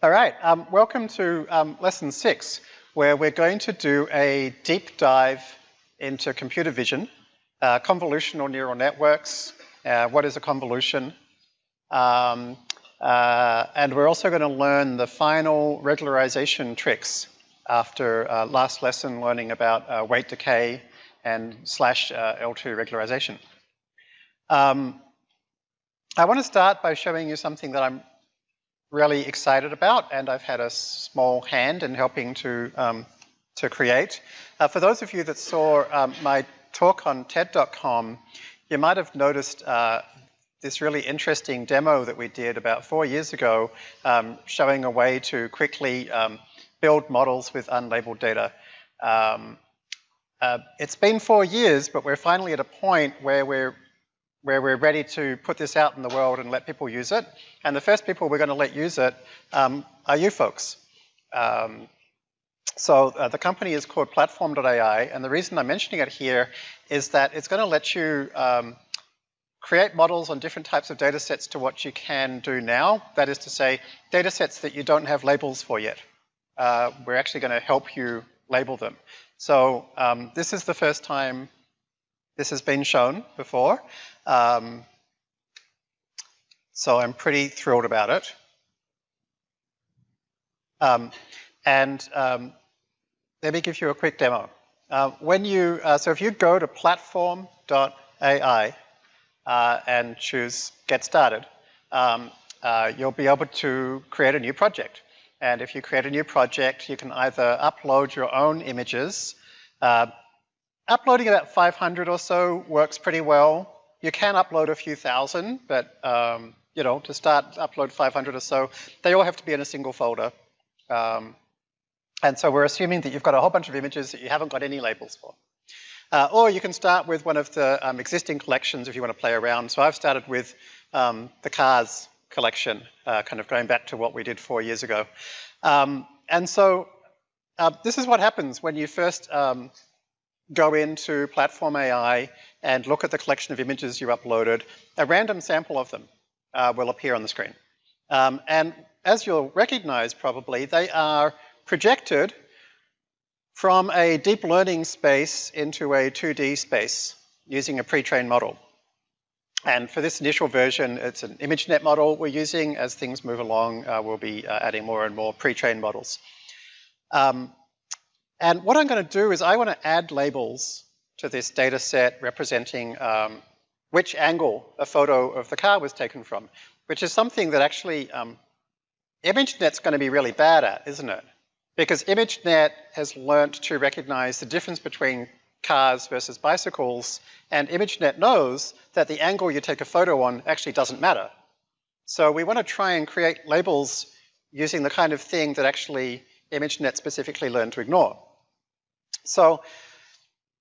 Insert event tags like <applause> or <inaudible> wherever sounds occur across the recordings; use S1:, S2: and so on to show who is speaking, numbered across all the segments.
S1: All right, um, welcome to um, lesson six, where we're going to do a deep dive into computer vision, uh, convolutional neural networks, uh, what is a convolution, um, uh, and we're also going to learn the final regularization tricks after uh, last lesson learning about uh, weight decay and slash uh, L2 regularization. Um, I want to start by showing you something that I'm really excited about and I've had a small hand in helping to, um, to create. Uh, for those of you that saw um, my talk on TED.com, you might have noticed uh, this really interesting demo that we did about four years ago um, showing a way to quickly um, build models with unlabeled data. Um, uh, it's been four years, but we're finally at a point where we're where we're ready to put this out in the world and let people use it. And the first people we're going to let use it um, are you folks. Um, so uh, the company is called Platform.ai, and the reason I'm mentioning it here is that it's going to let you um, create models on different types of data sets to what you can do now. That is to say, data sets that you don't have labels for yet. Uh, we're actually going to help you label them. So um, this is the first time this has been shown before. Um, so I'm pretty thrilled about it. Um, and um, let me give you a quick demo. Uh, when you, uh, so if you go to platform.ai uh, and choose get started, um, uh, you'll be able to create a new project. And if you create a new project, you can either upload your own images. Uh, uploading about 500 or so works pretty well. You can upload a few thousand, but um, you know, to start upload 500 or so, they all have to be in a single folder. Um, and so we're assuming that you've got a whole bunch of images that you haven't got any labels for. Uh, or you can start with one of the um, existing collections if you want to play around. So I've started with um, the cars collection, uh, kind of going back to what we did four years ago. Um, and so uh, this is what happens when you first um, go into Platform AI and look at the collection of images you uploaded. A random sample of them uh, will appear on the screen. Um, and as you'll recognize probably, they are projected from a deep learning space into a 2D space using a pre-trained model. And for this initial version, it's an ImageNet model we're using. As things move along, uh, we'll be uh, adding more and more pre-trained models. Um, and what I'm going to do is I want to add labels to this data set representing um, which angle a photo of the car was taken from, which is something that actually um, ImageNet's going to be really bad at, isn't it? Because ImageNet has learnt to recognize the difference between cars versus bicycles, and ImageNet knows that the angle you take a photo on actually doesn't matter. So we want to try and create labels using the kind of thing that actually ImageNet specifically learned to ignore. So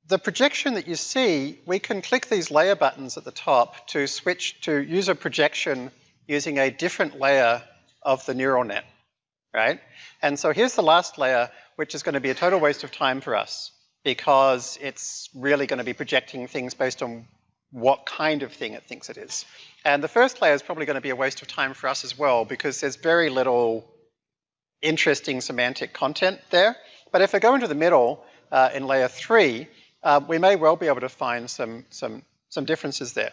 S1: the projection that you see, we can click these layer buttons at the top to switch to user projection using a different layer of the neural net, right? And so here's the last layer, which is going to be a total waste of time for us because it's really going to be projecting things based on what kind of thing it thinks it is. And the first layer is probably going to be a waste of time for us as well because there's very little interesting semantic content there. But if I go into the middle uh, in layer three, uh, we may well be able to find some, some, some differences there.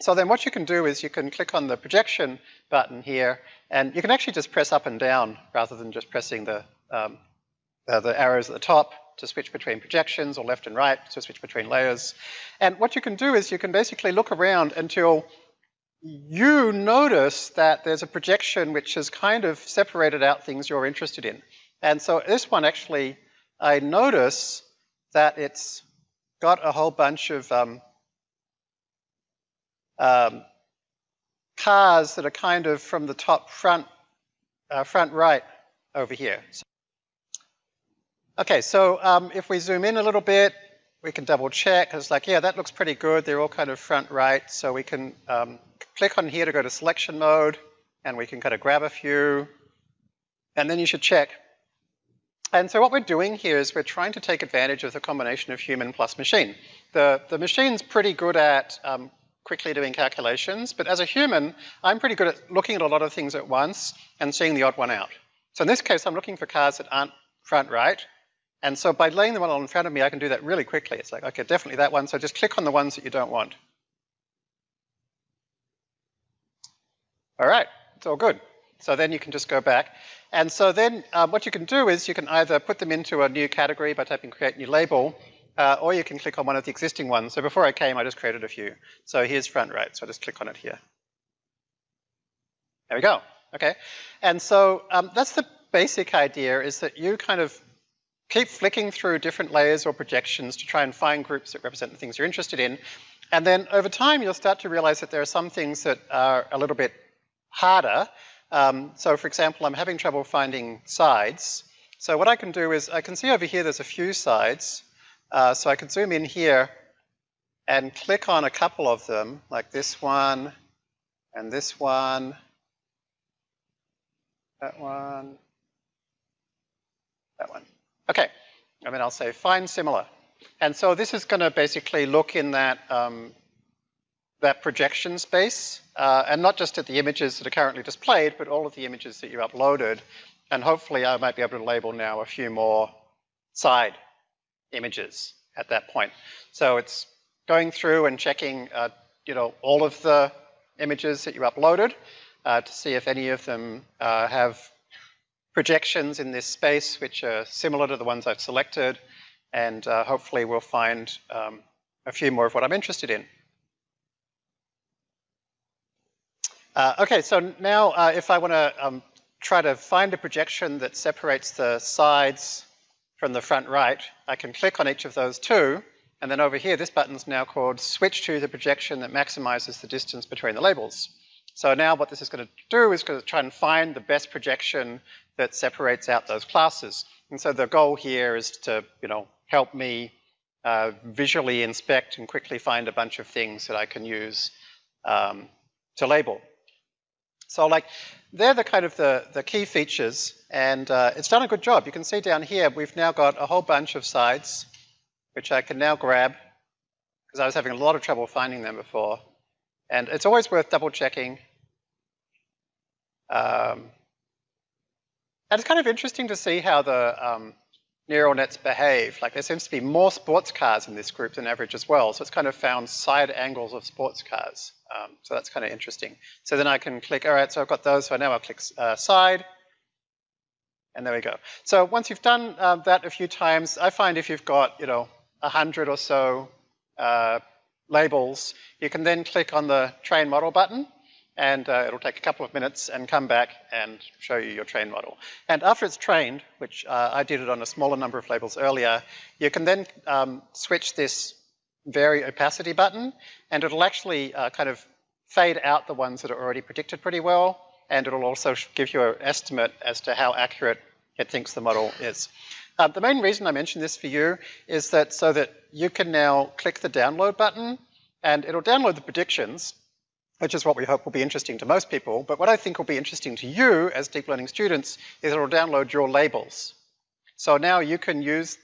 S1: So then what you can do is you can click on the projection button here, and you can actually just press up and down rather than just pressing the, um, the arrows at the top to switch between projections or left and right to switch between layers. And what you can do is you can basically look around until you notice that there's a projection which has kind of separated out things you're interested in. And so this one actually, I notice that it's got a whole bunch of um, um, cars that are kind of from the top front, uh, front right over here. So, okay, so um, if we zoom in a little bit, we can double check. It's like, yeah, that looks pretty good. They're all kind of front right. So we can um, click on here to go to selection mode, and we can kind of grab a few. And then you should check and so what we're doing here is we're trying to take advantage of the combination of human plus machine. The, the machine's pretty good at um, quickly doing calculations, but as a human, I'm pretty good at looking at a lot of things at once and seeing the odd one out. So in this case, I'm looking for cars that aren't front right, and so by laying them all in front of me, I can do that really quickly. It's like, okay, definitely that one, so just click on the ones that you don't want. All right, it's all good. So then you can just go back. And so then um, what you can do is you can either put them into a new category by typing create new label, uh, or you can click on one of the existing ones. So before I came, I just created a few. So here's front right, so I just click on it here. There we go, okay. And so um, that's the basic idea is that you kind of keep flicking through different layers or projections to try and find groups that represent the things you're interested in. And then over time, you'll start to realize that there are some things that are a little bit harder. Um, so for example, I'm having trouble finding sides. So what I can do is I can see over here there's a few sides. Uh, so I can zoom in here and click on a couple of them, like this one, and this one, that one, that one. Okay, I mean, I'll say find similar. And so this is going to basically look in that, um, that projection space, uh, and not just at the images that are currently displayed, but all of the images that you uploaded. And hopefully I might be able to label now a few more side images at that point. So it's going through and checking, uh, you know, all of the images that you uploaded uh, to see if any of them uh, have projections in this space which are similar to the ones I've selected and uh, hopefully we'll find um, a few more of what I'm interested in. Uh, okay, so now uh, if I want to um, try to find a projection that separates the sides from the front right, I can click on each of those two, and then over here, this button's now called switch to the projection that maximizes the distance between the labels. So now what this is going to do is going to try and find the best projection that separates out those classes. And so the goal here is to, you know, help me uh, visually inspect and quickly find a bunch of things that I can use um, to label. So like, they're the kind of the, the key features and uh, it's done a good job. You can see down here, we've now got a whole bunch of sides, which I can now grab because I was having a lot of trouble finding them before. And it's always worth double checking. Um, and it's kind of interesting to see how the um, neural nets behave. Like there seems to be more sports cars in this group than average as well. So it's kind of found side angles of sports cars. Um, so that's kind of interesting. So then I can click, all right, so I've got those. So now I'll click uh, side. And there we go. So once you've done uh, that a few times, I find if you've got, you know, a hundred or so uh, labels, you can then click on the train model button and uh, it'll take a couple of minutes and come back and show you your train model. And after it's trained, which uh, I did it on a smaller number of labels earlier, you can then um, switch this vary opacity button and it'll actually uh, kind of fade out the ones that are already predicted pretty well and it'll also give you an estimate as to how accurate it thinks the model is. Uh, the main reason I mention this for you is that so that you can now click the download button and it'll download the predictions, which is what we hope will be interesting to most people. But what I think will be interesting to you as deep learning students is it'll download your labels. So now you can use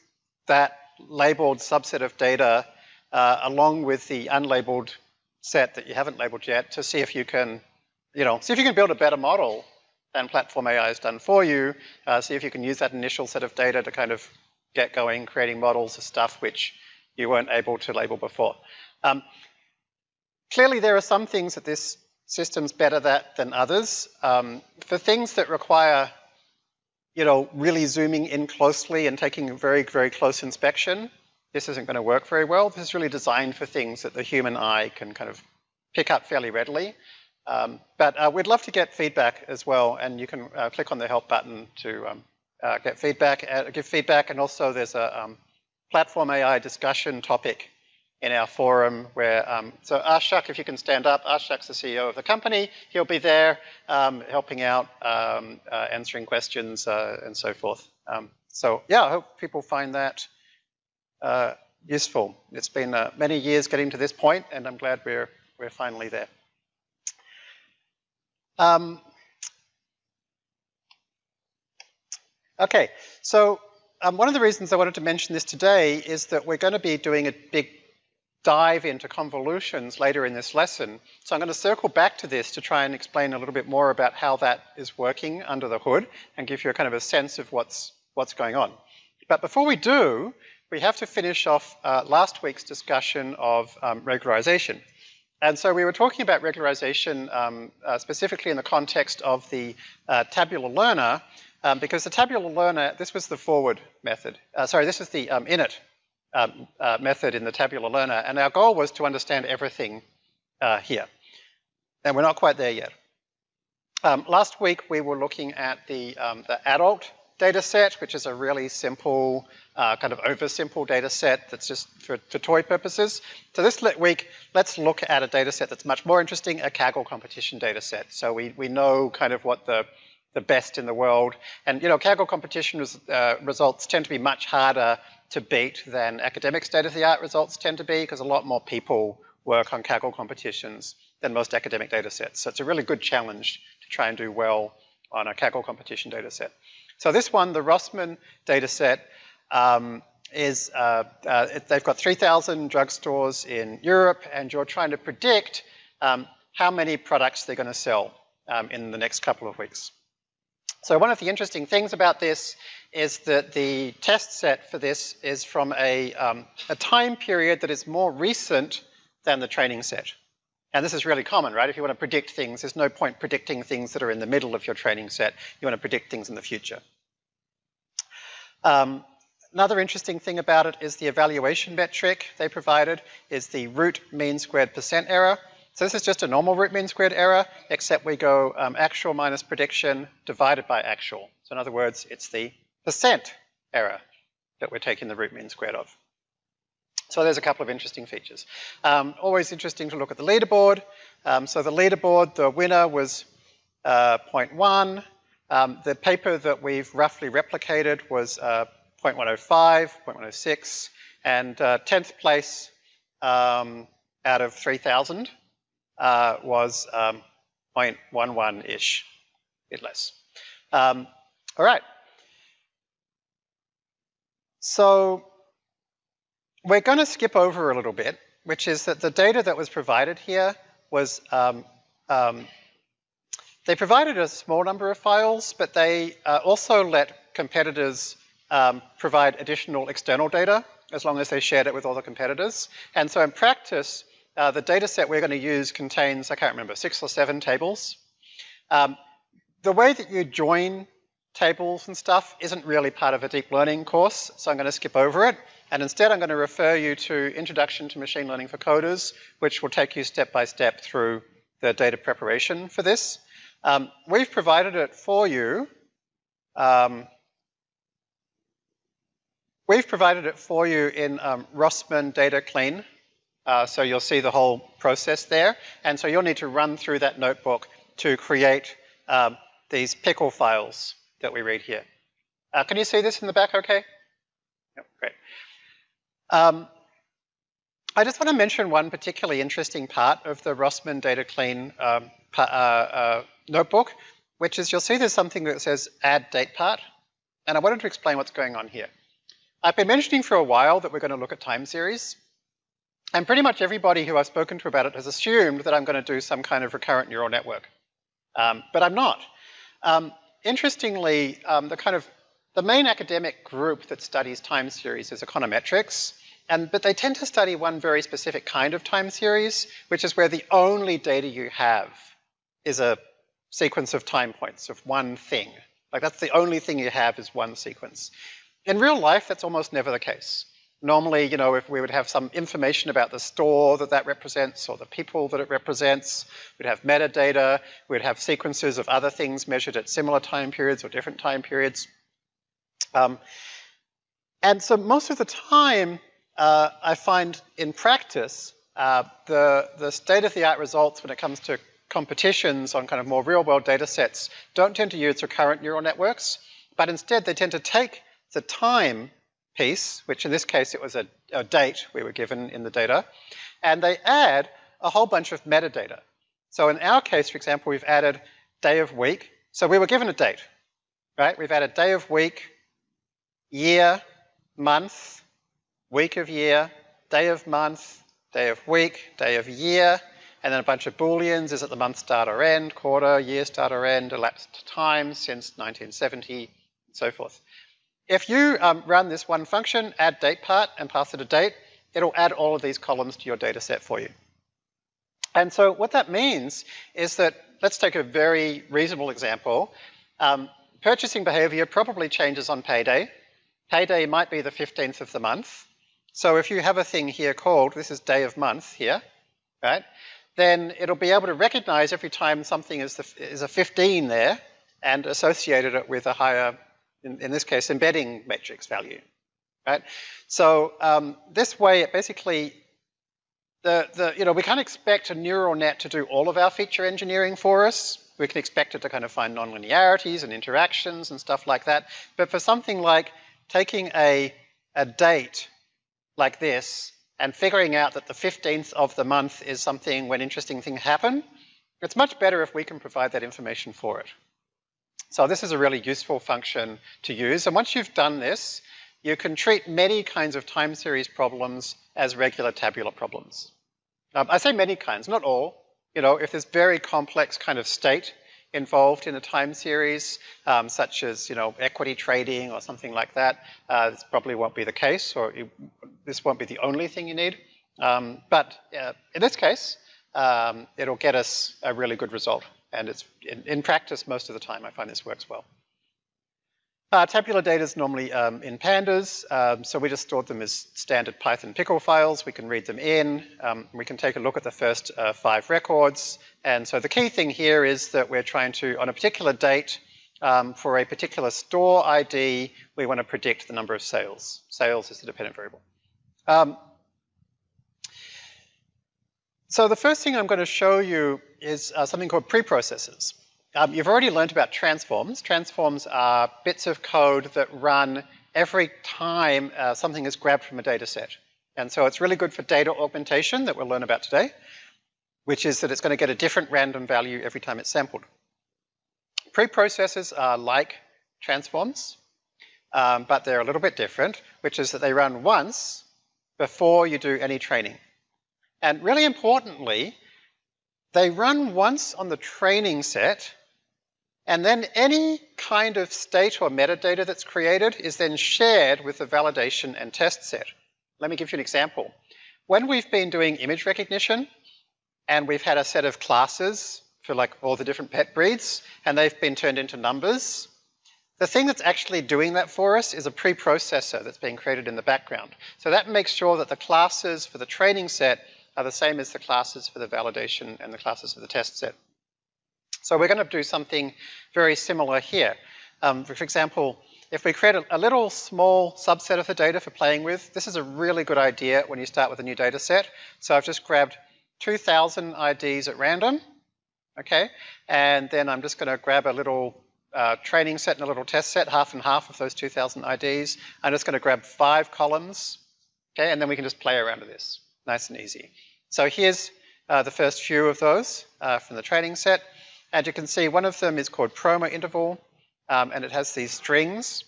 S1: that labeled subset of data uh, along with the unlabeled set that you haven't labeled yet to see if you can, you know, see if you can build a better model than Platform AI has done for you. Uh, see if you can use that initial set of data to kind of get going, creating models of stuff which you weren't able to label before. Um, clearly there are some things that this system's better at than others. Um, for things that require, you know, really zooming in closely and taking a very, very close inspection, this isn't going to work very well. This is really designed for things that the human eye can kind of pick up fairly readily. Um, but uh, we'd love to get feedback as well, and you can uh, click on the help button to um, uh, get feedback, uh, give feedback, and also there's a um, platform AI discussion topic in our forum where, um, so Ashok, if you can stand up, Ashok's the CEO of the company, he'll be there um, helping out, um, uh, answering questions uh, and so forth. so yeah, I hope people find that useful. It's been many years getting to this point, and I'm glad we're, we're finally there. Um, okay, so um, one of the reasons I wanted to mention this today is that we're going to be doing a big dive into convolutions later in this lesson. So I'm going to circle back to this to try and explain a little bit more about how that is working under the hood and give you a kind of a sense of what's, what's going on. But before we do, we have to finish off uh, last week's discussion of um, regularization. And so we were talking about regularization um, uh, specifically in the context of the uh, tabular learner, um, because the tabular learner, this was the forward method. Uh, sorry, this is the um, init um, uh, method in the tabular learner, and our goal was to understand everything uh, here. And we're not quite there yet. Um, last week we were looking at the, um, the adult data set, which is a really simple, uh, kind of oversimple data set that's just for, for toy purposes. So this week, let's look at a data set that's much more interesting, a Kaggle competition data set. So we, we know kind of what the, the best in the world. And, you know, Kaggle competition uh, results tend to be much harder to beat than academic state-of-the-art results tend to be because a lot more people work on Kaggle competitions than most academic data sets. So it's a really good challenge to try and do well on a Kaggle competition data set. So this one, the Rossmann data set, um, is, uh, uh, they've got 3,000 drugstores in Europe and you're trying to predict um, how many products they're going to sell um, in the next couple of weeks. So one of the interesting things about this is that the test set for this is from a, um, a time period that is more recent than the training set. And this is really common, right? If you want to predict things, there's no point predicting things that are in the middle of your training set. You want to predict things in the future. Um, another interesting thing about it is the evaluation metric they provided is the root mean squared percent error. So this is just a normal root mean squared error, except we go um, actual minus prediction divided by actual. So in other words, it's the percent error that we're taking the root mean squared of. So there's a couple of interesting features. Um, always interesting to look at the leaderboard. Um, so the leaderboard, the winner was uh, 0.1. Um, the paper that we've roughly replicated was uh, 0.105, 0.106, and uh, 10th place um, out of 3,000 uh, was um, 0.11-ish, a bit less. Um, all right. So we're going to skip over a little bit, which is that the data that was provided here was, um, um, they provided a small number of files, but they uh, also let competitors um, provide additional external data as long as they shared it with all the competitors. And so in practice, uh, the data set we're going to use contains, I can't remember, six or seven tables. Um, the way that you join tables and stuff isn't really part of a deep learning course, so I'm going to skip over it. And instead, I'm going to refer you to Introduction to Machine Learning for Coders, which will take you step by step through the data preparation for this. Um, we've provided it for you. Um, we've provided it for you in um, Rossmann Data Clean. Uh, so you'll see the whole process there. And so you'll need to run through that notebook to create um, these pickle files that we read here. Uh, can you see this in the back okay? Yep, great. Um, I just want to mention one particularly interesting part of the Rossmann Data Clean um, uh, uh, notebook, which is you'll see there's something that says add date part, and I wanted to explain what's going on here. I've been mentioning for a while that we're going to look at time series, and pretty much everybody who I've spoken to about it has assumed that I'm going to do some kind of recurrent neural network, um, but I'm not. Um, interestingly, um, the kind of the main academic group that studies time series is econometrics, and, but they tend to study one very specific kind of time series, which is where the only data you have is a sequence of time points of one thing. Like that's the only thing you have is one sequence. In real life, that's almost never the case. Normally, you know, if we would have some information about the store that that represents or the people that it represents, we'd have metadata, we'd have sequences of other things measured at similar time periods or different time periods. Um, and so most of the time, uh, I find in practice, uh, the, the state-of-the-art results when it comes to competitions on kind of more real-world data sets don't tend to use recurrent neural networks, but instead they tend to take the time piece, which in this case it was a, a date we were given in the data, and they add a whole bunch of metadata. So in our case, for example, we've added day of week. So we were given a date, right? We've added day of week, year, month, week of year, day of month, day of week, day of year, and then a bunch of booleans. Is it the month start or end, quarter, year start or end, elapsed time since 1970, and so forth. If you um, run this one function, add date part, and pass it a date, it'll add all of these columns to your data set for you. And so what that means is that, let's take a very reasonable example. Um, purchasing behavior probably changes on payday. Payday might be the 15th of the month. So if you have a thing here called, this is day of month here, right? Then it'll be able to recognize every time something is, the, is a 15 there and associated it with a higher, in, in this case, embedding matrix value, right? So um, this way it basically the, the, you know, we can't expect a neural net to do all of our feature engineering for us. We can expect it to kind of find nonlinearities and interactions and stuff like that. But for something like taking a, a date like this and figuring out that the 15th of the month is something when interesting things happen, it's much better if we can provide that information for it. So this is a really useful function to use. And once you've done this, you can treat many kinds of time series problems as regular tabular problems. Um, I say many kinds, not all. You know, if there's very complex kind of state involved in a time series, um, such as, you know, equity trading or something like that, uh, this probably won't be the case, or this won't be the only thing you need. Um, but uh, in this case, um, it'll get us a really good result. And it's in, in practice, most of the time, I find this works well. Uh, tabular data is normally um, in pandas, um, so we just stored them as standard Python pickle files. We can read them in. Um, we can take a look at the first uh, five records. And so the key thing here is that we're trying to, on a particular date, um, for a particular store ID, we want to predict the number of sales. Sales is the dependent variable. So the first thing I'm going to show you is uh, something called preprocessors. Um, you've already learned about transforms. Transforms are bits of code that run every time uh, something is grabbed from a data set. And so it's really good for data augmentation that we'll learn about today, which is that it's going to get a different random value every time it's sampled. Preprocessors are like transforms, um, but they're a little bit different, which is that they run once before you do any training. And really importantly, they run once on the training set and then any kind of state or metadata that's created is then shared with the validation and test set. Let me give you an example. When we've been doing image recognition and we've had a set of classes for like all the different pet breeds and they've been turned into numbers, the thing that's actually doing that for us is a preprocessor that's being created in the background. So that makes sure that the classes for the training set are the same as the classes for the validation and the classes for the test set. So we're going to do something very similar here. Um, for example, if we create a, a, little small subset of the data for playing with, this is a really good idea when you start with a new data set. So I've just grabbed 2,000 IDs at random, okay? And then I'm just going to grab a little uh, training set and a little test set, half and half of those 2,000 IDs. I'm just going to grab five columns, okay? And then we can just play around with this, nice and easy. So here's uh, the first few of those uh, from the training set. And you can see one of them is called promo interval, um, and it has these strings.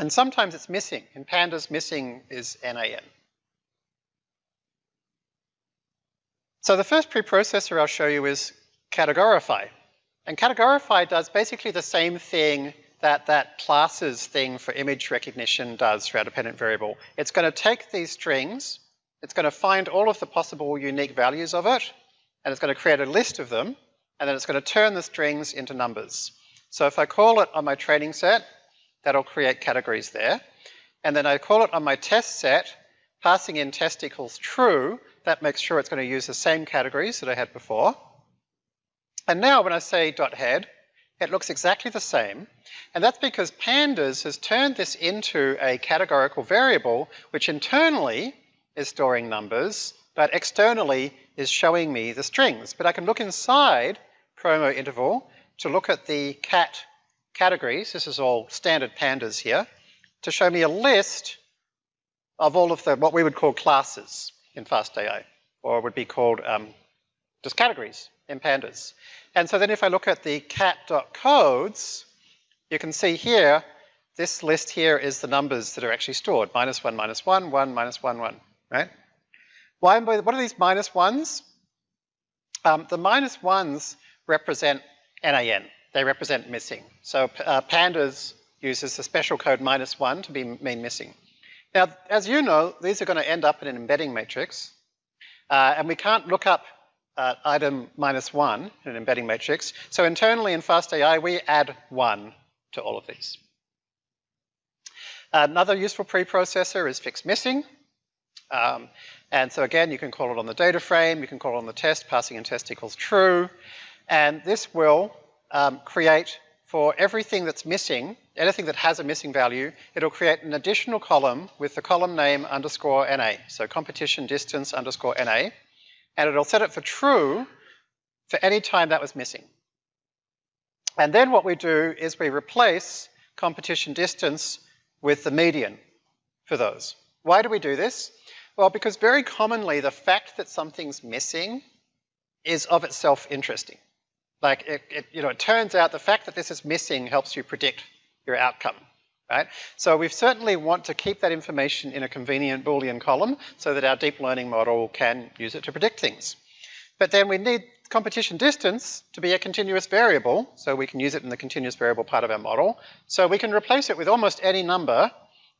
S1: And sometimes it's missing. In pandas, missing is NAN. So the first preprocessor I'll show you is categorify. And categorify does basically the same thing that that classes thing for image recognition does for our dependent variable. It's going to take these strings, it's going to find all of the possible unique values of it, and it's going to create a list of them, and then it's going to turn the strings into numbers. So if I call it on my training set, that'll create categories there. And then I call it on my test set, passing in test equals true, that makes sure it's going to use the same categories that I had before. And now when I say dot head, it looks exactly the same. And that's because pandas has turned this into a categorical variable, which internally is storing numbers, but externally is showing me the strings. But I can look inside promo interval to look at the cat categories, this is all standard pandas here, to show me a list of all of the, what we would call classes in FastAI, or would be called um, just categories in pandas. And so then if I look at the cat.codes, you can see here, this list here is the numbers that are actually stored, minus one, minus one, one, minus one, one, right? Why, what are these minus ones? Um, the minus ones represent NAN. They represent missing. So uh, pandas uses the special code minus one to be mean missing. Now, as you know, these are going to end up in an embedding matrix. Uh, and we can't look up uh, item minus one in an embedding matrix. So internally in FastAI, we add one to all of these. Another useful preprocessor is fix missing. Um, and so again, you can call it on the data frame, you can call it on the test, passing in test equals true. And this will um, create for everything that's missing, anything that has a missing value, it'll create an additional column with the column name underscore NA. So competition distance underscore NA. And it'll set it for true for any time that was missing. And then what we do is we replace competition distance with the median for those. Why do we do this? Well, because very commonly the fact that something's missing is of itself interesting. Like, it, it, you know, it turns out the fact that this is missing helps you predict your outcome, right? So we certainly want to keep that information in a convenient Boolean column so that our deep learning model can use it to predict things. But then we need competition distance to be a continuous variable, so we can use it in the continuous variable part of our model. So we can replace it with almost any number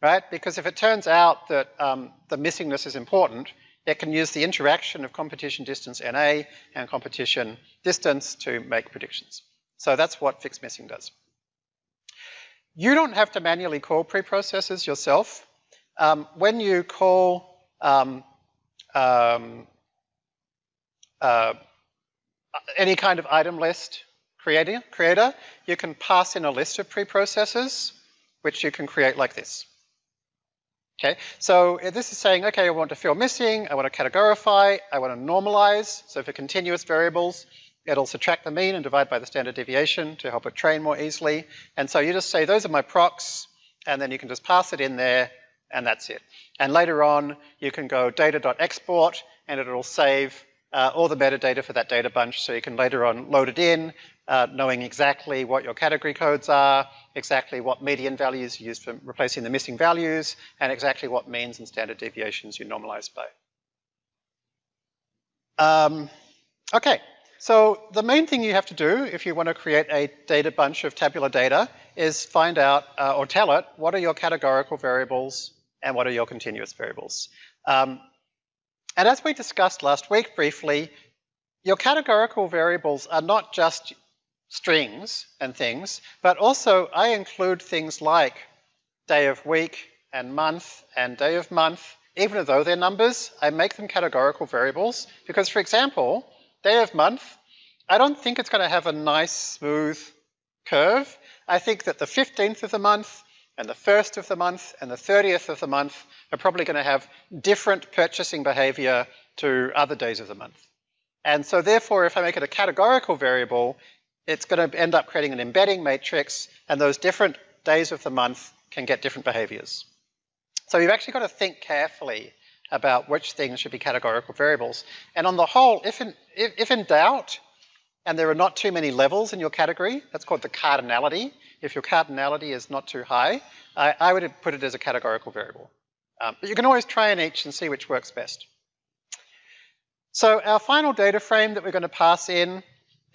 S1: right? Because if it turns out that um, the missingness is important, it can use the interaction of competition distance NA and competition distance to make predictions. So that's what fixed missing does. You don't have to manually call preprocessors yourself. Um, when you call um, um, uh, any kind of item list creator, creator, you can pass in a list of preprocessors, which you can create like this. Okay, so this is saying, okay, I want to fill missing, I want to categorify, I want to normalize. So for continuous variables, it'll subtract the mean and divide by the standard deviation to help it train more easily. And so you just say, those are my procs, and then you can just pass it in there, and that's it. And later on, you can go data.export, and it'll save uh, all the metadata for that data bunch, so you can later on load it in, uh, knowing exactly what your category codes are, exactly what median values you use for replacing the missing values, and exactly what means and standard deviations you normalize by. Um, okay, so the main thing you have to do if you want to create a data bunch of tabular data is find out uh, or tell it what are your categorical variables and what are your continuous variables. Um, and as we discussed last week briefly, your categorical variables are not just strings and things, but also I include things like day of week and month and day of month, even though they're numbers, I make them categorical variables because, for example, day of month, I don't think it's going to have a nice smooth curve. I think that the 15th of the month and the 1st of the month and the 30th of the month are probably going to have different purchasing behavior to other days of the month. And so therefore, if I make it a categorical variable, it's going to end up creating an embedding matrix, and those different days of the month can get different behaviors. So you've actually got to think carefully about which things should be categorical variables. And on the whole, if in, if, if in doubt, and there are not too many levels in your category, that's called the cardinality. If your cardinality is not too high, I, I would put it as a categorical variable. Um, but you can always try in each and see which works best. So our final data frame that we're going to pass in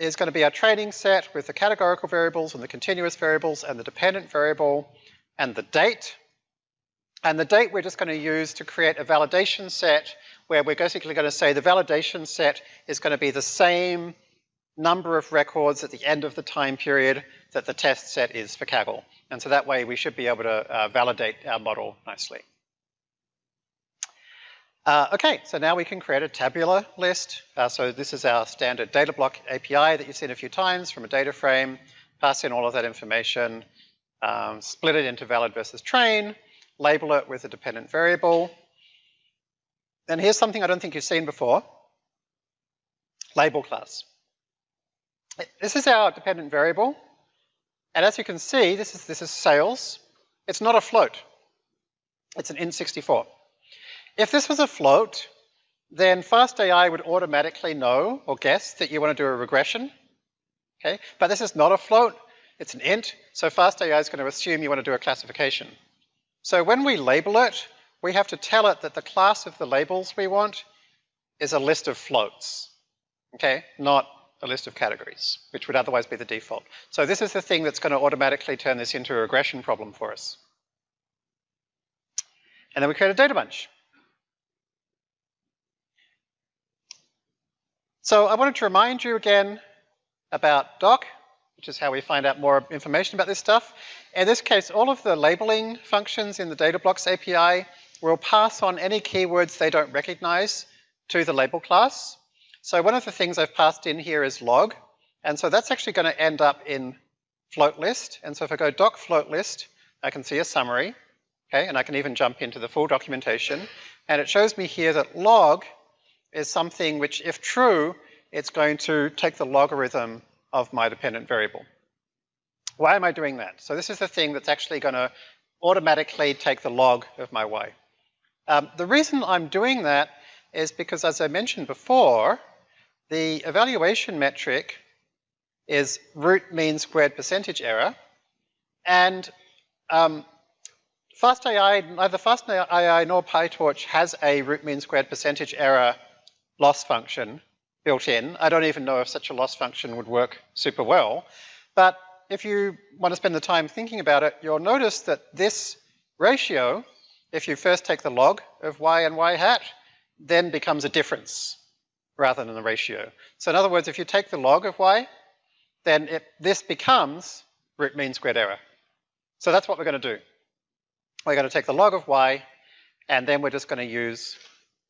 S1: is going to be our training set with the categorical variables and the continuous variables and the dependent variable and the date. And the date we're just going to use to create a validation set where we're basically going to say the validation set is going to be the same number of records at the end of the time period that the test set is for Kaggle. And so that way we should be able to uh, validate our model nicely. Uh, okay, so now we can create a tabular list. Uh, so this is our standard data block API that you've seen a few times from a data frame. Pass in all of that information, um, split it into valid versus train, label it with a dependent variable. And here's something I don't think you've seen before. Label class. This is our dependent variable. And as you can see, this is, this is sales. It's not a float. It's an int64. If this was a float, then FastAI would automatically know or guess that you want to do a regression. Okay, but this is not a float, it's an int, so FastAI is going to assume you want to do a classification. So when we label it, we have to tell it that the class of the labels we want is a list of floats, okay, not a list of categories, which would otherwise be the default. So this is the thing that's going to automatically turn this into a regression problem for us. And then we create a data bunch. So I wanted to remind you again about doc, which is how we find out more information about this stuff. In this case, all of the labeling functions in the data blocks API will pass on any keywords they don't recognize to the label class. So one of the things I've passed in here is log, and so that's actually going to end up in float list. And so if I go doc float list, I can see a summary, okay, and I can even jump into the full documentation. And it shows me here that log is something which, if true, it's going to take the logarithm of my dependent variable. Why am I doing that? So this is the thing that's actually going to automatically take the log of my y. Um, the reason I'm doing that is because, as I mentioned before, the evaluation metric is root mean squared percentage error, and um, FastAI, neither FastAI nor PyTorch has a root mean squared percentage error loss function built in. I don't even know if such a loss function would work super well. But if you want to spend the time thinking about it, you'll notice that this ratio, if you first take the log of y and y hat, then becomes a difference rather than a ratio. So in other words, if you take the log of y, then it, this becomes root mean squared error. So that's what we're going to do. We're going to take the log of y, and then we're just going to use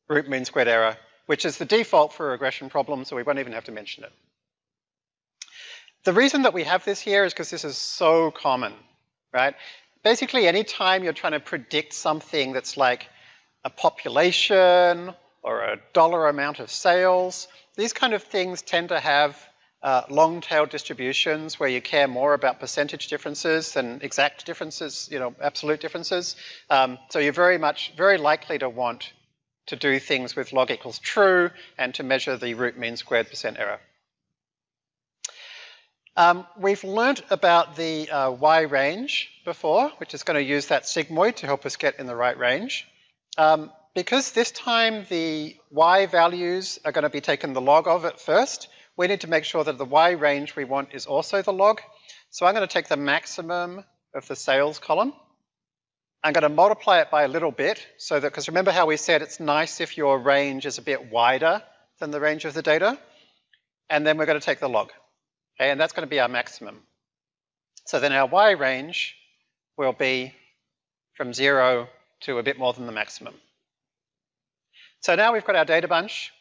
S1: root mean squared error which is the default for a regression problem, so we won't even have to mention it. The reason that we have this here is because this is so common, right? Basically, anytime you're trying to predict something that's like a population or a dollar amount of sales, these kind of things tend to have uh, long tail distributions where you care more about percentage differences than exact differences, you know, absolute differences. Um, so you're very much, very likely to want to do things with log equals true and to measure the root mean squared percent error. Um, we've learnt about the uh, y range before, which is going to use that sigmoid to help us get in the right range. Um, because this time the y values are going to be taken the log of it first, we need to make sure that the y range we want is also the log. So I'm going to take the maximum of the sales column I'm going to multiply it by a little bit so that, because remember how we said it's nice if your range is a bit wider than the range of the data. And then we're going to take the log. Okay, and that's going to be our maximum. So then our y range will be from zero to a bit more than the maximum. So now we've got our data bunch.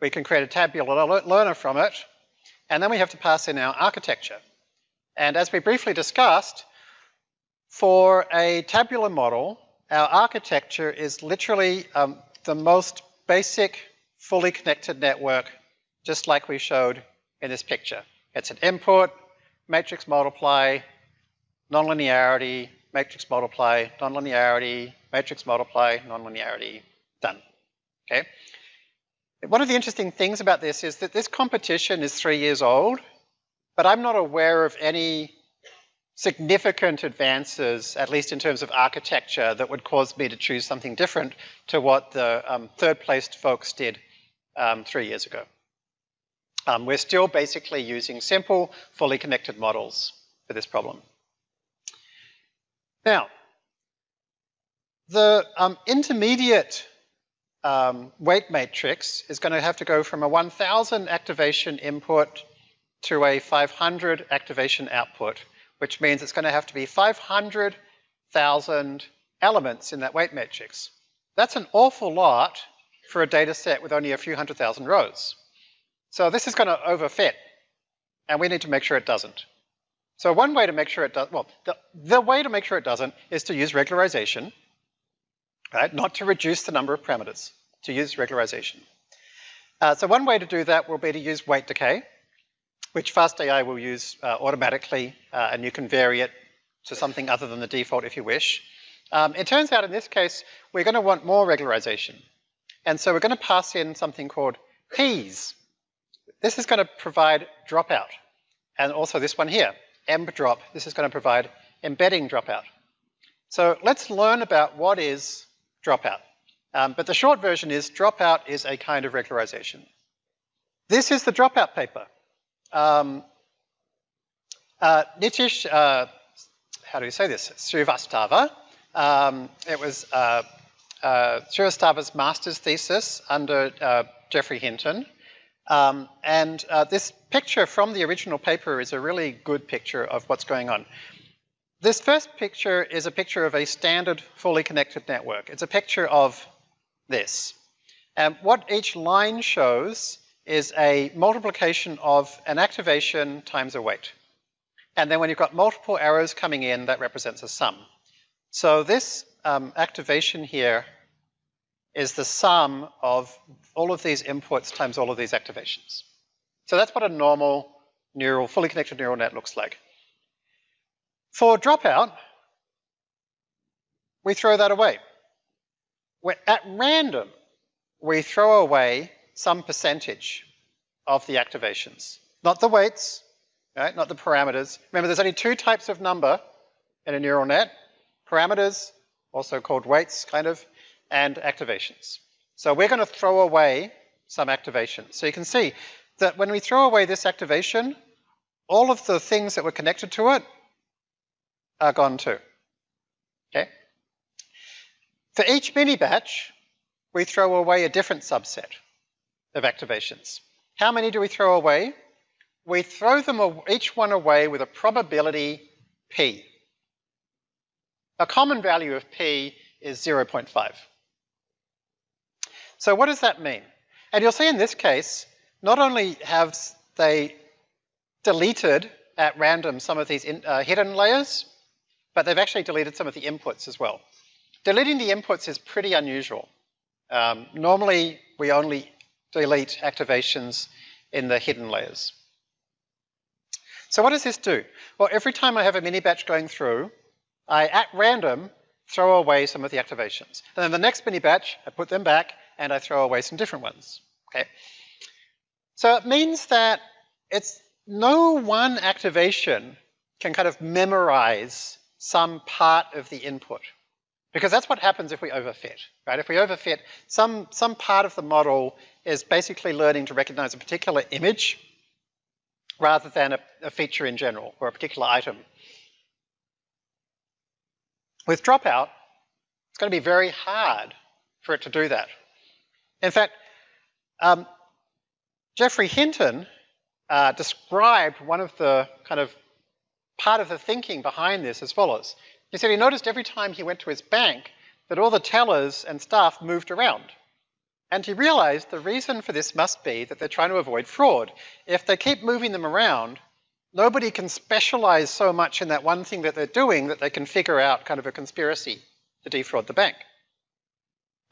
S1: We can create a tabular learner from it. And then we have to pass in our architecture. And as we briefly discussed, for a tabular model, our architecture is literally um, the most basic, fully connected network, just like we showed in this picture. It's an input, matrix multiply, nonlinearity, matrix multiply, nonlinearity, matrix multiply, nonlinearity, done. Okay. One of the interesting things about this is that this competition is three years old, but I'm not aware of any significant advances, at least in terms of architecture, that would cause me to choose something different to what the um, third-placed folks did um, three years ago. Um, we're still basically using simple, fully connected models for this problem. Now, the um, intermediate um, weight matrix is going to have to go from a 1000 activation input to a 500 activation output which means it's going to have to be 500,000 elements in that weight matrix. That's an awful lot for a data set with only a few hundred thousand rows. So this is going to overfit, and we need to make sure it doesn't. So one way to make sure it does, well, the, the way to make sure it doesn't is to use regularization, right? Not to reduce the number of parameters, to use regularization. Uh, so one way to do that will be to use weight decay which FastAI will use uh, automatically, uh, and you can vary it to something other than the default if you wish. Um, it turns out in this case, we're going to want more regularization. And so we're going to pass in something called P's. This is going to provide dropout. And also this one here, emb_drop. This is going to provide embedding dropout. So let's learn about what is dropout. Um, but the short version is dropout is a kind of regularization. This is the dropout paper. Um, uh, Nitish, uh, how do you say this? Srivastava. Um, it was uh, uh, Srivastava's master's thesis under uh, Geoffrey Hinton. Um, and uh, this picture from the original paper is a really good picture of what's going on. This first picture is a picture of a standard fully connected network. It's a picture of this. And what each line shows is a multiplication of an activation times a weight. And then when you've got multiple arrows coming in, that represents a sum. So this um, activation here is the sum of all of these inputs times all of these activations. So that's what a normal neural, fully connected neural net looks like. For dropout, we throw that away. We're at random, we throw away some percentage of the activations. Not the weights, right? Not the parameters. Remember, there's only two types of number in a neural net. Parameters, also called weights, kind of, and activations. So we're going to throw away some activations. So you can see that when we throw away this activation, all of the things that were connected to it are gone too. Okay? For each mini batch, we throw away a different subset of activations. How many do we throw away? We throw them each one away with a probability p. A common value of p is 0.5. So what does that mean? And you'll see in this case, not only have they deleted at random some of these in, uh, hidden layers, but they've actually deleted some of the inputs as well. Deleting the inputs is pretty unusual. Um, normally, we only delete activations in the hidden layers. So what does this do? Well, every time I have a mini batch going through, I, at random, throw away some of the activations. And then the next mini batch, I put them back, and I throw away some different ones. Okay. So it means that it's no one activation can kind of memorize some part of the input. Because that's what happens if we overfit, right? If we overfit, some, some part of the model is basically learning to recognize a particular image rather than a, a feature in general or a particular item. With dropout, it's going to be very hard for it to do that. In fact, um, Geoffrey Hinton uh, described one of the kind of part of the thinking behind this as follows. He said he noticed every time he went to his bank that all the tellers and staff moved around. And he realized the reason for this must be that they're trying to avoid fraud. If they keep moving them around, nobody can specialize so much in that one thing that they're doing that they can figure out kind of a conspiracy to defraud the bank.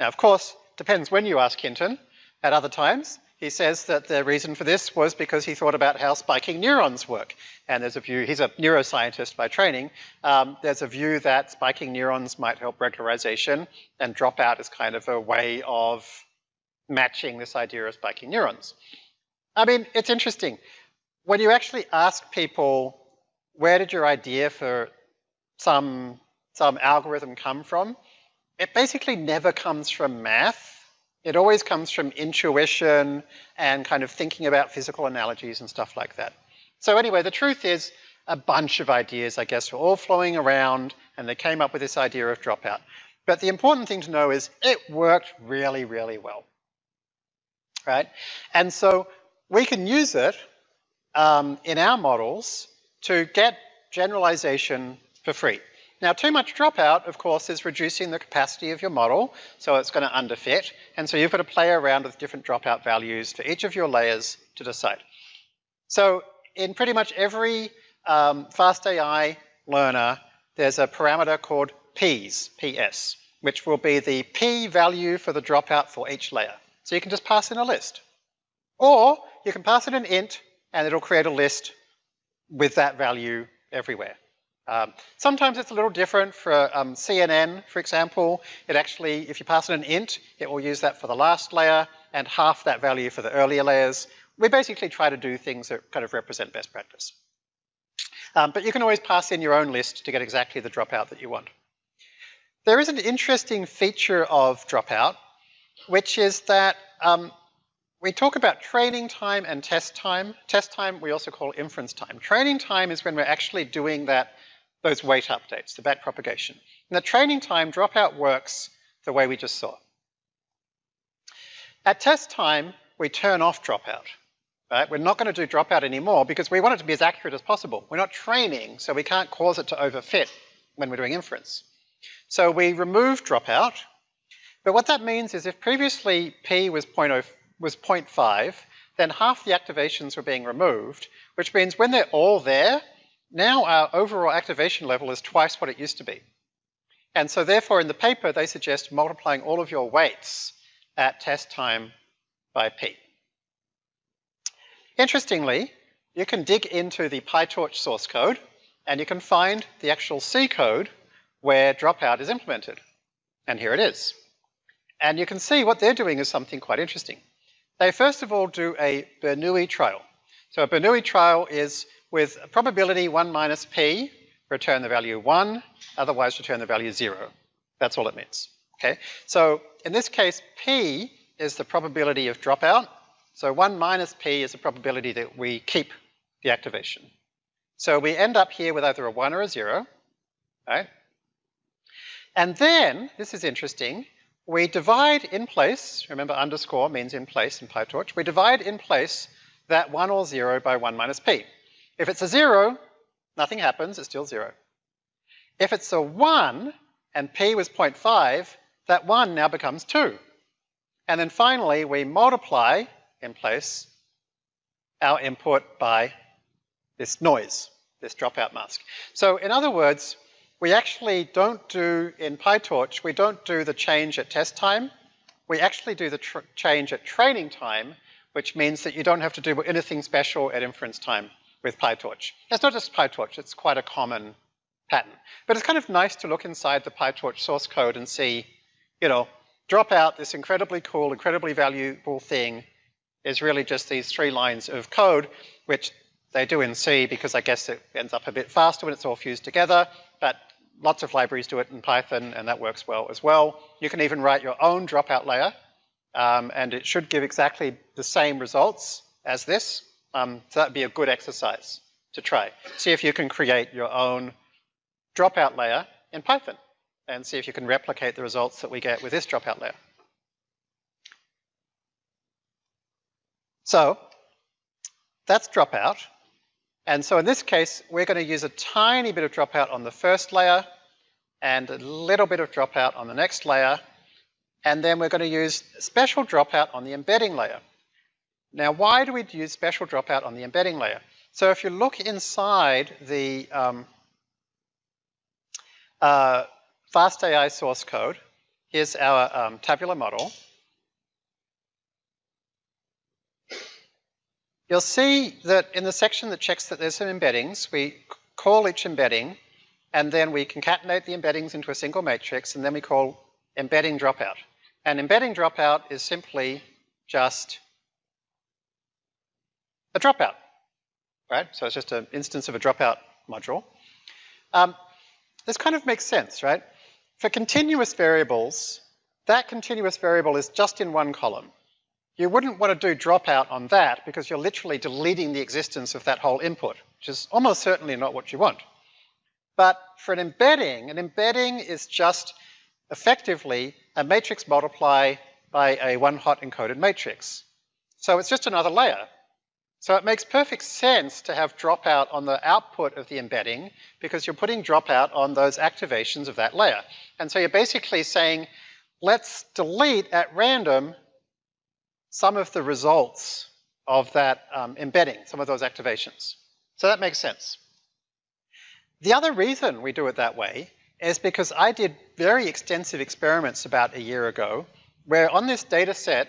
S1: Now, of course, depends when you ask Hinton. At other times, he says that the reason for this was because he thought about how spiking neurons work. And there's a view, he's a neuroscientist by training, um, there's a view that spiking neurons might help regularization and dropout is kind of a way of matching this idea of spiking neurons. I mean, it's interesting. When you actually ask people, where did your idea for some, some algorithm come from? It basically never comes from math it always comes from intuition and kind of thinking about physical analogies and stuff like that. So anyway, the truth is a bunch of ideas, I guess, were all flowing around and they came up with this idea of dropout. But the important thing to know is it worked really, really well, right? And so we can use it um, in our models to get generalization for free. Now, too much dropout, of course, is reducing the capacity of your model, so it's going to underfit. And so you've got to play around with different dropout values for each of your layers to decide. So in pretty much every um, FastAI learner, there's a parameter called Ps, PS, which will be the P value for the dropout for each layer. So you can just pass in a list. Or you can pass in an int, and it'll create a list with that value everywhere. Um, sometimes it's a little different for um, CNN, for example. It actually, if you pass it an int, it will use that for the last layer and half that value for the earlier layers. We basically try to do things that kind of represent best practice. Um, but you can always pass in your own list to get exactly the dropout that you want. There is an interesting feature of dropout which is that um, we talk about training time and test time. Test time we also call inference time. Training time is when we're actually doing that, those weight updates, the back propagation. And the training time dropout works the way we just saw. At test time, we turn off dropout. Right? We're not going to do dropout anymore because we want it to be as accurate as possible. We're not training, so we can't cause it to overfit when we're doing inference. So we remove dropout, but what that means is if previously p was 0.0 was 0.5, then half the activations were being removed, which means when they're all there, now our overall activation level is twice what it used to be. And so therefore in the paper they suggest multiplying all of your weights at test time by p. Interestingly, you can dig into the PyTorch source code and you can find the actual C code where dropout is implemented. And here it is. And you can see what they're doing is something quite interesting. They first of all do a Bernoulli trial. So a Bernoulli trial is with probability 1 minus p, return the value 1, otherwise return the value 0. That's all it means. Okay, so in this case, p is the probability of dropout. So 1 minus p is the probability that we keep the activation. So we end up here with either a 1 or a 0, right? And then, this is interesting, we divide in place, remember underscore means in place in PyTorch, we divide in place that 1 or 0 by 1 minus p. If it's a 0, nothing happens, it's still 0. If it's a 1 and p was 0.5, that 1 now becomes 2. And then finally, we multiply in place our input by this noise, this dropout mask. So in other words, we actually don't do, in PyTorch, we don't do the change at test time. We actually do the change at training time, which means that you don't have to do anything special at inference time with PyTorch. It's not just PyTorch, it's quite a common pattern. But it's kind of nice to look inside the PyTorch source code and see, you know, drop out this incredibly cool, incredibly valuable thing is really just these three lines of code, which they do in C because I guess it ends up a bit faster when it's all fused together, but lots of libraries do it in Python and that works well as well. You can even write your own dropout layer um, and it should give exactly the same results as this. Um, so that'd be a good exercise to try. See if you can create your own dropout layer in Python and see if you can replicate the results that we get with this dropout layer. So that's dropout. And so in this case, we're going to use a tiny bit of dropout on the first layer and a little bit of dropout on the next layer. And then we're going to use special dropout on the embedding layer. Now, why do we use special dropout on the embedding layer? So if you look inside the um, uh, FastAI source code, here's our um, tabular model. You'll see that in the section that checks that there's some embeddings, we call each embedding, and then we concatenate the embeddings into a single matrix, and then we call embedding dropout. And embedding dropout is simply just a dropout, right? So it's just an instance of a dropout module. Um, this kind of makes sense, right? For continuous variables, that continuous variable is just in one column. You wouldn't want to do dropout on that because you're literally deleting the existence of that whole input, which is almost certainly not what you want. But for an embedding, an embedding is just effectively a matrix multiply by a one-hot encoded matrix. So it's just another layer. So it makes perfect sense to have dropout on the output of the embedding because you're putting dropout on those activations of that layer. And so you're basically saying, let's delete at random some of the results of that um, embedding, some of those activations. So that makes sense. The other reason we do it that way is because I did very extensive experiments about a year ago where on this data set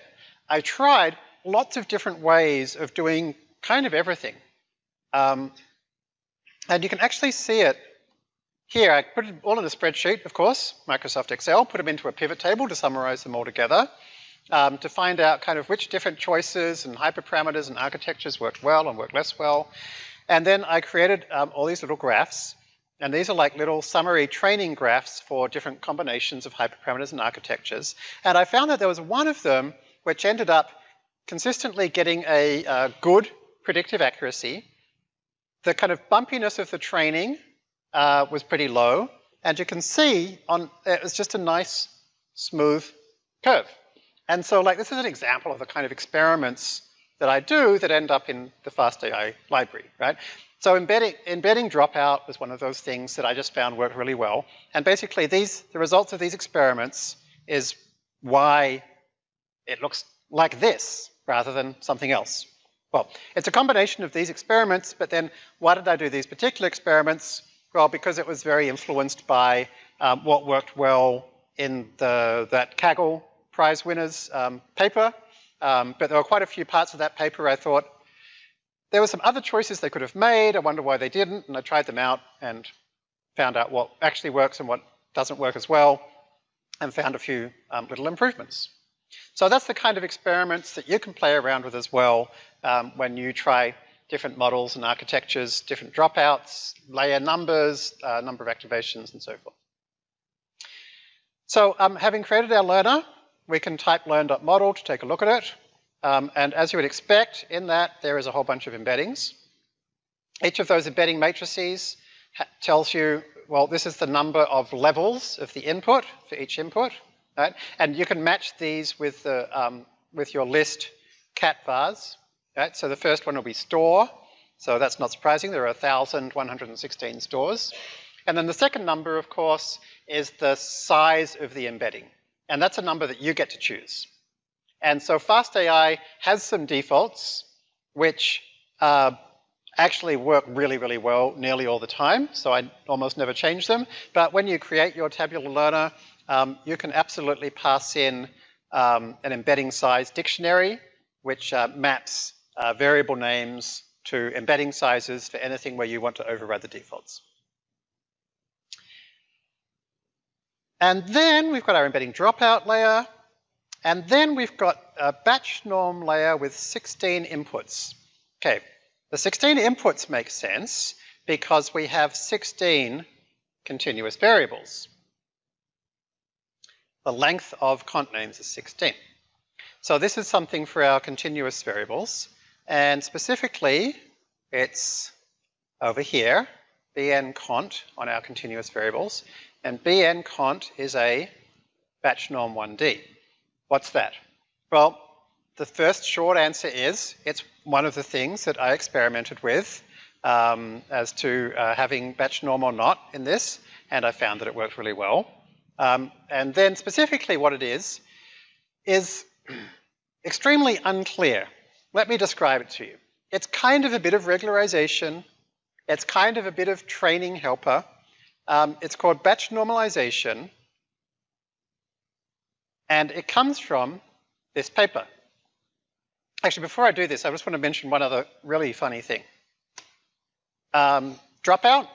S1: I tried lots of different ways of doing kind of everything. Um, and you can actually see it here. I put it all in a spreadsheet, of course, Microsoft Excel, put them into a pivot table to summarize them all together um, to find out kind of which different choices and hyperparameters and architectures worked well and worked less well. And then I created um, all these little graphs. And these are like little summary training graphs for different combinations of hyperparameters and architectures. And I found that there was one of them which ended up consistently getting a, a good predictive accuracy. The kind of bumpiness of the training uh, was pretty low. And you can see on it was just a nice smooth curve. And so like this is an example of the kind of experiments that I do that end up in the FastAI library, right? So embedding, embedding dropout was one of those things that I just found worked really well. And basically these, the results of these experiments is why it looks like this rather than something else. Well, it's a combination of these experiments, but then why did I do these particular experiments? Well, because it was very influenced by um, what worked well in the, that Kaggle Prize winners um, paper. Um, but there were quite a few parts of that paper I thought, there were some other choices they could have made. I wonder why they didn't. And I tried them out and found out what actually works and what doesn't work as well and found a few um, little improvements. So that's the kind of experiments that you can play around with as well um, when you try different models and architectures, different dropouts, layer numbers, uh, number of activations, and so forth. So um, having created our learner, we can type learn.model to take a look at it. Um, and as you would expect, in that there is a whole bunch of embeddings. Each of those embedding matrices tells you, well, this is the number of levels of the input for each input, right? And you can match these with, the, um, with your list cat vars, right? So the first one will be store. So that's not surprising. There are 1,116 stores. And then the second number, of course, is the size of the embedding. And that's a number that you get to choose. And so FastAI has some defaults which uh, actually work really, really well nearly all the time. So I almost never change them. But when you create your tabular learner, um, you can absolutely pass in um, an embedding size dictionary, which uh, maps uh, variable names to embedding sizes for anything where you want to override the defaults. And then we've got our embedding dropout layer, and then we've got a batch norm layer with 16 inputs. Okay, the 16 inputs make sense because we have 16 continuous variables. The length of cont names is 16. So this is something for our continuous variables. And specifically, it's over here, bn cont on our continuous variables. And bn cont is a batch norm 1D. What's that? Well, the first short answer is it's one of the things that I experimented with um, as to uh, having batch norm or not in this, and I found that it worked really well. Um, and then specifically what it is, is extremely unclear. Let me describe it to you. It's kind of a bit of regularization. It's kind of a bit of training helper. Um, it's called batch normalization. And it comes from this paper. Actually, before I do this, I just want to mention one other really funny thing. Um, dropout,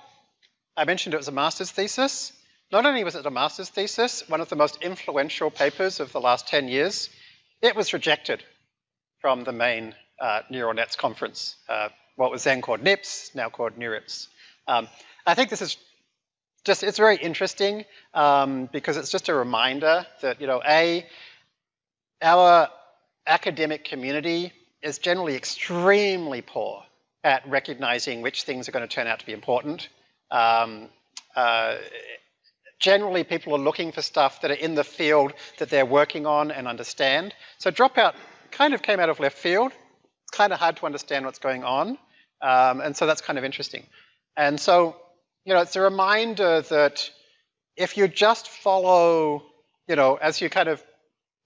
S1: I mentioned it was a master's thesis. Not only was it a master's thesis, one of the most influential papers of the last 10 years, it was rejected from the main uh, neural nets conference, uh, what was then called NIPS, now called NeurIPS. Um, I think this is just, it's very interesting um, because it's just a reminder that, you know, A, our academic community is generally extremely poor at recognizing which things are going to turn out to be important. Um, uh, generally, people are looking for stuff that are in the field that they're working on and understand. So dropout kind of came out of left field. It's kind of hard to understand what's going on. Um, and so that's kind of interesting. And so you know, it's a reminder that if you just follow, you know, as you kind of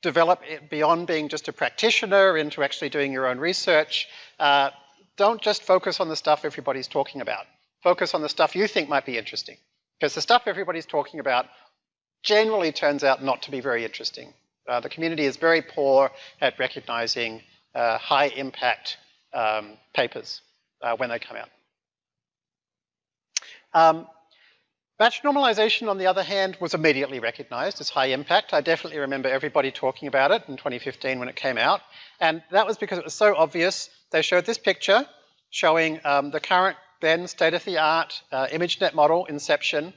S1: develop it beyond being just a practitioner into actually doing your own research, uh, don't just focus on the stuff everybody's talking about. Focus on the stuff you think might be interesting. Because the stuff everybody's talking about generally turns out not to be very interesting. Uh, the community is very poor at recognizing uh, high impact um, papers uh, when they come out. Um, batch normalization, on the other hand, was immediately recognized as high impact. I definitely remember everybody talking about it in 2015 when it came out. And that was because it was so obvious. They showed this picture showing um, the current then state-of-the-art uh, ImageNet model, Inception.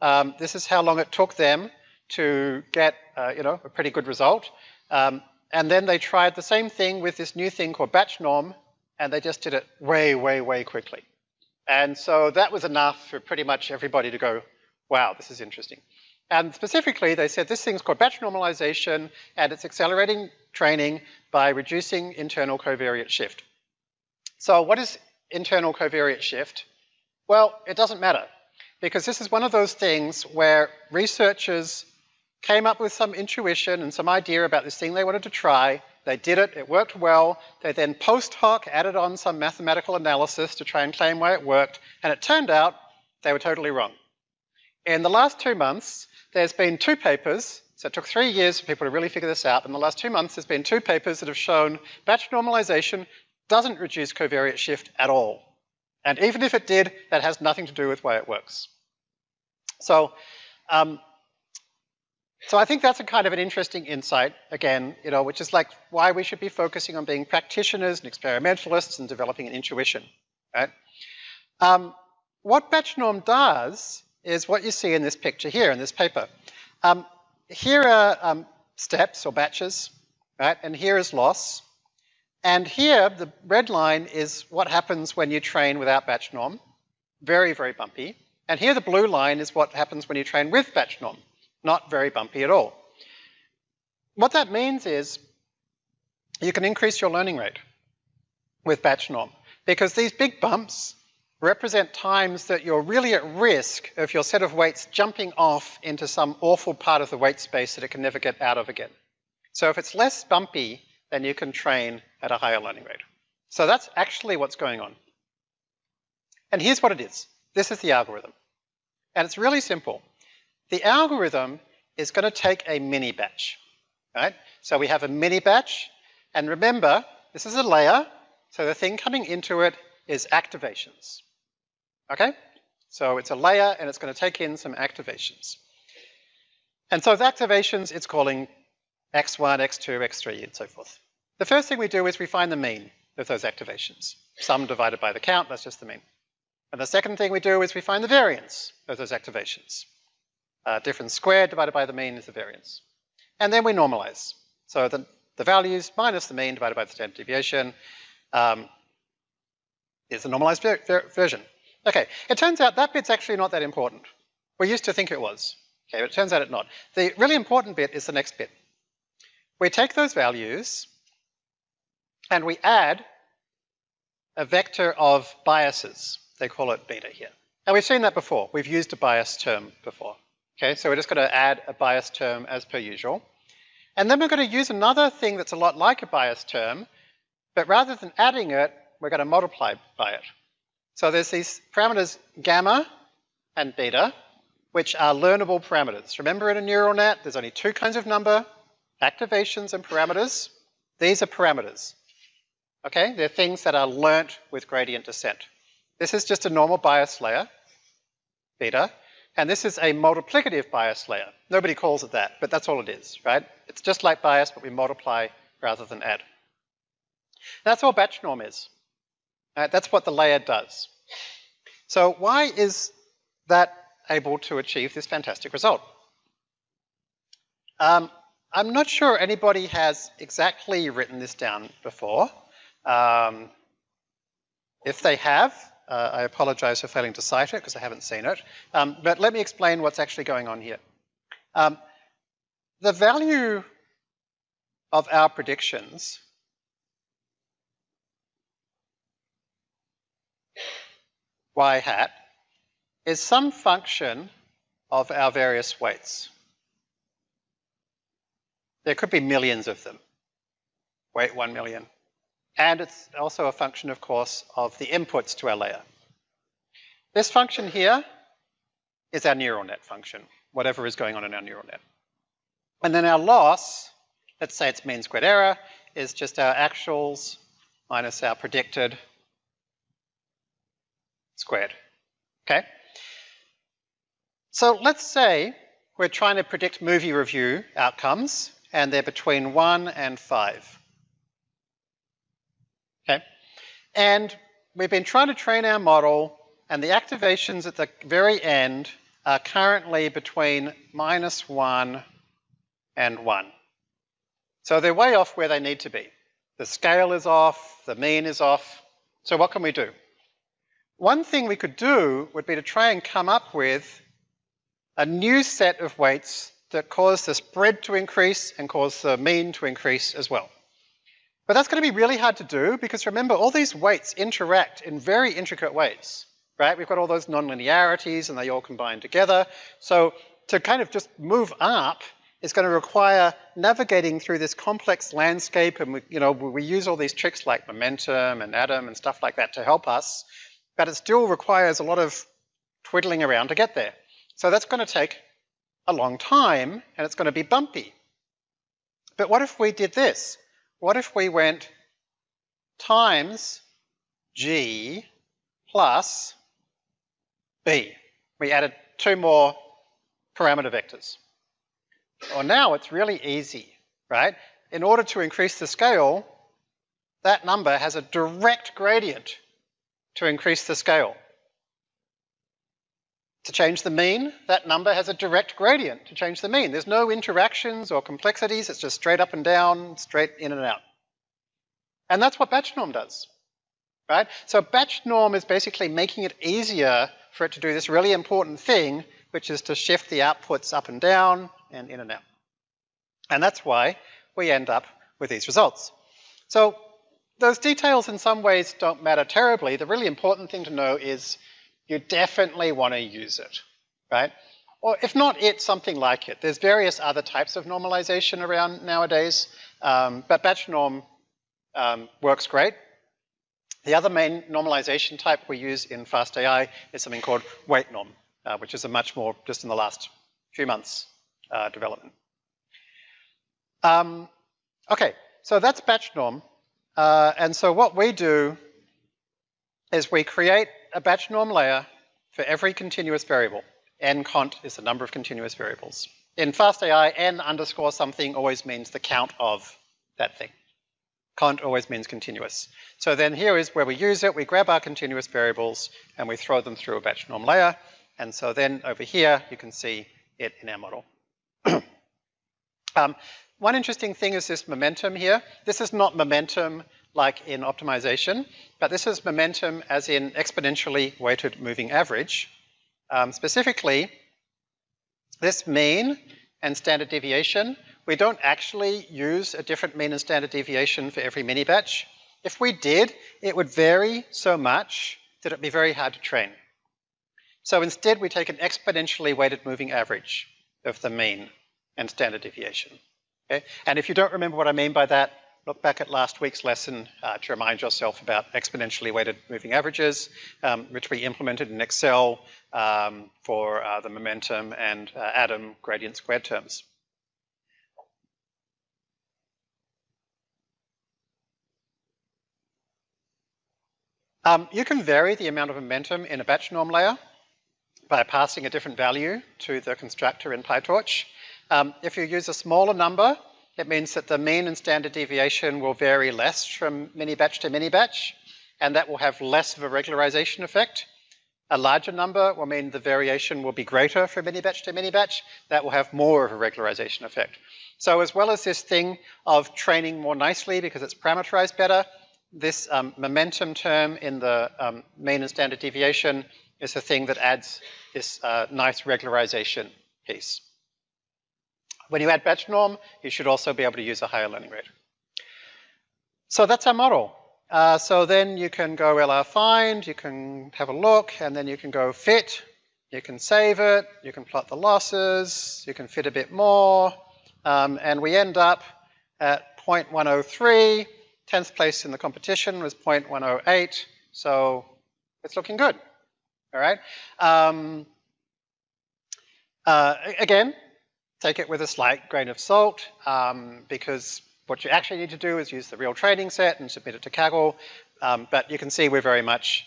S1: Um, this is how long it took them to get, uh, you know, a pretty good result. Um, and then they tried the same thing with this new thing called batch norm, and they just did it way, way, way quickly. And so that was enough for pretty much everybody to go, wow, this is interesting. And specifically, they said this thing's called batch normalization, and it's accelerating training by reducing internal covariate shift. So what is internal covariate shift? Well, it doesn't matter, because this is one of those things where researchers came up with some intuition and some idea about this thing they wanted to try. They did it, it worked well. They then post hoc added on some mathematical analysis to try and claim why it worked, and it turned out they were totally wrong. In the last two months, there's been two papers, so it took three years for people to really figure this out. In the last two months, there's been two papers that have shown batch normalization doesn't reduce covariate shift at all. And even if it did, that has nothing to do with why it works. So um, so I think that's a kind of an interesting insight, again, you know, which is like why we should be focusing on being practitioners and experimentalists and developing an intuition, right? Um, what batch norm does is what you see in this picture here, in this paper. Um, here are um, steps or batches, right? And here is loss. And here, the red line is what happens when you train without batch norm. Very, very bumpy. And here the blue line is what happens when you train with batch norm not very bumpy at all. What that means is you can increase your learning rate with batch norm because these big bumps represent times that you're really at risk of your set of weights jumping off into some awful part of the weight space that it can never get out of again. So if it's less bumpy, then you can train at a higher learning rate. So that's actually what's going on. And here's what it is. This is the algorithm. And it's really simple. The algorithm is going to take a mini batch, right? So we have a mini batch, and remember, this is a layer, so the thing coming into it is activations, okay? So it's a layer, and it's going to take in some activations. And so with activations, it's calling x1, x2, x3, and so forth. The first thing we do is we find the mean of those activations. Sum divided by the count, that's just the mean. And the second thing we do is we find the variance of those activations. Uh, difference squared divided by the mean is the variance. And then we normalize. So the, the values minus the mean divided by the standard deviation um, is the normalized ver ver version. Okay, it turns out that bit's actually not that important. We used to think it was. Okay, but it turns out it's not. The really important bit is the next bit. We take those values and we add a vector of biases. They call it beta here. And we've seen that before. We've used a bias term before. Okay, so we're just going to add a bias term as per usual. And then we're going to use another thing that's a lot like a bias term, but rather than adding it, we're going to multiply by it. So there's these parameters gamma and beta, which are learnable parameters. Remember in a neural net, there's only two kinds of number, activations and parameters. These are parameters. Okay, they're things that are learnt with gradient descent. This is just a normal bias layer, beta, and this is a multiplicative bias layer. Nobody calls it that, but that's all it is, right? It's just like bias, but we multiply rather than add. That's all batch norm is. Right? That's what the layer does. So why is that able to achieve this fantastic result? Um, I'm not sure anybody has exactly written this down before. Um, if they have, uh, I apologize for failing to cite it because I haven't seen it. Um, but let me explain what's actually going on here. Um, the value of our predictions y hat is some function of our various weights. There could be millions of them. Weight 1 million, and it's also a function, of course, of the inputs to our layer. This function here is our neural net function, whatever is going on in our neural net. And then our loss, let's say it's mean squared error, is just our actuals minus our predicted squared. Okay? So let's say we're trying to predict movie review outcomes, and they're between 1 and 5. Okay? And we've been trying to train our model and the activations at the very end are currently between minus 1 and 1. So they're way off where they need to be. The scale is off, the mean is off. So what can we do? One thing we could do would be to try and come up with a new set of weights that cause the spread to increase and cause the mean to increase as well. But that's going to be really hard to do because remember, all these weights interact in very intricate ways, right? We've got all those nonlinearities and they all combine together. So to kind of just move up is going to require navigating through this complex landscape and we, you know, we use all these tricks like momentum and Adam and stuff like that to help us, but it still requires a lot of twiddling around to get there. So that's going to take a long time and it's going to be bumpy. But what if we did this? What if we went times g plus b? We added two more parameter vectors. Well, now it's really easy, right? In order to increase the scale, that number has a direct gradient to increase the scale. To change the mean, that number has a direct gradient to change the mean. There's no interactions or complexities, it's just straight up and down, straight in and out. And that's what batch norm does, right? So batch norm is basically making it easier for it to do this really important thing, which is to shift the outputs up and down and in and out. And that's why we end up with these results. So those details in some ways don't matter terribly. The really important thing to know is you definitely want to use it, right? Or if not it, something like it. There's various other types of normalization around nowadays, um, but batch norm um, works great. The other main normalization type we use in FastAI is something called weight norm, uh, which is a much more, just in the last few months, uh, development. Um, okay, so that's batch norm. Uh, and so what we do is we create a batch norm layer for every continuous variable. n cont is the number of continuous variables. In FastAI, n underscore something always means the count of that thing. Cont always means continuous. So then here is where we use it. We grab our continuous variables and we throw them through a batch norm layer. And so then over here, you can see it in our model. <clears throat> um, one interesting thing is this momentum here. This is not momentum like in optimization, but this is momentum as in exponentially weighted moving average. Um, specifically, this mean and standard deviation, we don't actually use a different mean and standard deviation for every mini batch. If we did, it would vary so much that it'd be very hard to train. So instead, we take an exponentially weighted moving average of the mean and standard deviation. Okay? And if you don't remember what I mean by that, look back at last week's lesson uh, to remind yourself about exponentially weighted moving averages, um, which we implemented in Excel um, for uh, the momentum and uh, Adam gradient squared terms. Um, you can vary the amount of momentum in a batch norm layer by passing a different value to the constructor in PyTorch. Um, if you use a smaller number, it means that the mean and standard deviation will vary less from mini batch to mini batch, and that will have less of a regularization effect. A larger number will mean the variation will be greater from mini batch to mini batch. That will have more of a regularization effect. So as well as this thing of training more nicely because it's parameterized better, this um, momentum term in the um, mean and standard deviation is the thing that adds this uh, nice regularization piece. When you add batch norm, you should also be able to use a higher learning rate. So that's our model. Uh, so then you can go LR find, you can have a look, and then you can go fit, you can save it, you can plot the losses, you can fit a bit more, um, and we end up at 0.103, 10th place in the competition was 0.108, so it's looking good, all right? Um, uh, again, take it with a slight grain of salt um, because what you actually need to do is use the real training set and submit it to Kaggle. Um, but you can see we're very much,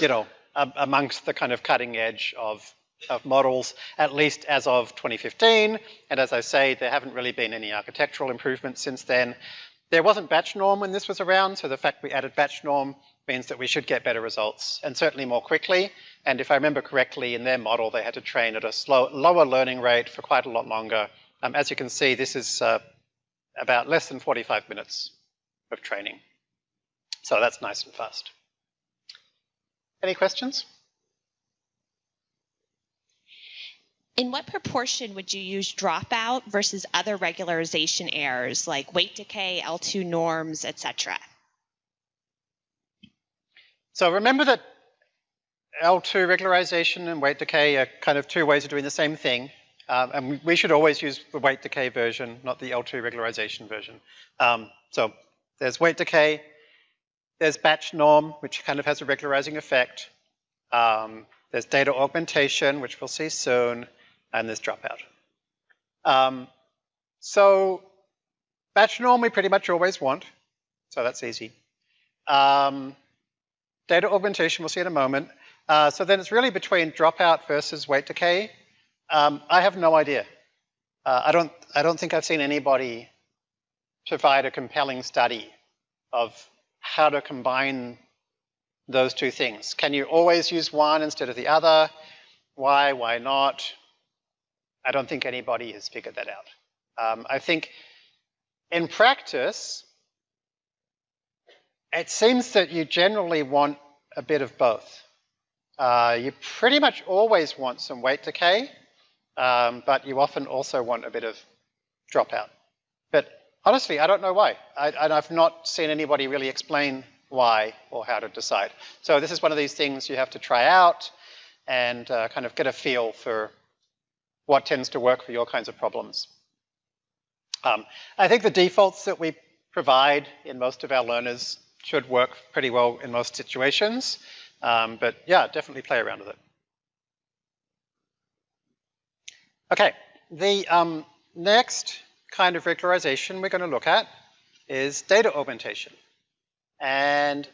S1: you know, amongst the kind of cutting edge of, of models, at least as of 2015. And as I say, there haven't really been any architectural improvements since then. There wasn't batch norm when this was around, so the fact we added batch norm means that we should get better results and certainly more quickly. And if I remember correctly, in their model, they had to train at a slow, lower learning rate for quite a lot longer. Um, as you can see, this is uh, about less than 45 minutes of training. So that's nice and fast. Any questions?
S2: In what proportion would you use dropout versus other regularization errors like weight decay, L2 norms, etc.?
S1: So remember that L2 regularization and weight decay are kind of two ways of doing the same thing. Um, and we should always use the weight decay version, not the L2 regularization version. Um, so there's weight decay, there's batch norm, which kind of has a regularizing effect. Um, there's data augmentation, which we'll see soon, and there's dropout. Um, so batch norm we pretty much always want, so that's easy. Um, data augmentation we'll see in a moment. Uh, so then it's really between dropout versus weight decay. Um, I have no idea. Uh, I don't. I don't think I've seen anybody provide a compelling study of how to combine those two things. Can you always use one instead of the other? Why? Why not? I don't think anybody has figured that out. Um, I think in practice, it seems that you generally want a bit of both. Uh, you pretty much always want some weight decay, um, but you often also want a bit of dropout. But honestly, I don't know why. I, and I've not seen anybody really explain why or how to decide. So this is one of these things you have to try out and uh, kind of get a feel for what tends to work for your kinds of problems. Um, I think the defaults that we provide in most of our learners should work pretty well in most situations. Um, but yeah, definitely play around with it. Okay, the um, next kind of regularization we're going to look at is data augmentation. And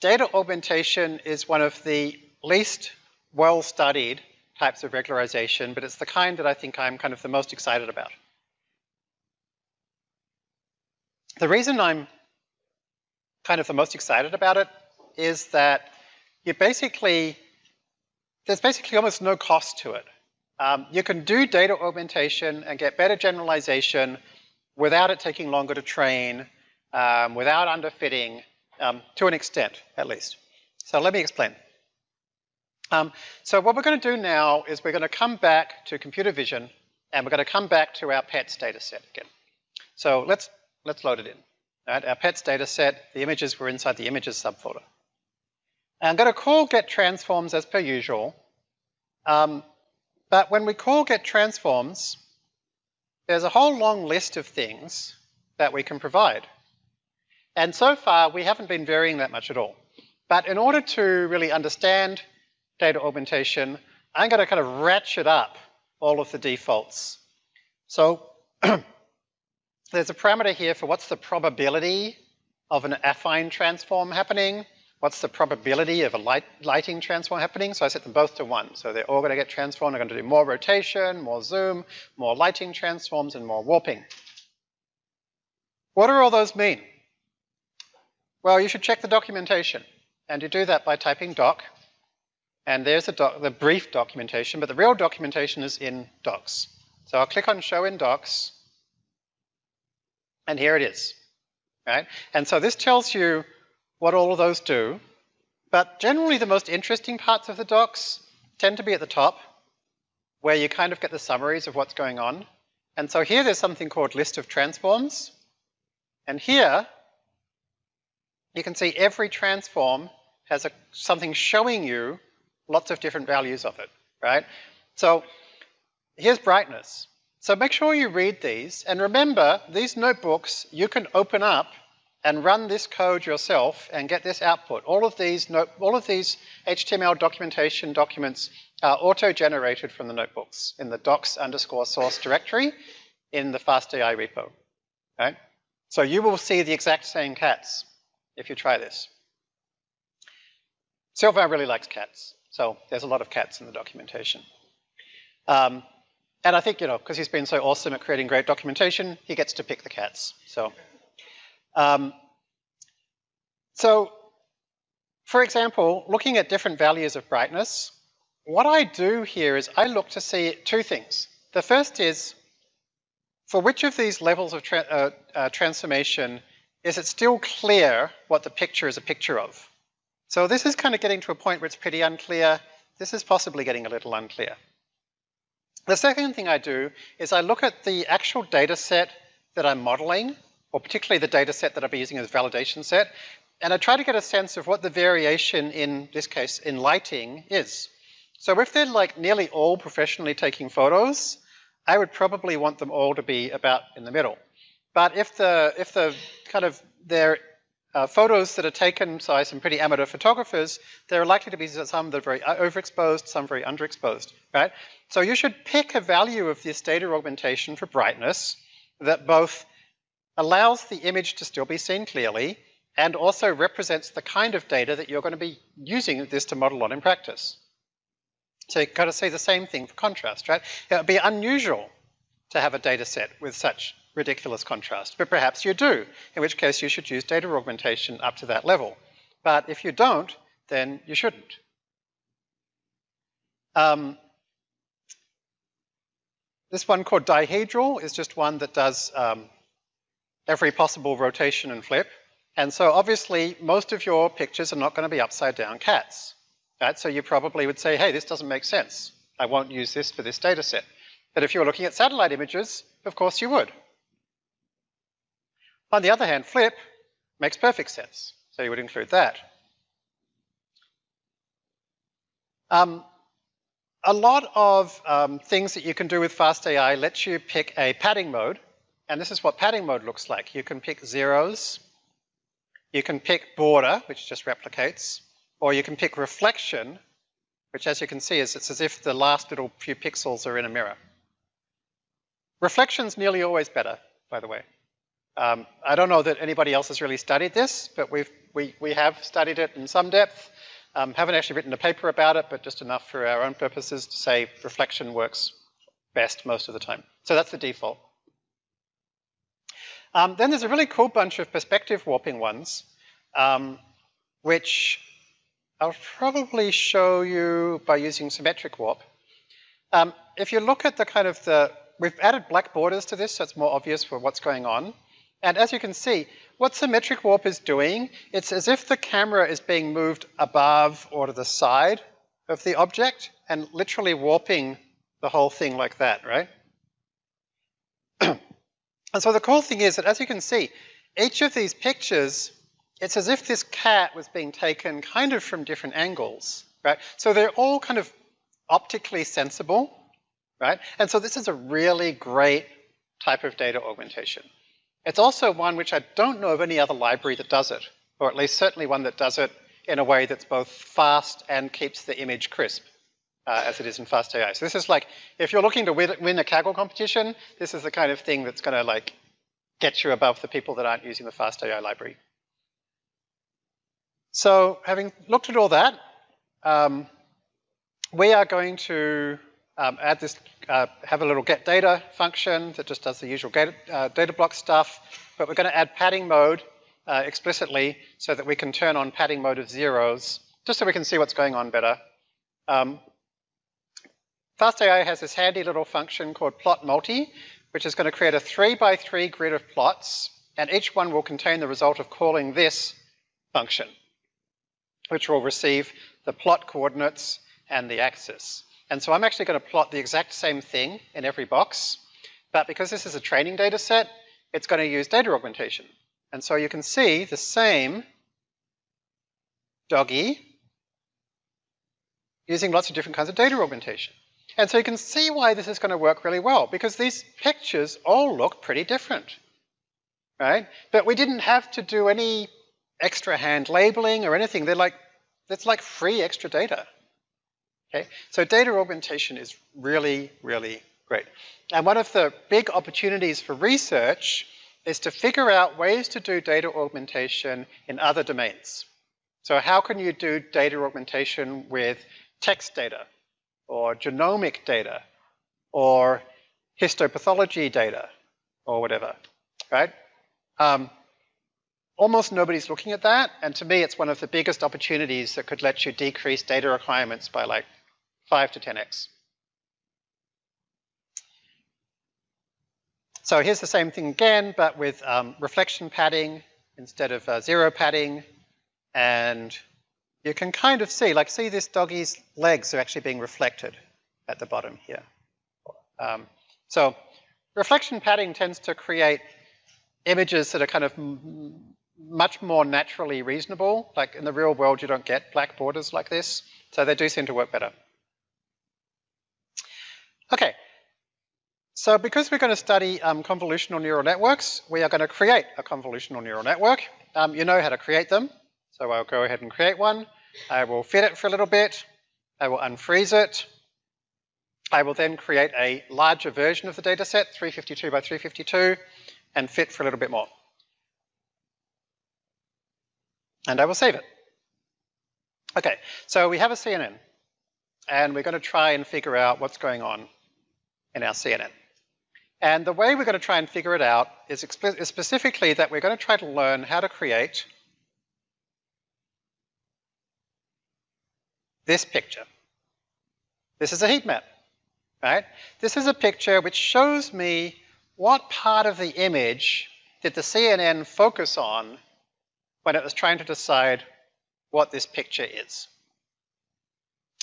S1: data augmentation is one of the least well-studied types of regularization, but it's the kind that I think I'm kind of the most excited about. The reason I'm kind of the most excited about it is that you basically, there's basically almost no cost to it. Um, you can do data augmentation and get better generalization without it taking longer to train, um, without underfitting, um, to an extent, at least. So let me explain. Um, so what we're going to do now is we're going to come back to computer vision and we're going to come back to our pets data set again. So let's, let's load it in. Right, our pets data set, the images were inside the images subfolder. I'm going to call get transforms as per usual. Um, but when we call get transforms, there's a whole long list of things that we can provide. And so far, we haven't been varying that much at all. But in order to really understand data augmentation, I'm going to kind of ratchet up all of the defaults. So <clears throat> there's a parameter here for what's the probability of an affine transform happening. What's the probability of a light, lighting transform happening? So I set them both to one. So they're all going to get transformed. They're going to do more rotation, more zoom, more lighting transforms, and more warping. What do all those mean? Well, you should check the documentation. And you do that by typing doc. And there's the, doc, the brief documentation, but the real documentation is in docs. So I'll click on show in docs. And here it is. Right? And so this tells you what all of those do. But generally the most interesting parts of the docs tend to be at the top, where you kind of get the summaries of what's going on. And so here there's something called list of transforms. And here, you can see every transform has a, something showing you lots of different values of it, right? So here's brightness. So make sure you read these. And remember, these notebooks you can open up and run this code yourself and get this output. All of these, all of these HTML documentation documents are auto-generated from the notebooks in the docs underscore source directory in the FastAI repo. Right? So you will see the exact same cats if you try this. Sylvain really likes cats, so there's a lot of cats in the documentation. Um, and I think, you know, because he's been so awesome at creating great documentation, he gets to pick the cats. So um, so for example, looking at different values of brightness, what I do here is I look to see two things. The first is, for which of these levels of tra uh, uh, transformation is it still clear what the picture is a picture of? So this is kind of getting to a point where it's pretty unclear. This is possibly getting a little unclear. The second thing I do is I look at the actual data set that I'm modeling, or particularly the data set that I'll be using as validation set, and I try to get a sense of what the variation in this case in lighting is. So if they're like nearly all professionally taking photos, I would probably want them all to be about in the middle. But if the if the kind of they're uh, photos that are taken by some pretty amateur photographers, there are likely to be some that are very overexposed, some very underexposed, right? So you should pick a value of this data augmentation for brightness that both allows the image to still be seen clearly and also represents the kind of data that you're going to be using this to model on in practice. So you've got to say the same thing for contrast, right? It would be unusual to have a data set with such ridiculous contrast, but perhaps you do, in which case you should use data augmentation up to that level. But if you don't, then you shouldn't. Um, this one called dihedral is just one that does um, every possible rotation and flip. And so obviously most of your pictures are not going to be upside down cats. Right? So you probably would say, hey, this doesn't make sense. I won't use this for this data set. But if you're looking at satellite images, of course you would. On the other hand, flip makes perfect sense. So you would include that. Um, a lot of um, things that you can do with FastAI lets you pick a padding mode. And this is what padding mode looks like. You can pick zeros. You can pick border, which just replicates. Or you can pick reflection, which as you can see is it's as if the last little few pixels are in a mirror. Reflection's nearly always better, by the way. Um, I don't know that anybody else has really studied this, but we've, we, we have studied it in some depth. Um, haven't actually written a paper about it, but just enough for our own purposes to say reflection works best most of the time. So that's the default. Um, then there's a really cool bunch of perspective warping ones, um, which I'll probably show you by using symmetric warp. Um, if you look at the kind of the, we've added black borders to this so it's more obvious for what's going on. And as you can see, what symmetric warp is doing, it's as if the camera is being moved above or to the side of the object and literally warping the whole thing like that, right? <clears throat> and so the cool thing is that as you can see, each of these pictures, it's as if this cat was being taken kind of from different angles, right? So they're all kind of optically sensible, right? And so this is a really great type of data augmentation. It's also one which I don't know of any other library that does it, or at least certainly one that does it in a way that's both fast and keeps the image crisp, uh, as it is in FastAI. So this is like, if you're looking to win a Kaggle competition, this is the kind of thing that's going to like get you above the people that aren't using the FastAI library. So having looked at all that, um, we are going to um, add this, uh, have a little get data function that just does the usual data, uh, data block stuff, but we're going to add padding mode uh, explicitly so that we can turn on padding mode of zeros, just so we can see what's going on better. Um, FastAI has this handy little function called plot multi, which is going to create a three by three grid of plots, and each one will contain the result of calling this function, which will receive the plot coordinates and the axis. And so I'm actually going to plot the exact same thing in every box, but because this is a training data set, it's going to use data augmentation. And so you can see the same doggy using lots of different kinds of data augmentation. And so you can see why this is going to work really well, because these pictures all look pretty different, right? But we didn't have to do any extra hand labeling or anything. They're like, it's like free extra data. Okay, so data augmentation is really, really great. And one of the big opportunities for research is to figure out ways to do data augmentation in other domains. So how can you do data augmentation with text data or genomic data or histopathology data or whatever, right? Um, almost nobody's looking at that, and to me it's one of the biggest opportunities that could let you decrease data requirements by like 5 to 10x. So here's the same thing again, but with um, reflection padding instead of uh, zero padding, and you can kind of see, like see this doggy's legs are actually being reflected at the bottom here. Um, so reflection padding tends to create images that are kind of much more naturally reasonable. Like in the real world, you don't get black borders like this. So they do seem to work better. Okay. So because we're going to study um, convolutional neural networks, we are going to create a convolutional neural network. Um, you know how to create them. So I'll go ahead and create one. I will fit it for a little bit. I will unfreeze it. I will then create a larger version of the data set, 352 by 352, and fit for a little bit more. And I will save it. Okay, so we have a CNN, and we're going to try and figure out what's going on in our CNN. And the way we're going to try and figure it out is, specifically that we're going to try to learn how to create this picture. This is a heat map right? This is a picture which shows me what part of the image did the CNN focus on when it was trying to decide what this picture is.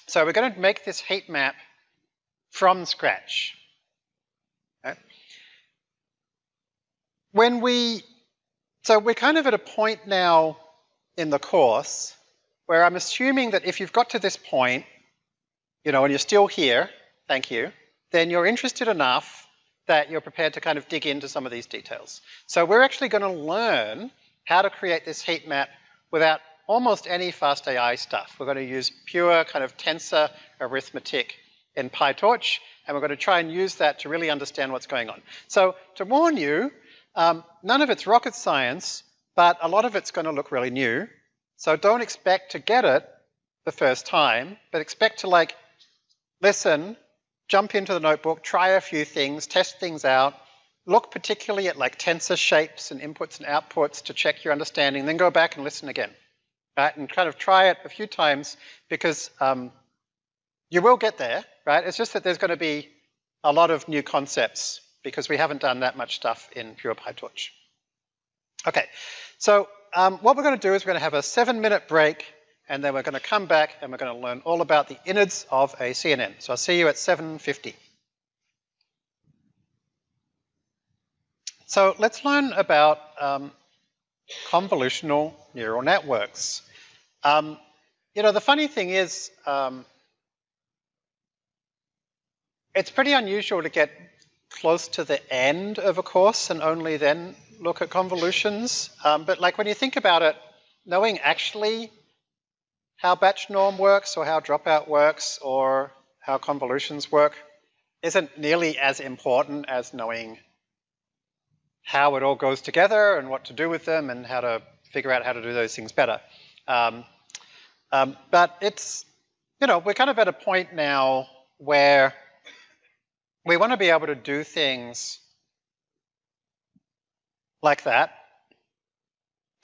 S1: So we're going to make this heat map from scratch. Okay? When we, so we're kind of at a point now in the course where I'm assuming that if you've got to this point, you know, and you're still here, thank you, then you're interested enough that you're prepared to kind of dig into some of these details. So we're actually going to learn how to create this heat map without almost any fast AI stuff. We're going to use pure kind of tensor arithmetic in PyTorch, and we're going to try and use that to really understand what's going on. So to warn you, um, none of it's rocket science, but a lot of it's going to look really new. So don't expect to get it the first time, but expect to like listen, jump into the notebook, try a few things, test things out, look particularly at like tensor shapes and inputs and outputs to check your understanding, then go back and listen again. Right? And kind of try it a few times because um, you will get there, right? It's just that there's going to be a lot of new concepts because we haven't done that much stuff in pure PyTorch. Okay, so um, what we're going to do is we're going to have a seven minute break and then we're going to come back and we're going to learn all about the innards of a CNN. So I'll see you at 7.50. So let's learn about um, convolutional neural networks. Um, you know, the funny thing is, um, it's pretty unusual to get close to the end of a course and only then look at convolutions. Um, but like when you think about it, knowing actually how batch norm works or how dropout works or how convolutions work isn't nearly as important as knowing how it all goes together and what to do with them and how to figure out how to do those things better. Um, um, but it's, you know, we're kind of at a point now where we want to be able to do things like that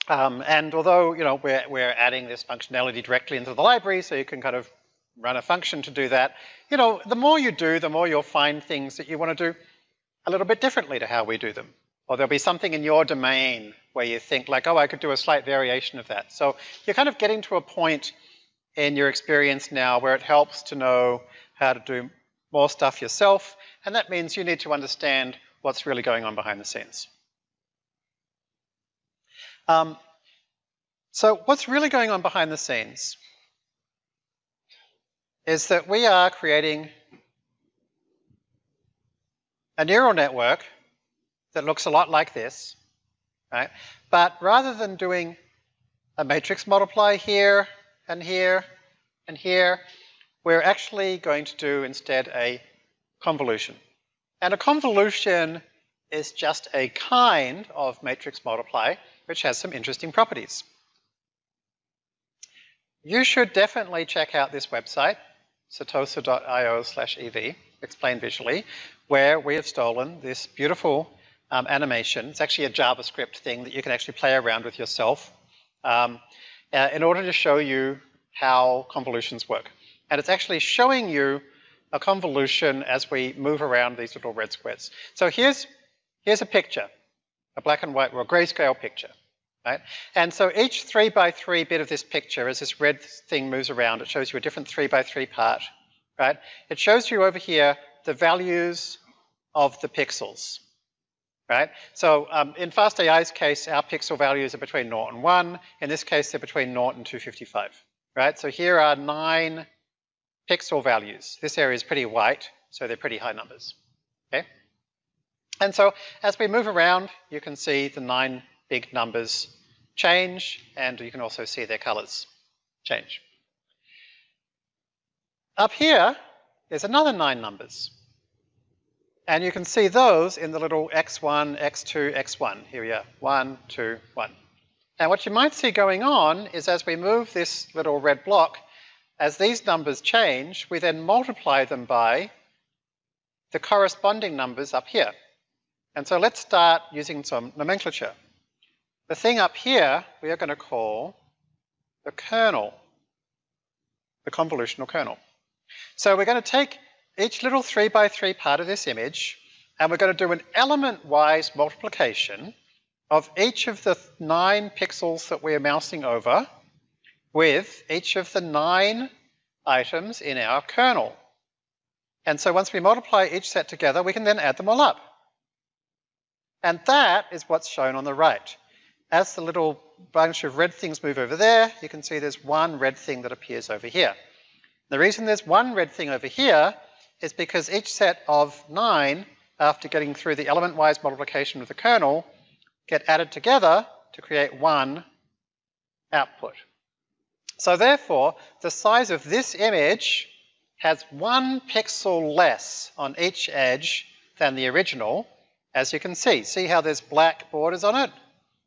S1: um, and although, you know, we're, we're adding this functionality directly into the library, so you can kind of run a function to do that, you know, the more you do, the more you'll find things that you want to do a little bit differently to how we do them. Or there'll be something in your domain where you think like, oh, I could do a slight variation of that. So you're kind of getting to a point in your experience now where it helps to know how to do more stuff yourself, and that means you need to understand what's really going on behind the scenes. Um, so what's really going on behind the scenes is that we are creating a neural network that looks a lot like this, right? But rather than doing a matrix multiply here and here and here, we're actually going to do instead a convolution. And a convolution is just a kind of matrix multiply which has some interesting properties. You should definitely check out this website, setosa.io slash ev, explained visually, where we have stolen this beautiful um, animation. It's actually a JavaScript thing that you can actually play around with yourself um, uh, in order to show you how convolutions work. And it's actually showing you a convolution as we move around these little red squares. So here's, here's a picture, a black and white, or a grayscale picture. Right? And so each three by three bit of this picture, as this red thing moves around, it shows you a different three by three part, right? It shows you over here the values of the pixels, right? So um, in FastAI's case, our pixel values are between 0 and 1. In this case, they're between 0 and 255, right? So here are nine pixel values. This area is pretty white, so they're pretty high numbers, okay? And so as we move around, you can see the nine big numbers change, and you can also see their colors change. Up here, there's another nine numbers. And you can see those in the little x1, x2, x1. Here we are, one, two, one. And what you might see going on is as we move this little red block, as these numbers change, we then multiply them by the corresponding numbers up here. And so let's start using some nomenclature. The thing up here we are going to call the kernel, the convolutional kernel. So we're going to take each little 3 by 3 part of this image and we're going to do an element-wise multiplication of each of the nine pixels that we're mousing over with each of the nine items in our kernel. And so once we multiply each set together, we can then add them all up. And that is what's shown on the right. As the little bunch of red things move over there, you can see there's one red thing that appears over here. The reason there's one red thing over here is because each set of nine, after getting through the element-wise multiplication of the kernel, get added together to create one output. So therefore, the size of this image has one pixel less on each edge than the original, as you can see. See how there's black borders on it?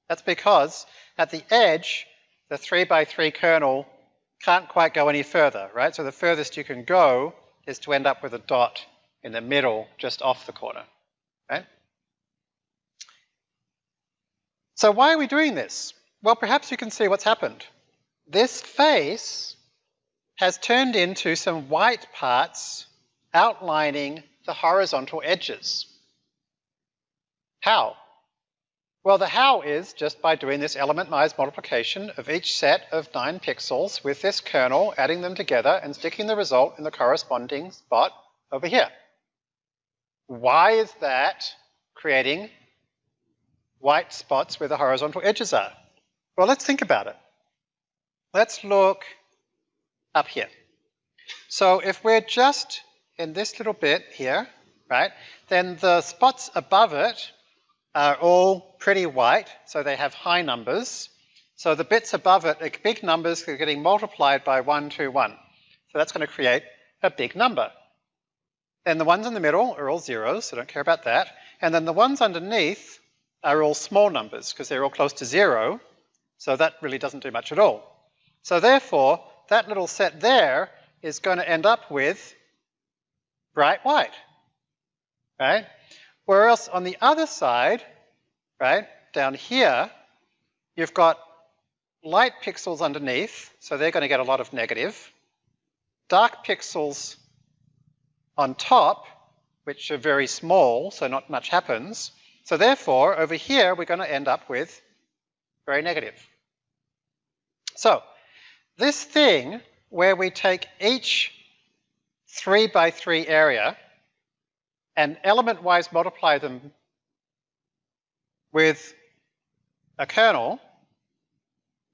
S1: That's because at the edge, the 3 by 3 kernel can't quite go any further, right? So the furthest you can go is to end up with a dot in the middle, just off the corner, right? So why are we doing this? Well, perhaps you can see what's happened this face has turned into some white parts outlining the horizontal edges. How? Well, the how is just by doing this element-wise multiplication of each set of nine pixels with this kernel, adding them together and sticking the result in the corresponding spot over here. Why is that creating white spots where the horizontal edges are? Well, let's think about it. Let's look up here. So if we're just in this little bit here, right, then the spots above it are all pretty white, so they have high numbers. So the bits above it are big numbers are getting multiplied by 1, 2, 1. So that's going to create a big number. Then the ones in the middle are all zeros, so don't care about that. And then the ones underneath are all small numbers because they're all close to zero, so that really doesn't do much at all. So therefore, that little set there is going to end up with bright white, right? Whereas on the other side, right, down here, you've got light pixels underneath, so they're going to get a lot of negative. Dark pixels on top, which are very small, so not much happens. So therefore, over here, we're going to end up with very negative. So this thing where we take each three by three area and element-wise multiply them with a kernel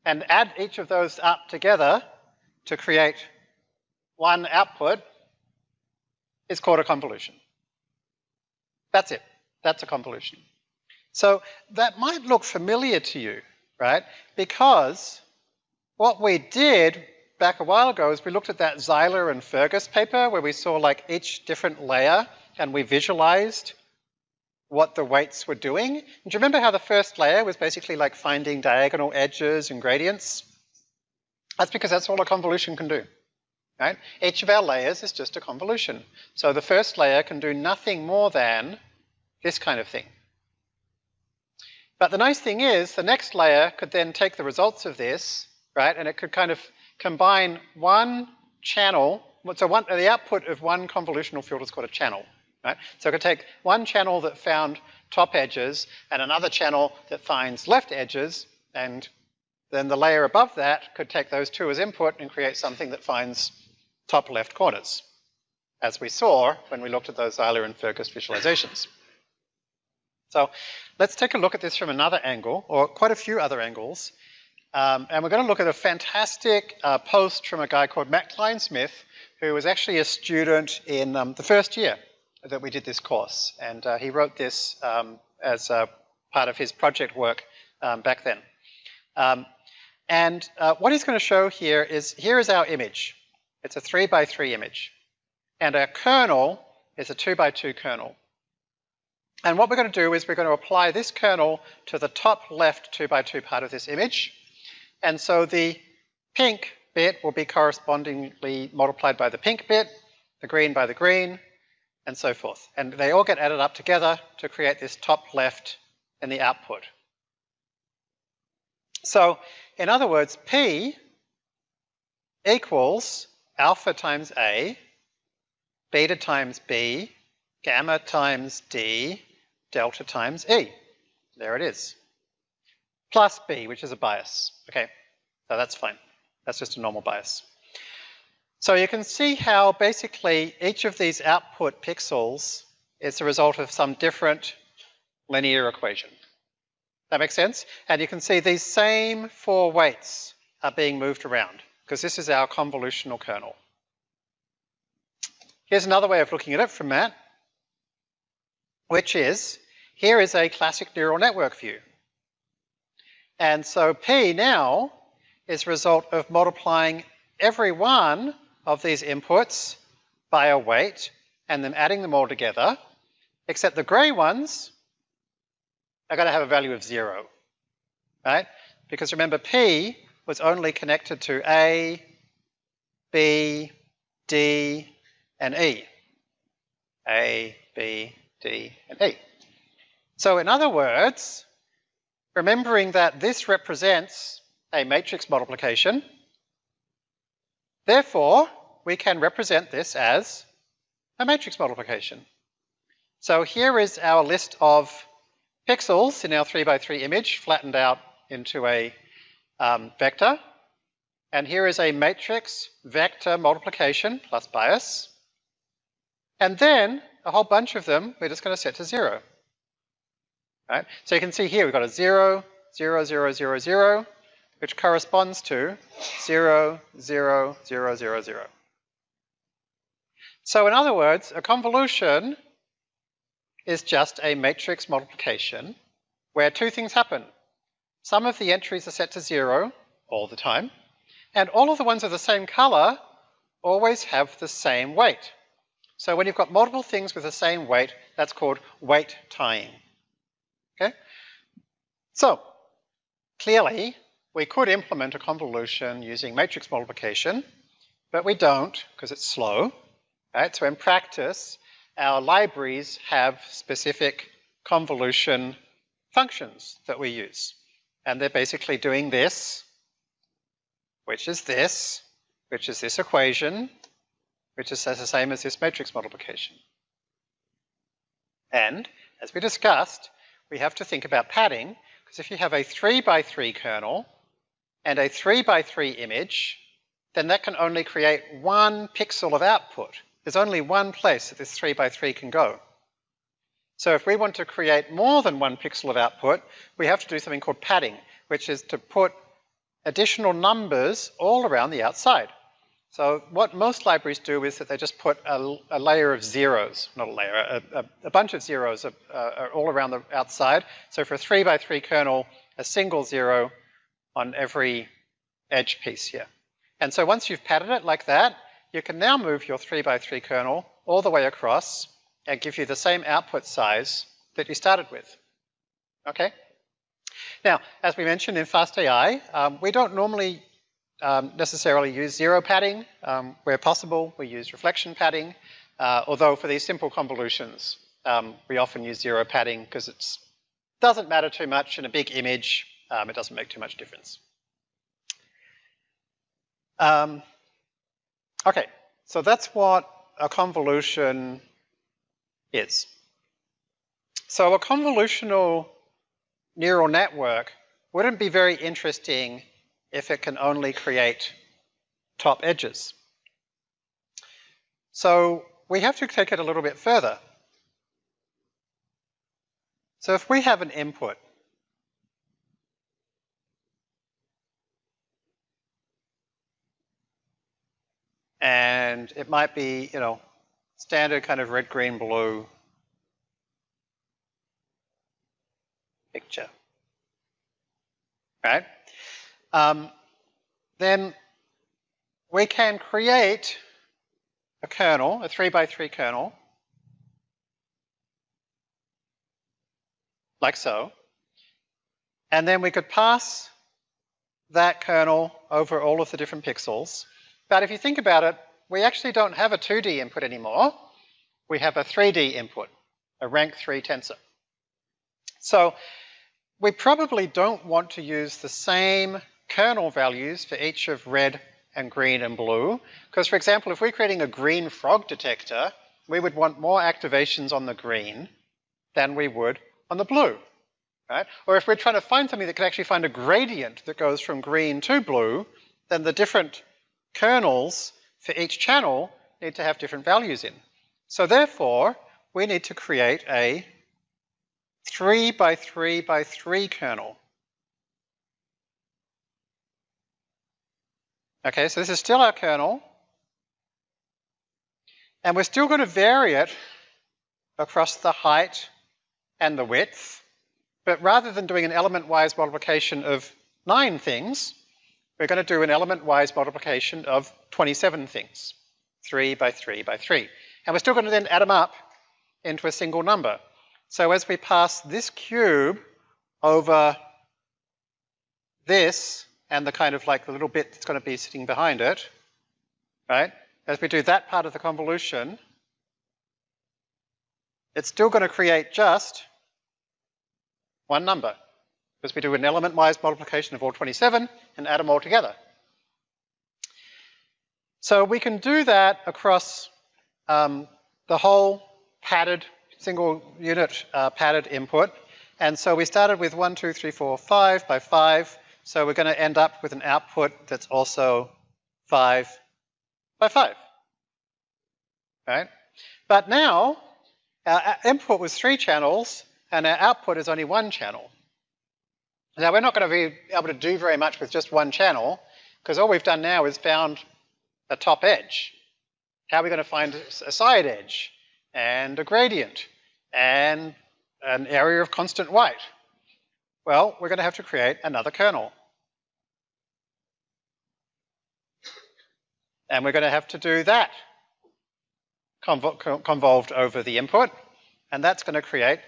S1: and add each of those up together to create one output is called a convolution. That's it. That's a convolution. So that might look familiar to you, right? Because what we did back a while ago is we looked at that Zeiler and Fergus paper where we saw like each different layer and we visualized what the weights were doing. And do you remember how the first layer was basically like finding diagonal edges and gradients? That's because that's all a convolution can do. Right? Each of our layers is just a convolution. So the first layer can do nothing more than this kind of thing. But the nice thing is the next layer could then take the results of this, right, and it could kind of combine one channel, so one, the output of one convolutional filter is called a channel, right? So it could take one channel that found top edges and another channel that finds left edges, and then the layer above that could take those two as input and create something that finds top left corners, as we saw when we looked at those Zeiler and Fergus visualizations. So let's take a look at this from another angle, or quite a few other angles. Um, and we're going to look at a fantastic uh, post from a guy called Matt Kleinsmith, who was actually a student in um, the first year that we did this course. And uh, he wrote this um, as part of his project work um, back then. Um, and uh, what he's going to show here is, here is our image. It's a three by three image. And our kernel is a two by two kernel. And what we're going to do is we're going to apply this kernel to the top left 2 by 2 part of this image. And so the pink bit will be correspondingly multiplied by the pink bit, the green by the green, and so forth. And they all get added up together to create this top left in the output. So, in other words, P equals alpha times A, beta times B, gamma times D, delta times E. There it is. Plus B, which is a bias. Okay, so that's fine. That's just a normal bias. So you can see how basically each of these output pixels is the result of some different linear equation. That makes sense? And you can see these same four weights are being moved around because this is our convolutional kernel. Here's another way of looking at it from Matt, which is here is a classic neural network view. And so P now is a result of multiplying every one of these inputs by a weight and then adding them all together, except the grey ones are going to have a value of zero, right? Because remember P was only connected to A, B, D, and E. A, B, D, and E. So in other words, remembering that this represents a matrix multiplication, therefore we can represent this as a matrix multiplication. So here is our list of pixels in our 3 by 3 image flattened out into a um, vector. And here is a matrix vector multiplication plus bias. And then a whole bunch of them we're just going to set to zero. Right? So you can see here we've got a 0, 0, 0, 0, 0, which corresponds to 0, 0, 0, 0, 0. So in other words, a convolution is just a matrix multiplication where two things happen. Some of the entries are set to 0 all the time, and all of the ones of the same color always have the same weight. So when you've got multiple things with the same weight, that's called weight tying. Okay? So, clearly, we could implement a convolution using matrix multiplication, but we don't because it's slow. Right? So in practice, our libraries have specific convolution functions that we use. And they're basically doing this, which is this, which is this equation, which is the same as this matrix multiplication. And, as we discussed, we have to think about padding, because if you have a 3 by 3 kernel and a 3 by 3 image, then that can only create one pixel of output. There's only one place that this 3 by 3 can go. So if we want to create more than one pixel of output, we have to do something called padding, which is to put additional numbers all around the outside. So what most libraries do is that they just put a, a layer of zeros, not a layer, a, a, a bunch of zeros uh, all around the outside. So for a three by three kernel, a single zero on every edge piece here. And so once you've padded it like that, you can now move your three by three kernel all the way across and give you the same output size that you started with. Okay? Now, as we mentioned in FastAI, um, we don't normally um, necessarily use zero padding. Um, where possible, we use reflection padding, uh, although for these simple convolutions, um, we often use zero padding because it Doesn't matter too much in a big image. Um, it doesn't make too much difference. Um, okay, so that's what a convolution is. So a convolutional neural network wouldn't be very interesting if it can only create top edges. So we have to take it a little bit further. So if we have an input, and it might be, you know, standard kind of red, green, blue picture, right? Um, then we can create a kernel, a three by three kernel, like so. And then we could pass that kernel over all of the different pixels. But if you think about it, we actually don't have a 2D input anymore. We have a 3D input, a rank 3 tensor. So we probably don't want to use the same kernel values for each of red and green and blue. Because for example, if we're creating a green frog detector, we would want more activations on the green than we would on the blue, right? Or if we're trying to find something that can actually find a gradient that goes from green to blue, then the different kernels for each channel need to have different values in. So therefore, we need to create a 3 by 3 by 3 kernel. Okay, so this is still our kernel. And we're still going to vary it across the height and the width. But rather than doing an element-wise multiplication of 9 things, we're going to do an element-wise multiplication of 27 things. 3 by 3 by 3. And we're still going to then add them up into a single number. So as we pass this cube over this, and the kind of like the little bit that's going to be sitting behind it, right? As we do that part of the convolution, it's still going to create just one number because we do an element-wise multiplication of all 27 and add them all together. So we can do that across um, the whole padded, single unit uh, padded input. And so we started with 1, 2, 3, 4, 5 by 5. So we're going to end up with an output that's also 5 by 5. Right? But now, our input was three channels, and our output is only one channel. Now, we're not going to be able to do very much with just one channel, because all we've done now is found a top edge. How are we going to find a side edge, and a gradient, and an area of constant white? Well, we're going to have to create another kernel. And we're going to have to do that convol convolved over the input, and that's going to create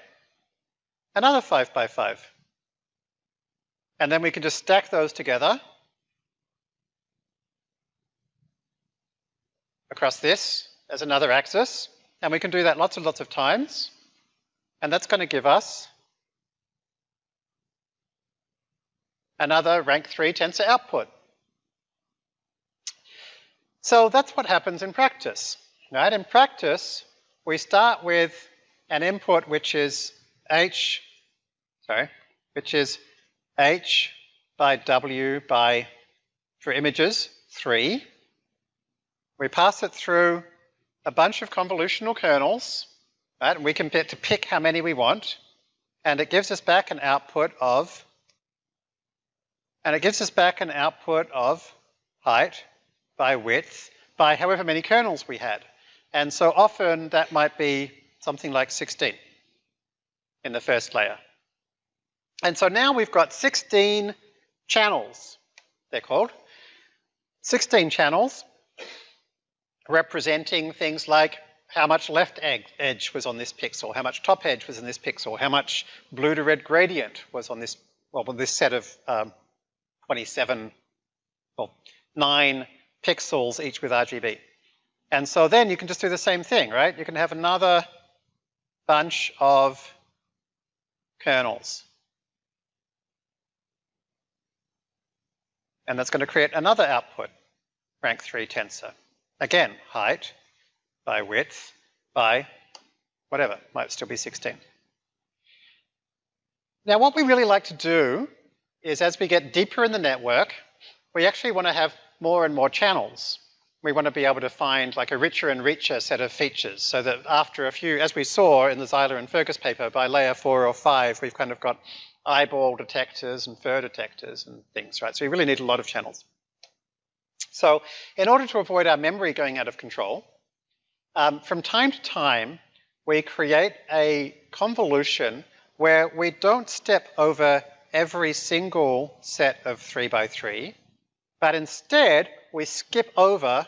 S1: another 5 by 5. And then we can just stack those together across this as another axis, and we can do that lots and lots of times, and that's going to give us another rank 3 tensor output. So that's what happens in practice. Right? In practice, we start with an input which is h, sorry, which is h by w by, for images, 3. We pass it through a bunch of convolutional kernels, right? And we can pick, to pick how many we want, and it gives us back an output of and it gives us back an output of height by width by however many kernels we had. And so often that might be something like 16 in the first layer. And so now we've got 16 channels, they're called. 16 channels representing things like how much left edge was on this pixel, how much top edge was in this pixel, how much blue to red gradient was on this, well, this set of um, 27, well, nine pixels each with RGB. And so then you can just do the same thing, right? You can have another bunch of kernels. And that's going to create another output, rank 3 tensor. Again, height by width by whatever, might still be 16. Now what we really like to do is as we get deeper in the network, we actually want to have more and more channels. We want to be able to find like a richer and richer set of features so that after a few, as we saw in the Zeiler and Fergus paper, by layer four or five, we've kind of got eyeball detectors and fur detectors and things, right? So we really need a lot of channels. So in order to avoid our memory going out of control, um, from time to time, we create a convolution where we don't step over every single set of three by three, but instead we skip over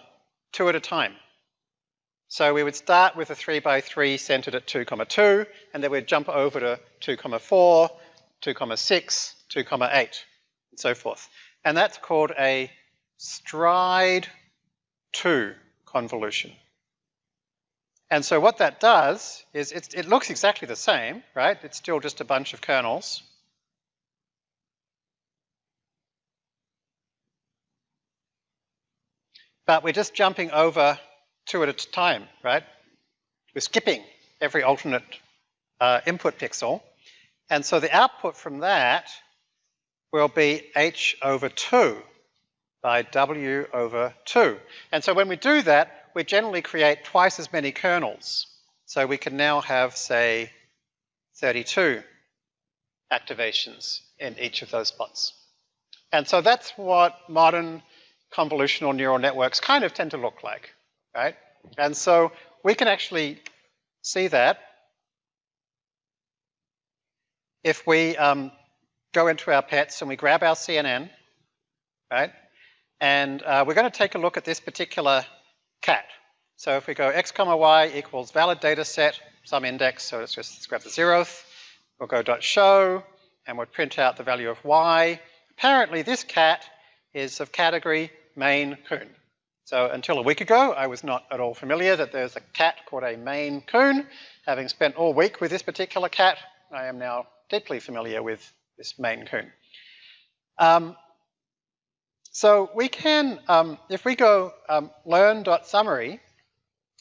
S1: two at a time. So we would start with a three by three centered at two comma two, and then we'd jump over to two comma four, two comma six, two comma eight, and so forth. And that's called a stride two convolution. And so what that does is it looks exactly the same, right? It's still just a bunch of kernels. But we're just jumping over two at a time, right? We're skipping every alternate uh, input pixel. And so the output from that will be h over 2 by w over 2. And so when we do that, we generally create twice as many kernels. So we can now have, say, 32 activations in each of those spots. And so that's what modern convolutional neural networks kind of tend to look like, right? And so we can actually see that if we um, go into our pets and we grab our CNN, right? And uh, we're going to take a look at this particular cat. So if we go x comma y equals valid data set, some index, so let's just let's grab the zeroth, we'll go dot show, and we'll print out the value of y. Apparently this cat is of category Maine Coon. So until a week ago, I was not at all familiar that there's a cat called a Maine Coon. Having spent all week with this particular cat, I am now deeply familiar with this Maine Coon. Um, so we can, um, if we go um, learn.summary,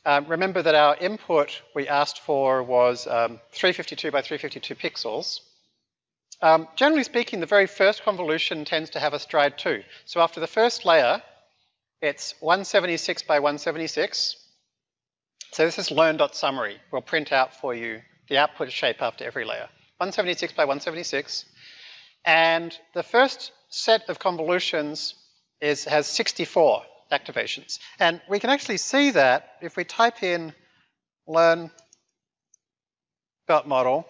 S1: um, remember that our input we asked for was um, 352 by 352 pixels. Um, generally speaking, the very first convolution tends to have a stride 2. So after the first layer, it's 176 by 176. So this is learn.summary. We'll print out for you the output shape after every layer. 176 by 176. And the first set of convolutions is, has 64 activations. And we can actually see that if we type in learn dot model,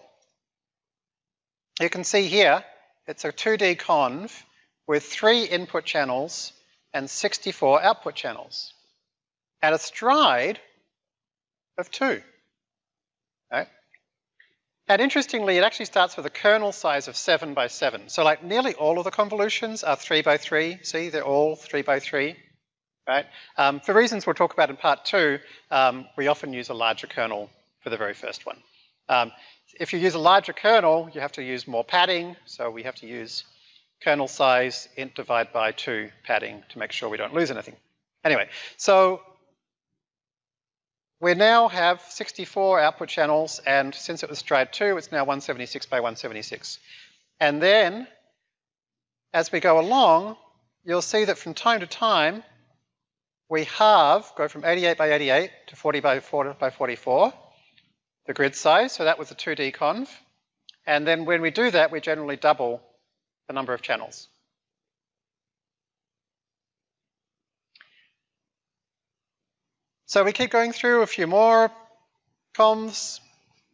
S1: you can see here it's a 2D conv with three input channels and 64 output channels at a stride of two. Right? And interestingly, it actually starts with a kernel size of 7 by 7. So like nearly all of the convolutions are 3 by 3. See, they're all 3 by 3. Right? Um, for reasons we'll talk about in part 2, um, we often use a larger kernel for the very first one. Um, if you use a larger kernel, you have to use more padding. So we have to use kernel size int divide by 2 padding to make sure we don't lose anything. Anyway, so we now have 64 output channels, and since it was stride 2, it's now 176 by 176. And then, as we go along, you'll see that from time to time, we halve, go from 88 by 88 to 40 by 40 by 44, the grid size, so that was a 2D conv. And then when we do that, we generally double the number of channels. So we keep going through a few more convs,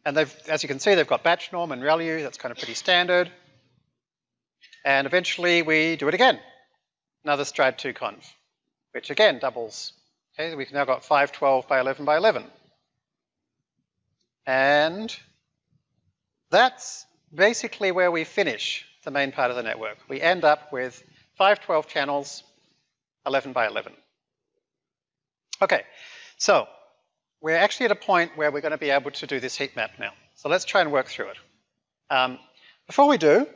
S1: and they've, as you can see, they've got batch norm and ReLU, that's kind of pretty standard. And eventually we do it again, another stride 2 conv, which again doubles. Okay, we've now got 512 by 11 by 11. And that's basically where we finish the main part of the network. We end up with 512 channels, 11 by 11. Okay, so we're actually at a point where we're going to be able to do this heat map now. So let's try and work through it. Um, before we do,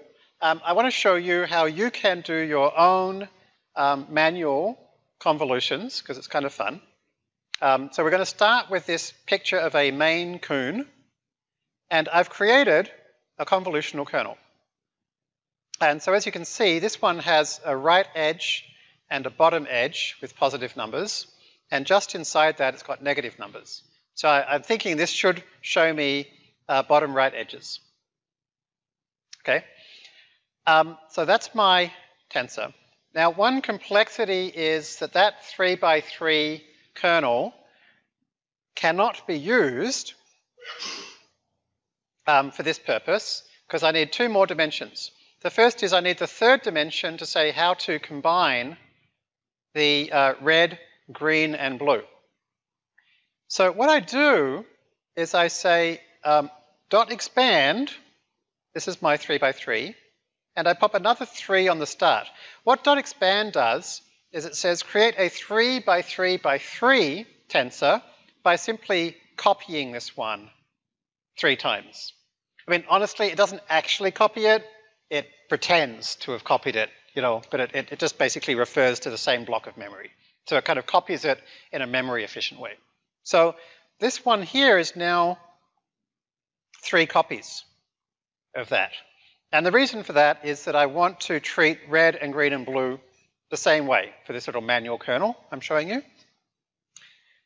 S1: um, I want to show you how you can do your own um, manual convolutions, because it's kind of fun. Um, so we're going to start with this picture of a Maine coon, and I've created a convolutional kernel. And so as you can see, this one has a right edge and a bottom edge with positive numbers, and just inside that it's got negative numbers. So I, am thinking this should show me uh, bottom right edges. Okay, um, so that's my tensor. Now one complexity is that that 3 by 3 kernel cannot be used um, for this purpose because I need two more dimensions. The first is I need the third dimension to say how to combine the uh, red, green, and blue. So what I do is I say um, dot expand, this is my 3 by 3, and I pop another 3 on the start. What dot expand does is it says create a 3 by 3 by 3 tensor by simply copying this one three times. I mean, honestly, it doesn't actually copy it. It pretends to have copied it, you know, but it, it, it just basically refers to the same block of memory. So it kind of copies it in a memory efficient way. So this one here is now three copies of that. And the reason for that is that I want to treat red and green and blue the same way for this little manual kernel I'm showing you.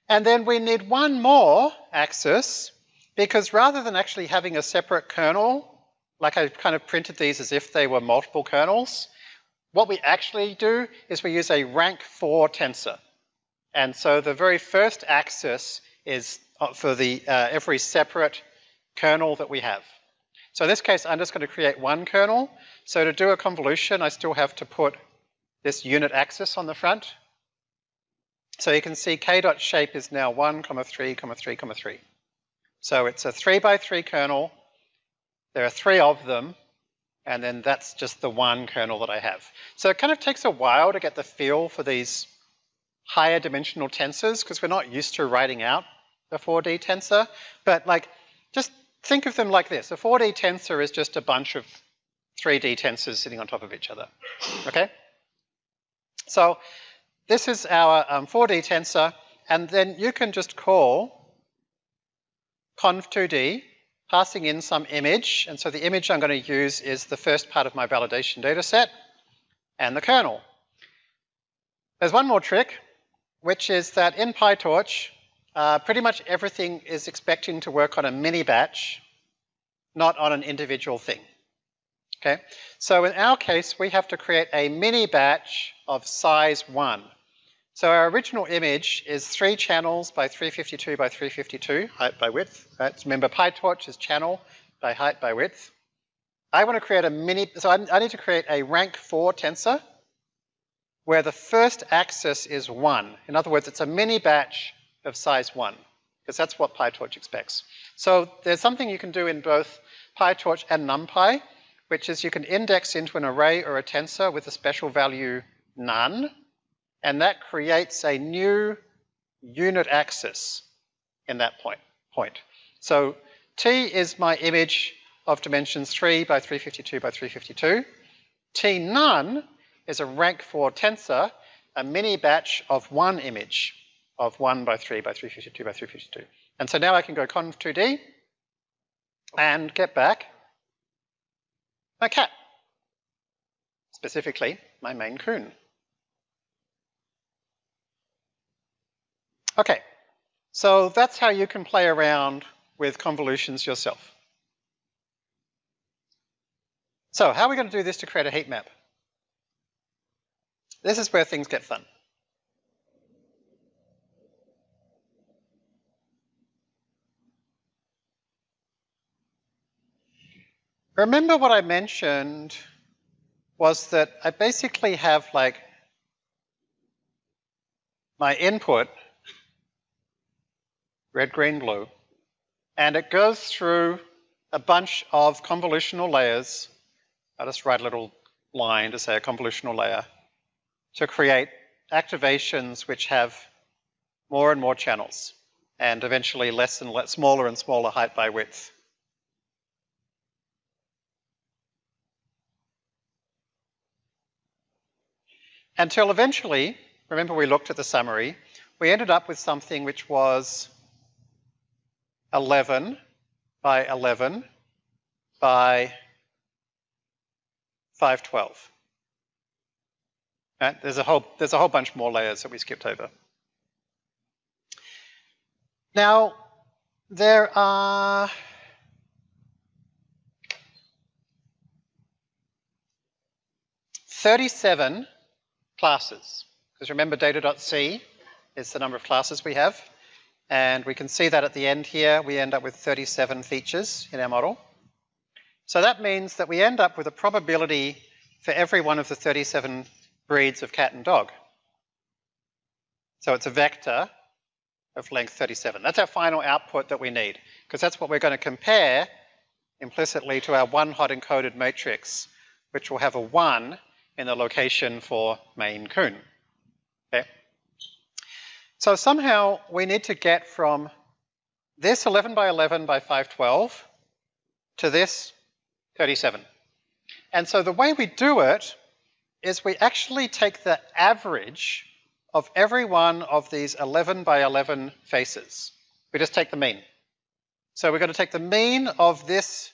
S1: And then we need one more axis because rather than actually having a separate kernel, like I've kind of printed these as if they were multiple kernels, what we actually do is we use a rank 4 tensor. And so the very first axis is uh, for the uh, every separate kernel that we have. So in this case, I'm just going to create one kernel. So to do a convolution, I still have to put this unit axis on the front. So you can see k dot shape is now 1, comma 3, comma 3, comma 3. So it's a 3 by 3 kernel. There are three of them, and then that's just the one kernel that I have. So it kind of takes a while to get the feel for these higher dimensional tensors because we're not used to writing out a 4D tensor. But like, just think of them like this. A 4D tensor is just a bunch of 3D tensors sitting on top of each other, okay? So this is our um, 4D tensor, and then you can just call conv2d, passing in some image, and so the image I'm going to use is the first part of my validation data set, and the kernel. There's one more trick, which is that in PyTorch, uh, pretty much everything is expecting to work on a mini batch, not on an individual thing. Okay, so in our case, we have to create a mini batch of size one. So our original image is three channels by 352 by 352, height by width. Right? Remember, PyTorch is channel by height by width. I want to create a mini, so I, I need to create a rank four tensor where the first axis is one. In other words, it's a mini batch of size one, because that's what PyTorch expects. So there's something you can do in both PyTorch and NumPy, which is you can index into an array or a tensor with a special value none, and that creates a new unit axis in that point. point. So T is my image of dimensions 3 by 352 by 352. T none is a rank 4 tensor, a mini batch of one image of 1 by 3 by 352 by 352. And so now I can go conv2d and get back my cat, specifically my Maine coon. Okay, so that's how you can play around with convolutions yourself. So how are we going to do this to create a heat map? This is where things get fun. Remember what I mentioned was that I basically have like my input, red, green, blue, and it goes through a bunch of convolutional layers. I'll just write a little line to say a convolutional layer to create activations which have more and more channels and eventually less and less, smaller and smaller height by width. Until eventually, remember we looked at the summary, we ended up with something which was 11 by 11 by 512. Right? There's a whole there's a whole bunch more layers that we skipped over. Now there are Thirty-seven classes, because remember data.c is the number of classes we have, and we can see that at the end here we end up with 37 features in our model. So that means that we end up with a probability for every one of the 37 breeds of cat and dog. So it's a vector of length 37. That's our final output that we need, because that's what we're going to compare implicitly to our one hot encoded matrix, which will have a 1 in the location for Maine Coon. Okay. So somehow we need to get from this 11 by 11 by 512 to this 37. And so the way we do it is we actually take the average of every one of these 11 by 11 faces. We just take the mean. So we're going to take the mean of this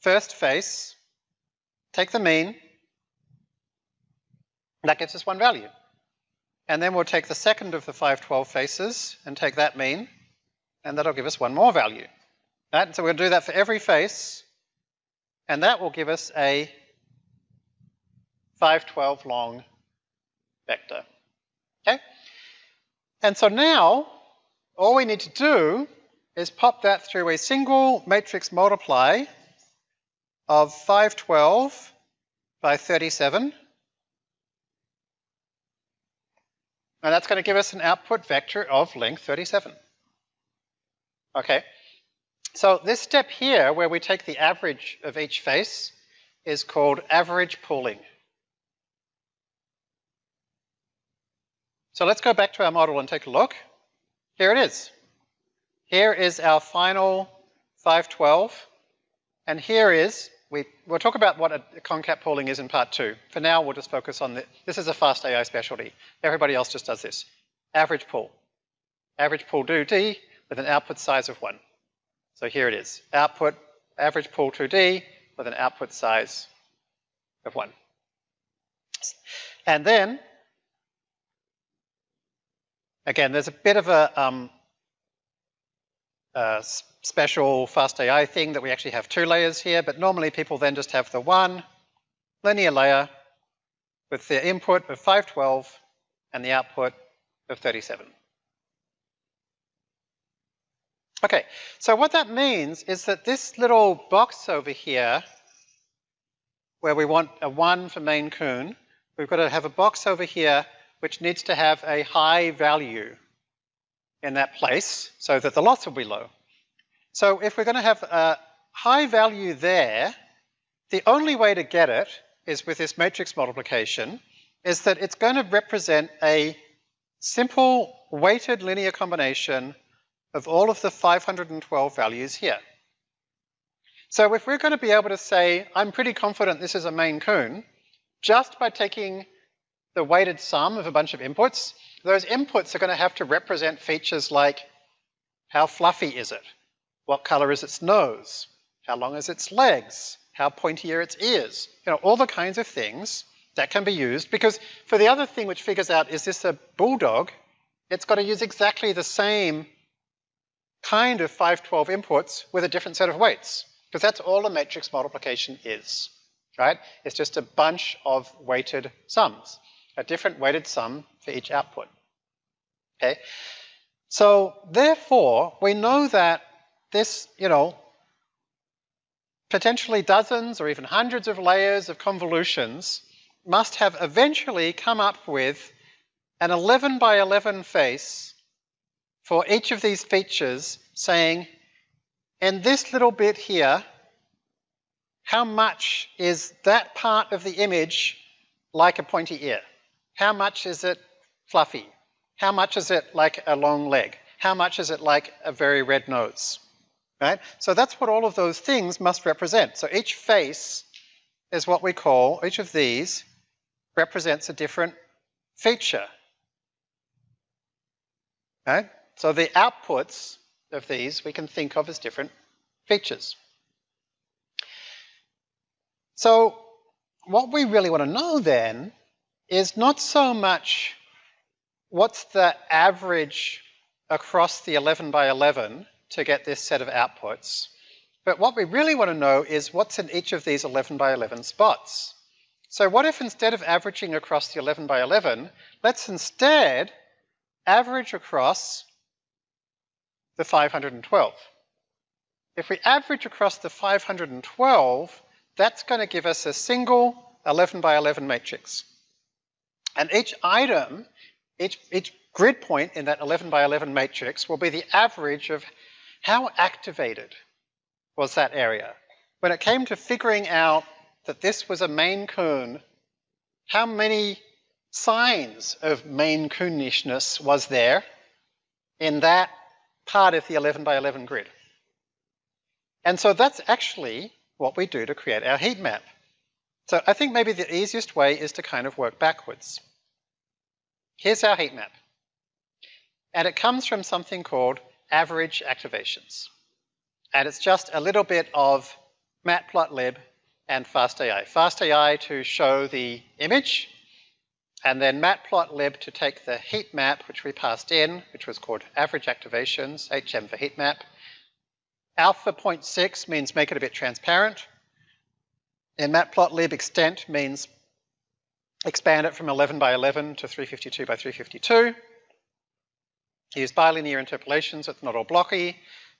S1: first face, take the mean, that gives us one value. And then we'll take the second of the 512 faces and take that mean, and that'll give us one more value. Right? So we'll do that for every face, and that will give us a 512 long vector. Okay? And so now, all we need to do is pop that through a single matrix multiply of 512 by 37. And that's going to give us an output vector of length 37. Okay. So this step here, where we take the average of each face, is called average pooling. So let's go back to our model and take a look. Here it is. Here is our final 512. And here is, we, we'll talk about what a concat pooling is in part two. For now, we'll just focus on the, this is a fast AI specialty. Everybody else just does this. Average pool. Average pool 2D with an output size of one. So here it is. Output, average pool 2D with an output size of one. And then Again, there's a bit of a, um, a special fast AI thing that we actually have two layers here, but normally people then just have the one linear layer with the input of 512 and the output of 37. Okay, so what that means is that this little box over here, where we want a 1 for Maine Coon, we've got to have a box over here which needs to have a high value in that place so that the loss will be low. So if we're going to have a high value there, the only way to get it is with this matrix multiplication, is that it's going to represent a simple weighted linear combination of all of the 512 values here. So if we're going to be able to say, I'm pretty confident this is a Maine Coon, just by taking the weighted sum of a bunch of inputs, those inputs are going to have to represent features like how fluffy is it? What color is its nose? How long is its legs? How pointy are its ears? You know, all the kinds of things that can be used because for the other thing which figures out is this a bulldog, it's got to use exactly the same kind of 512 inputs with a different set of weights because that's all a matrix multiplication is, right? It's just a bunch of weighted sums a different weighted sum for each output. Okay? So therefore, we know that this, you know, potentially dozens or even hundreds of layers of convolutions must have eventually come up with an 11 by 11 face for each of these features saying, in this little bit here, how much is that part of the image like a pointy ear? How much is it fluffy? How much is it like a long leg? How much is it like a very red nose? Right? So that's what all of those things must represent. So each face is what we call, each of these represents a different feature. Okay? So the outputs of these we can think of as different features. So what we really want to know then is not so much what's the average across the 11 by 11 to get this set of outputs, but what we really want to know is what's in each of these 11 by 11 spots. So what if instead of averaging across the 11 by 11, let's instead average across the 512. If we average across the 512, that's going to give us a single 11 by 11 matrix. And each item, each, each grid point in that 11 by 11 matrix will be the average of how activated was that area. When it came to figuring out that this was a Maine Coon, how many signs of Maine Coonishness was there in that part of the 11 by 11 grid? And so that's actually what we do to create our heat map. So I think maybe the easiest way is to kind of work backwards. Here's our heat map. And it comes from something called average activations. And it's just a little bit of matplotlib and fastai. FastAI to show the image, and then matplotlib to take the heat map, which we passed in, which was called average activations, HM for heat map. Alpha 0.6 means make it a bit transparent. And matplotlib extent means expand it from 11 by 11 to 352 by 352. Use bilinear interpolation so it's not all blocky,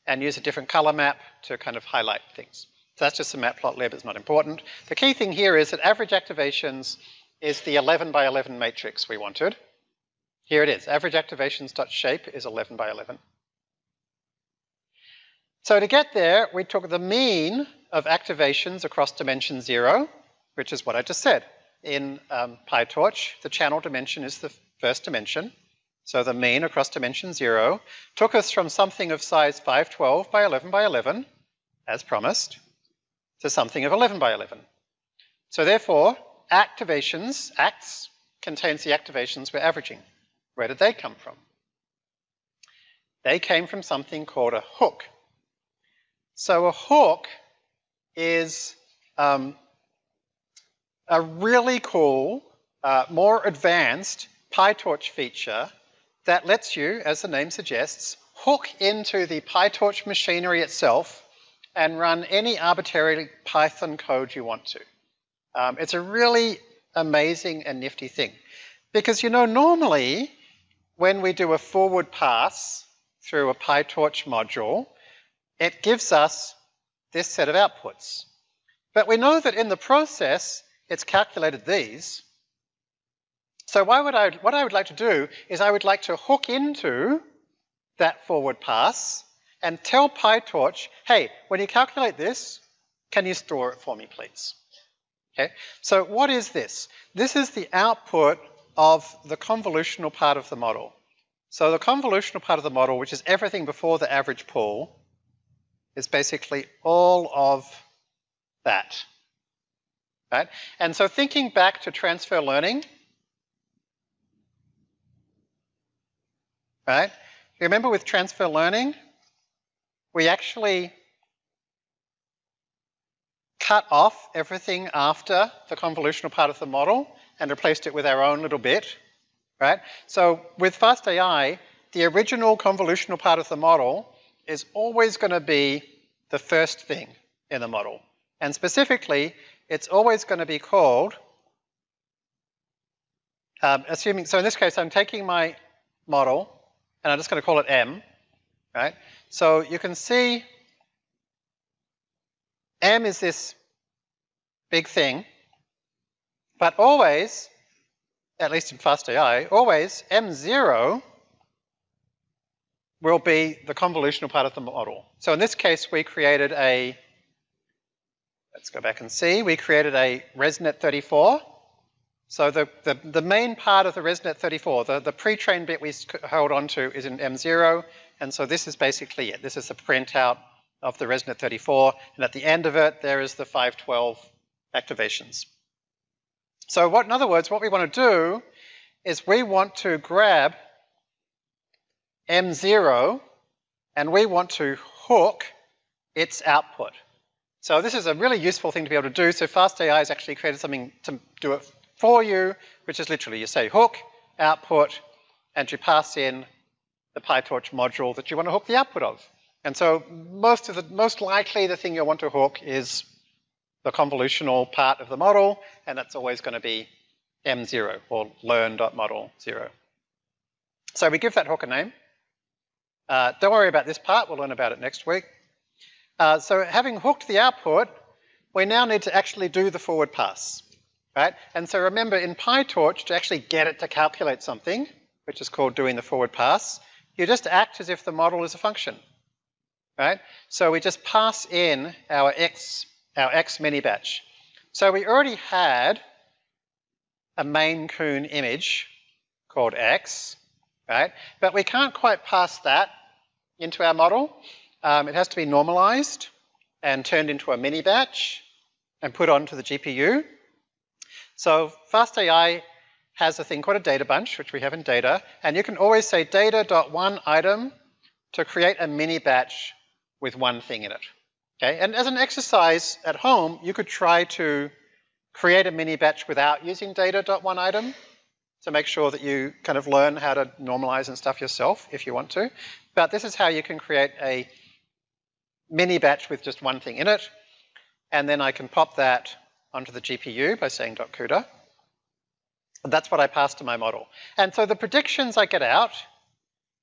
S1: and use a different color map to kind of highlight things. So that's just a matplotlib, it's not important. The key thing here is that average activations is the 11 by 11 matrix we wanted. Here it is, average activations.shape is 11 by 11. So to get there, we took the mean of activations across dimension zero, which is what I just said. In um, PyTorch, the channel dimension is the first dimension. So the mean across dimension zero took us from something of size 512 by 11 by 11, as promised, to something of 11 by 11. So therefore, activations, acts, contains the activations we're averaging. Where did they come from? They came from something called a hook. So a hook is um, a really cool, uh, more advanced PyTorch feature that lets you, as the name suggests, hook into the PyTorch machinery itself and run any arbitrary Python code you want to. Um, it's a really amazing and nifty thing. Because, you know, normally when we do a forward pass through a PyTorch module, it gives us this set of outputs. But we know that in the process, it's calculated these. So why would I, what I would like to do is I would like to hook into that forward pass and tell PyTorch, hey, when you calculate this, can you store it for me, please? Okay, so what is this? This is the output of the convolutional part of the model. So the convolutional part of the model, which is everything before the average pool, is basically all of that. Right? And so thinking back to transfer learning, right? Remember with transfer learning, we actually cut off everything after the convolutional part of the model and replaced it with our own little bit, right? So with FastAI, the original convolutional part of the model is always going to be the first thing in the model. And specifically, it's always going to be called, um, assuming, so in this case, I'm taking my model and I'm just going to call it M, right? So you can see M is this big thing, but always, at least in FastAI, always M0 will be the convolutional part of the model. So in this case, we created a, let's go back and see, we created a ResNet 34 so the, the, the, main part of the ResNet 34, the, the pre-trained bit we hold on to is in M0, and so this is basically it. This is the printout of the ResNet 34, and at the end of it, there is the 512 activations. So what, in other words, what we want to do is we want to grab M0 and we want to hook its output. So this is a really useful thing to be able to do. So FastAI has actually created something to do it for you, which is literally you say hook, output, and you pass in the PyTorch module that you want to hook the output of. And so most of the most likely the thing you'll want to hook is the convolutional part of the model, and that's always going to be M0 or learn.model 0. So we give that hook a name. Uh, don't worry about this part, we'll learn about it next week. Uh, so having hooked the output, we now need to actually do the forward pass, right? And so remember in PyTorch, to actually get it to calculate something, which is called doing the forward pass, you just act as if the model is a function, right? So we just pass in our x, our x mini batch. So we already had a Maine coon image called x, right? But we can't quite pass that into our model. Um, it has to be normalized and turned into a mini batch and put onto the GPU. So FastAI has a thing called a data bunch, which we have in data, and you can always say data.one item to create a mini batch with one thing in it. Okay, and as an exercise at home, you could try to create a mini batch without using data.one item to make sure that you kind of learn how to normalize and stuff yourself if you want to. But this is how you can create a mini batch with just one thing in it. And then I can pop that onto the GPU by saying .cuda. And That's what I pass to my model. And so the predictions I get out,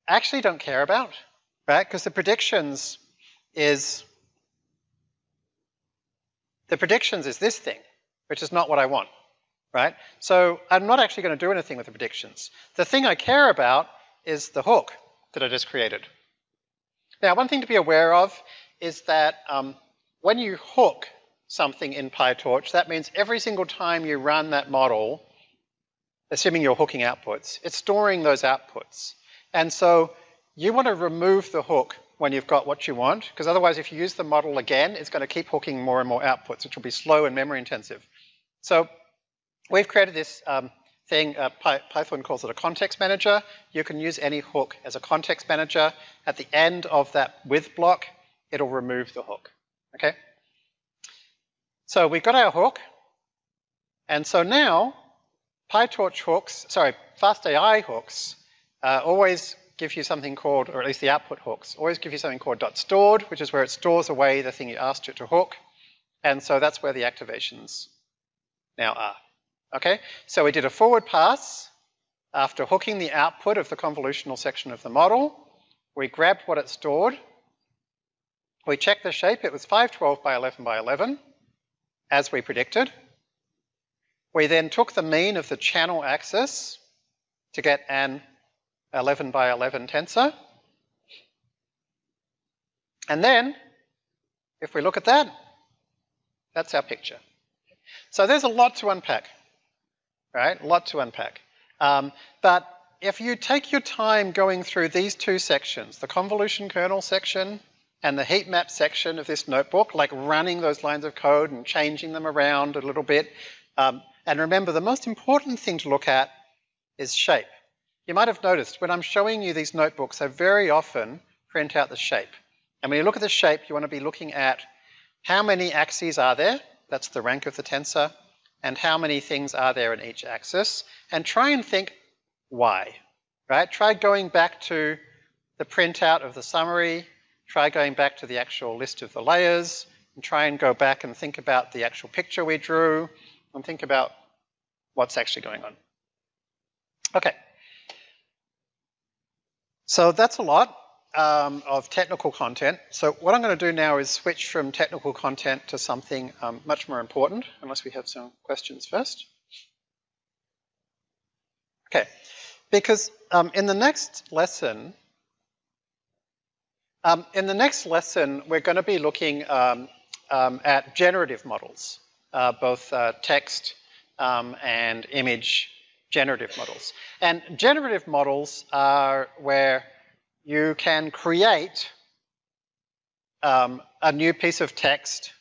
S1: I actually don't care about, right? Because the predictions is, the predictions is this thing, which is not what I want, right? So I'm not actually going to do anything with the predictions. The thing I care about is the hook that I just created. Now, one thing to be aware of is that um, when you hook something in PyTorch, that means every single time you run that model, assuming you're hooking outputs, it's storing those outputs. And so you want to remove the hook when you've got what you want, because otherwise if you use the model again, it's going to keep hooking more and more outputs, which will be slow and memory intensive. So we've created this um, thing, uh, Python calls it a context manager. You can use any hook as a context manager. At the end of that with block, it'll remove the hook, okay? So we've got our hook, and so now PyTorch hooks, sorry, FastAI hooks uh, always give you something called, or at least the output hooks, always give you something called .stored, which is where it stores away the thing you asked it to hook. And so that's where the activations now are. Okay, so we did a forward pass after hooking the output of the convolutional section of the model. We grabbed what it stored. We checked the shape. It was 512 by 11 by 11, as we predicted. We then took the mean of the channel axis to get an 11 by 11 tensor. And then, if we look at that, that's our picture. So there's a lot to unpack, right? A lot to unpack. Um, but if you take your time going through these two sections, the convolution kernel section and the heat map section of this notebook, like running those lines of code and changing them around a little bit, um, and remember, the most important thing to look at is shape. You might have noticed when I'm showing you these notebooks, I very often print out the shape. And when you look at the shape, you want to be looking at how many axes are there, that's the rank of the tensor, and how many things are there in each axis, and try and think why, right? Try going back to the printout of the summary, try going back to the actual list of the layers, and try and go back and think about the actual picture we drew, and think about what's actually going on. Okay. So that's a lot um, of technical content. So what I'm going to do now is switch from technical content to something um, much more important, unless we have some questions first. Okay, because um, in the next lesson, um, in the next lesson, we're going to be looking um, um, at generative models uh, both uh, text um, and image generative models. And generative models are where you can create um, a new piece of text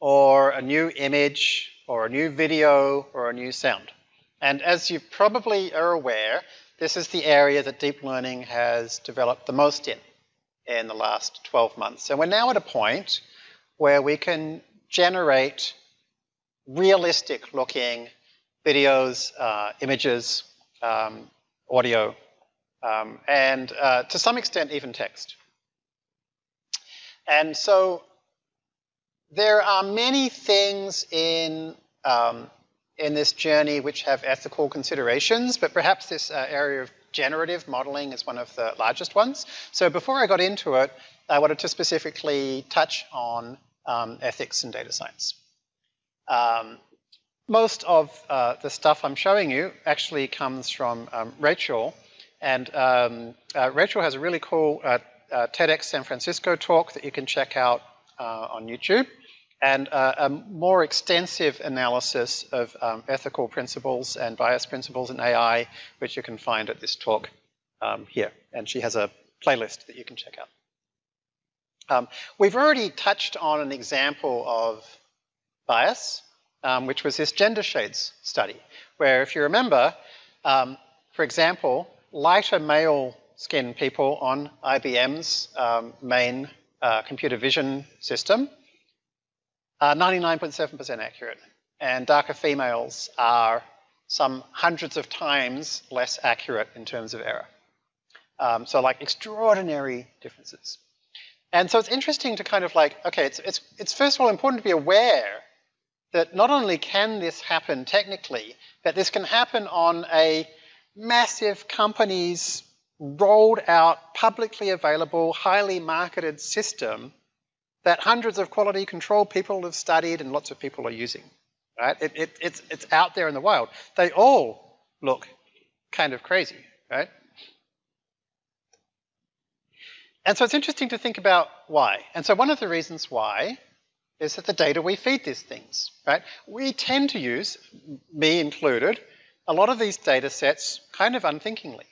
S1: or a new image or a new video or a new sound. And as you probably are aware, this is the area that deep learning has developed the most in in the last 12 months. And we're now at a point where we can generate realistic looking videos, uh, images, um, audio, um, and uh, to some extent even text. And so there are many things in um, in this journey which have ethical considerations, but perhaps this uh, area of generative modeling is one of the largest ones. So before I got into it, I wanted to specifically touch on um, ethics and data science. Um, most of uh, the stuff I'm showing you actually comes from um, Rachel, and um, uh, Rachel has a really cool uh, uh TEDx San Francisco talk that you can check out uh, on YouTube and uh, a more extensive analysis of um, ethical principles and bias principles in AI, which you can find at this talk um, here. And she has a playlist that you can check out. Um, we've already touched on an example of bias, um, which was this gender shades study, where if you remember, um, for example, lighter male skin people on IBM's um, main uh, computer vision system 99.7% accurate. And darker females are some hundreds of times less accurate in terms of error. Um, so like extraordinary differences. And so it's interesting to kind of like, okay, it's, it's, it's first of all important to be aware that not only can this happen technically, but this can happen on a massive company's rolled out, publicly available, highly marketed system that hundreds of quality control people have studied and lots of people are using. Right? It, it, it's, it's out there in the wild. They all look kind of crazy, right? And so it's interesting to think about why. And so one of the reasons why is that the data we feed these things, right? We tend to use, me included, a lot of these data sets kind of unthinkingly,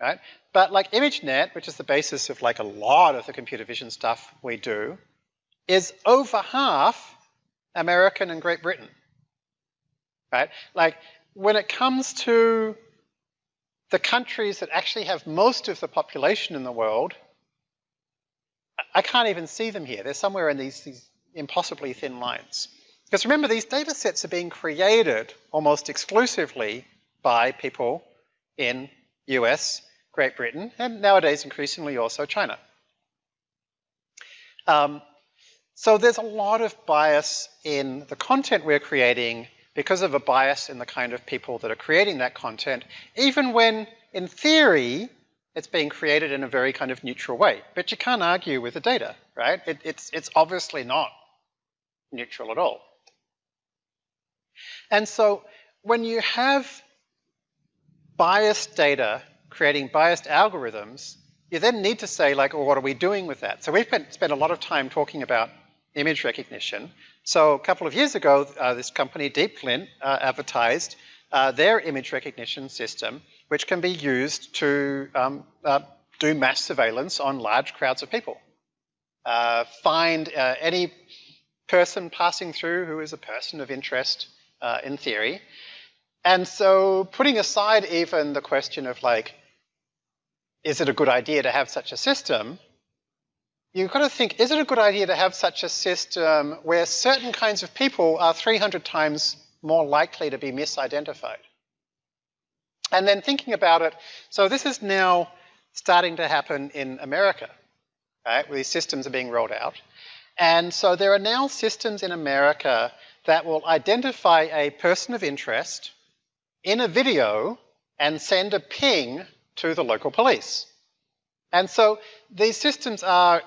S1: right? But like ImageNet, which is the basis of like a lot of the computer vision stuff we do, is over half American and Great Britain. Right? Like when it comes to the countries that actually have most of the population in the world, I can't even see them here. They're somewhere in these, these impossibly thin lines. Because remember, these data sets are being created almost exclusively by people in US, Great Britain, and nowadays increasingly also China. Um, so there's a lot of bias in the content we're creating because of a bias in the kind of people that are creating that content, even when, in theory, it's being created in a very kind of neutral way. But you can't argue with the data, right? It, it's, it's obviously not neutral at all. And so when you have biased data creating biased algorithms, you then need to say like, well, what are we doing with that? So we've spent a lot of time talking about image recognition. So a couple of years ago, uh, this company, DeepGlint, uh, advertised uh, their image recognition system, which can be used to um, uh, do mass surveillance on large crowds of people. Uh, find uh, any person passing through who is a person of interest in theory. And so putting aside even the question of like, is it a good idea to have such a system? You've got to think, is it a good idea to have such a system where certain kinds of people are 300 times more likely to be misidentified? And then thinking about it, so this is now starting to happen in America, right, where these systems are being rolled out. And so there are now systems in America that will identify a person of interest in a video and send a ping to the local police. And so these systems are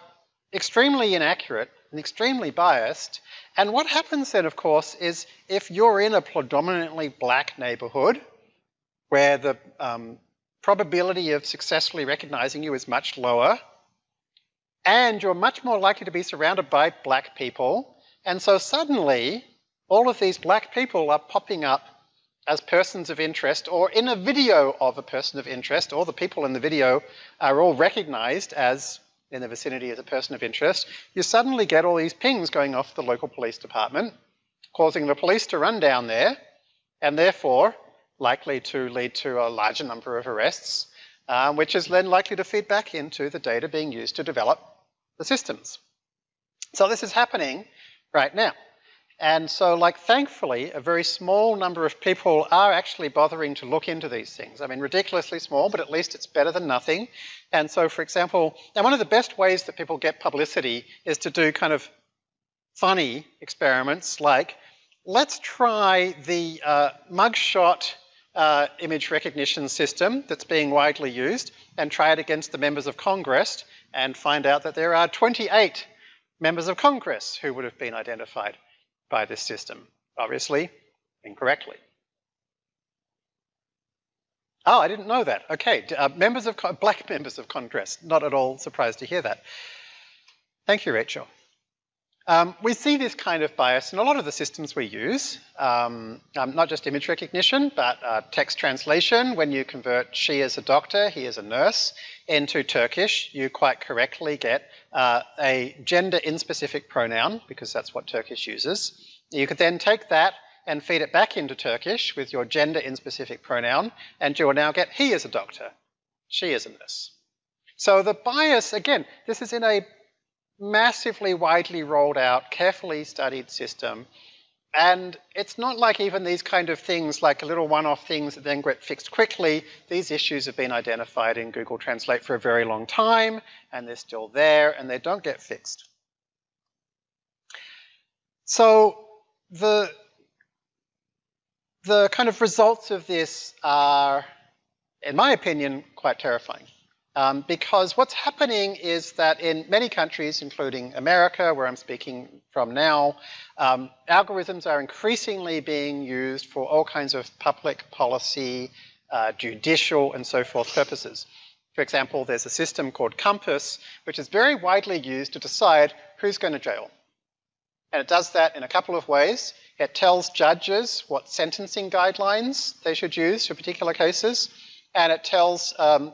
S1: extremely inaccurate and extremely biased. And what happens then, of course, is if you're in a predominantly black neighborhood where the um, probability of successfully recognizing you is much lower, and you're much more likely to be surrounded by black people, and so suddenly all of these black people are popping up as persons of interest or in a video of a person of interest, or the people in the video are all recognized as in the vicinity as a person of interest, you suddenly get all these pings going off the local police department causing the police to run down there, and therefore likely to lead to a larger number of arrests, um, which is then likely to feed back into the data being used to develop the systems. So this is happening right now. And so, like, thankfully, a very small number of people are actually bothering to look into these things. I mean, ridiculously small, but at least it's better than nothing. And so, for example, and one of the best ways that people get publicity is to do kind of funny experiments like, let's try the uh, mugshot uh, image recognition system that's being widely used and try it against the members of Congress and find out that there are 28 members of Congress who would have been identified by this system. Obviously, incorrectly. Oh, I didn't know that. Okay, uh, members of black <laughs> members of Congress. Not at all surprised to hear that. Thank you, Rachel. Um, we see this kind of bias in a lot of the systems we use, um, um, not just image recognition, but uh, text translation. When you convert she as a doctor, he as a nurse, into Turkish, you quite correctly get uh, a gender inspecific pronoun, because that's what Turkish uses. You could then take that and feed it back into Turkish with your gender inspecific pronoun, and you will now get he is a doctor, she is a nurse. So the bias, again, this is in a massively widely rolled out, carefully studied system. And it's not like even these kind of things, like a little one-off things that then get fixed quickly. These issues have been identified in Google Translate for a very long time, and they're still there, and they don't get fixed. So the, the kind of results of this are, in my opinion, quite terrifying. Um, because what's happening is that in many countries, including America, where I'm speaking from now, um, algorithms are increasingly being used for all kinds of public policy, uh, judicial, and so forth purposes. For example, there's a system called COMPAS, which is very widely used to decide who's going to jail. And it does that in a couple of ways. It tells judges what sentencing guidelines they should use for particular cases, and it tells um,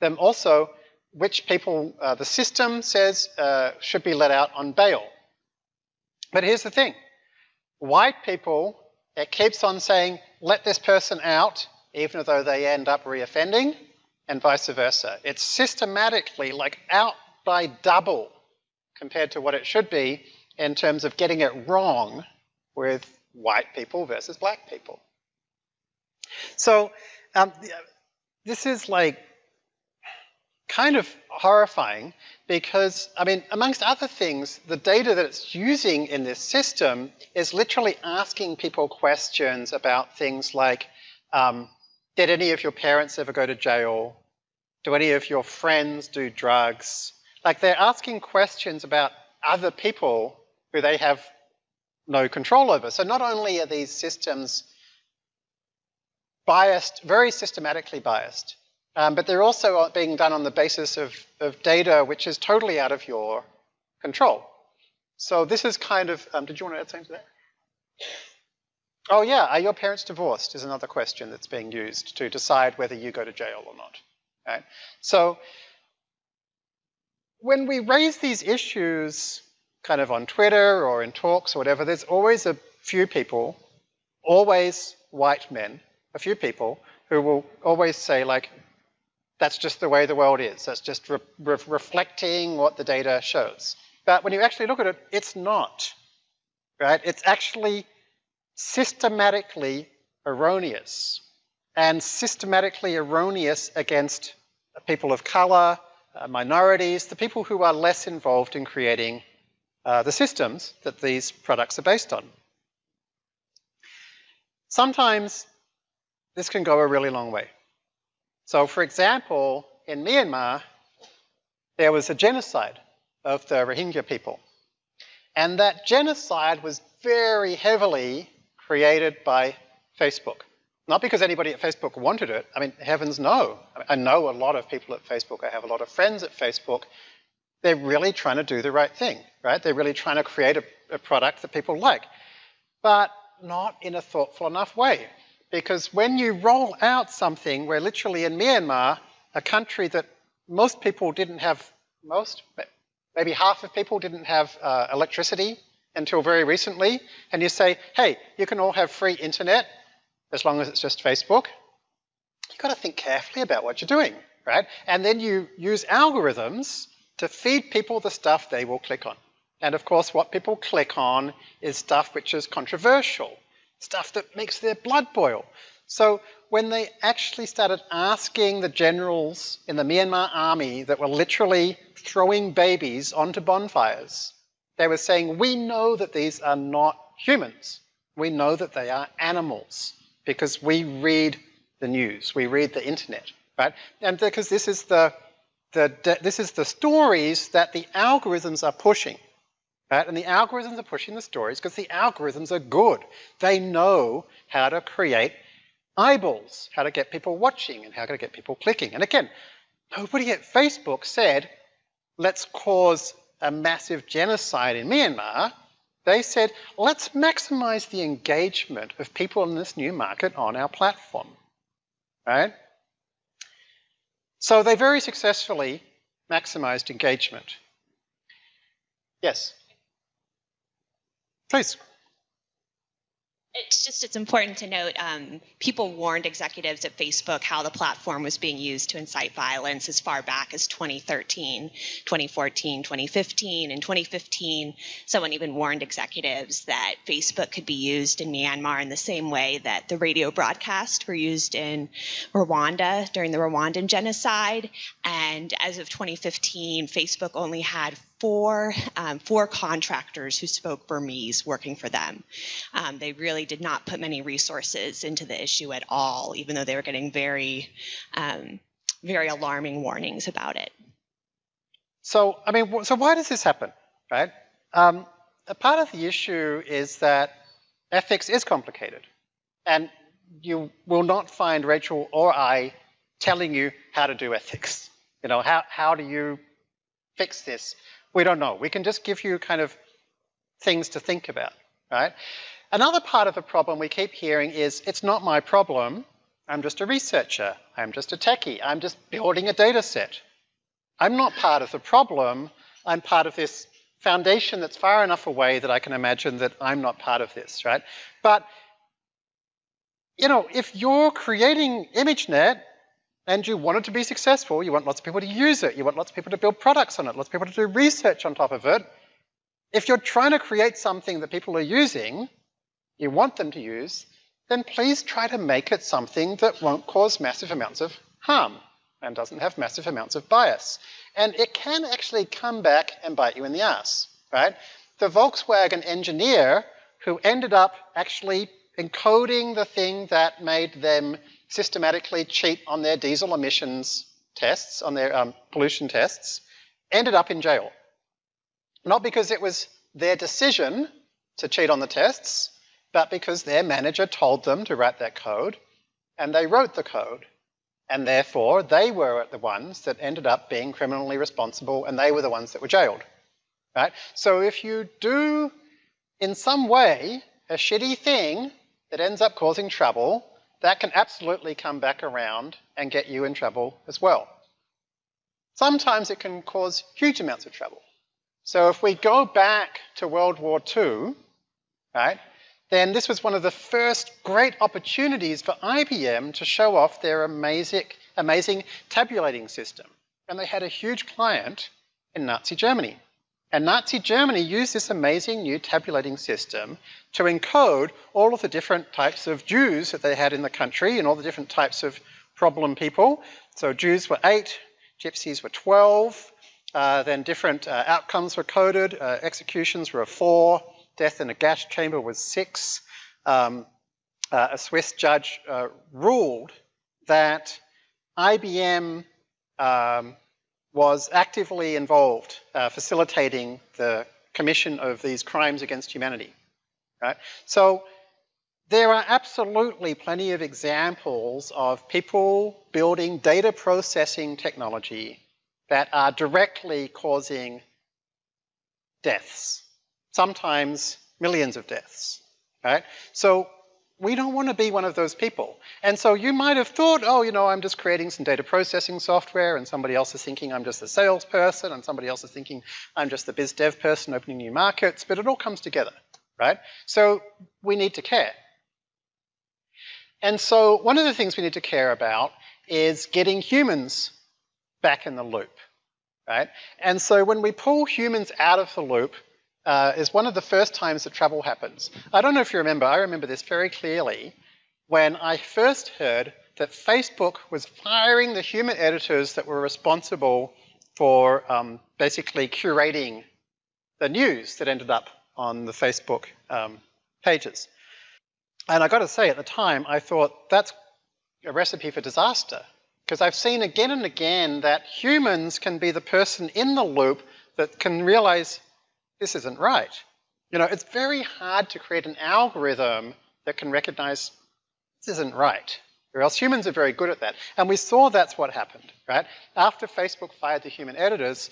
S1: them also which people uh, the system says uh, should be let out on bail. But here's the thing. White people, it keeps on saying, let this person out, even though they end up reoffending, and vice versa. It's systematically like out by double compared to what it should be in terms of getting it wrong with white people versus black people. So um, this is like kind of horrifying because, I mean, amongst other things, the data that it's using in this system is literally asking people questions about things like, um, did any of your parents ever go to jail? Do any of your friends do drugs? Like they're asking questions about other people who they have no control over. So not only are these systems biased, very systematically biased, um, but they're also being done on the basis of, of data which is totally out of your control. So this is kind of, um, did you want to add something to that? Oh yeah, are your parents divorced is another question that's being used to decide whether you go to jail or not. Right? So when we raise these issues kind of on Twitter or in talks or whatever, there's always a few people, always white men, a few people who will always say like, that's just the way the world is. That's just re re reflecting what the data shows. But when you actually look at it, it's not, right? It's actually systematically erroneous and systematically erroneous against people of color, uh, minorities, the people who are less involved in creating uh, the systems that these products are based on. Sometimes this can go a really long way. So for example, in Myanmar, there was a genocide of the Rohingya people. And that genocide was very heavily created by Facebook. Not because anybody at Facebook wanted it. I mean, heavens no. I know a lot of people at Facebook. I have a lot of friends at Facebook. They're really trying to do the right thing, right? They're really trying to create a, a product that people like. But not in a thoughtful enough way. Because when you roll out something where literally in Myanmar, a country that most people didn't have, most, maybe half of people didn't have uh, electricity until very recently, and you say, hey, you can all have free internet as long as it's just Facebook, you've got to think carefully about what you're doing, right? And then you use algorithms to feed people the stuff they will click on. And of course, what people click on is stuff which is controversial, stuff that makes their blood boil. So when they actually started asking the generals in the Myanmar army that were literally throwing babies onto bonfires, they were saying, we know that these are not humans. We know that they are animals because we read the news, we read the internet, right? And because this is the, the, this is the stories that the algorithms are pushing. Right? And the algorithms are pushing the stories because the algorithms are good. They know how to create eyeballs, how to get people watching and how to get people clicking. And again, nobody at Facebook said, let's cause a massive genocide in Myanmar. They said, let's maximize the engagement of people in this new market on our platform. Right? So they very successfully maximized engagement. Yes? Please.
S2: It's just it's important to note um, people warned executives at facebook how the platform was being used to incite violence as far back as 2013 2014 2015 in 2015 someone even warned executives that facebook could be used in myanmar in the same way that the radio broadcasts were used in rwanda during the rwandan genocide. And as of 2015 facebook only had four, um, four contractors who spoke Burmese working for them. Um, they really did not put many resources into the issue at all, even though they were getting very, um, very alarming warnings about it.
S1: So, I mean, so why does this happen, right? Um, a part of the issue is that ethics is complicated. And you will not find Rachel or I telling you how to do ethics. You know, how, how do you fix this? We don't know. We can just give you kind of things to think about, right? Another part of the problem we keep hearing is, it's not my problem. I'm just a researcher. I'm just a techie. I'm just building a data set. I'm not part of the problem. I'm part of this foundation that's far enough away that I can imagine that I'm not part of this, right? But, you know, if you're creating ImageNet and you want it to be successful, you want lots of people to use it, you want lots of people to build products on it, lots of people to do research on top of it. If you're trying to create something that people are using, you want them to use, then please try to make it something that won't cause massive amounts of harm and doesn't have massive amounts of bias. And it can actually come back and bite you in the ass, right? The Volkswagen engineer who ended up actually encoding the thing that made them systematically cheat on their diesel emissions tests, on their um, pollution tests, ended up in jail. Not because it was their decision to cheat on the tests, but because their manager told them to write that code, and they wrote the code. And therefore, they were the ones that ended up being criminally responsible, and they were the ones that were jailed. Right? So if you do, in some way, a shitty thing that ends up causing trouble, that can absolutely come back around and get you in trouble as well. Sometimes it can cause huge amounts of trouble. So if we go back to World War II, right, then this was one of the first great opportunities for IBM to show off their amazing, amazing tabulating system. And they had a huge client in Nazi Germany. And Nazi Germany used this amazing new tabulating system to encode all of the different types of Jews that they had in the country and all the different types of problem people. So Jews were eight, gypsies were 12, uh, then different uh, outcomes were coded. Uh, executions were four, death in a gas chamber was six. Um, uh, a Swiss judge uh, ruled that IBM um, was actively involved uh, facilitating the commission of these crimes against humanity. Right? So there are absolutely plenty of examples of people building data processing technology that are directly causing deaths, sometimes millions of deaths. Right? So we don't want to be one of those people. And so you might have thought, oh, you know, I'm just creating some data processing software and somebody else is thinking I'm just a salesperson and somebody else is thinking I'm just the biz dev person opening new markets, but it all comes together, right? So we need to care. And so one of the things we need to care about is getting humans back in the loop, right? And so when we pull humans out of the loop, uh, is one of the first times that trouble happens. I don't know if you remember, I remember this very clearly when I first heard that Facebook was firing the human editors that were responsible for um, basically curating the news that ended up on the Facebook um, pages. And I got to say, at the time, I thought that's a recipe for disaster. Because I've seen again and again that humans can be the person in the loop that can realize this isn't right. You know, it's very hard to create an algorithm that can recognize this isn't right. Or else humans are very good at that. And we saw that's what happened, right? After Facebook fired the human editors,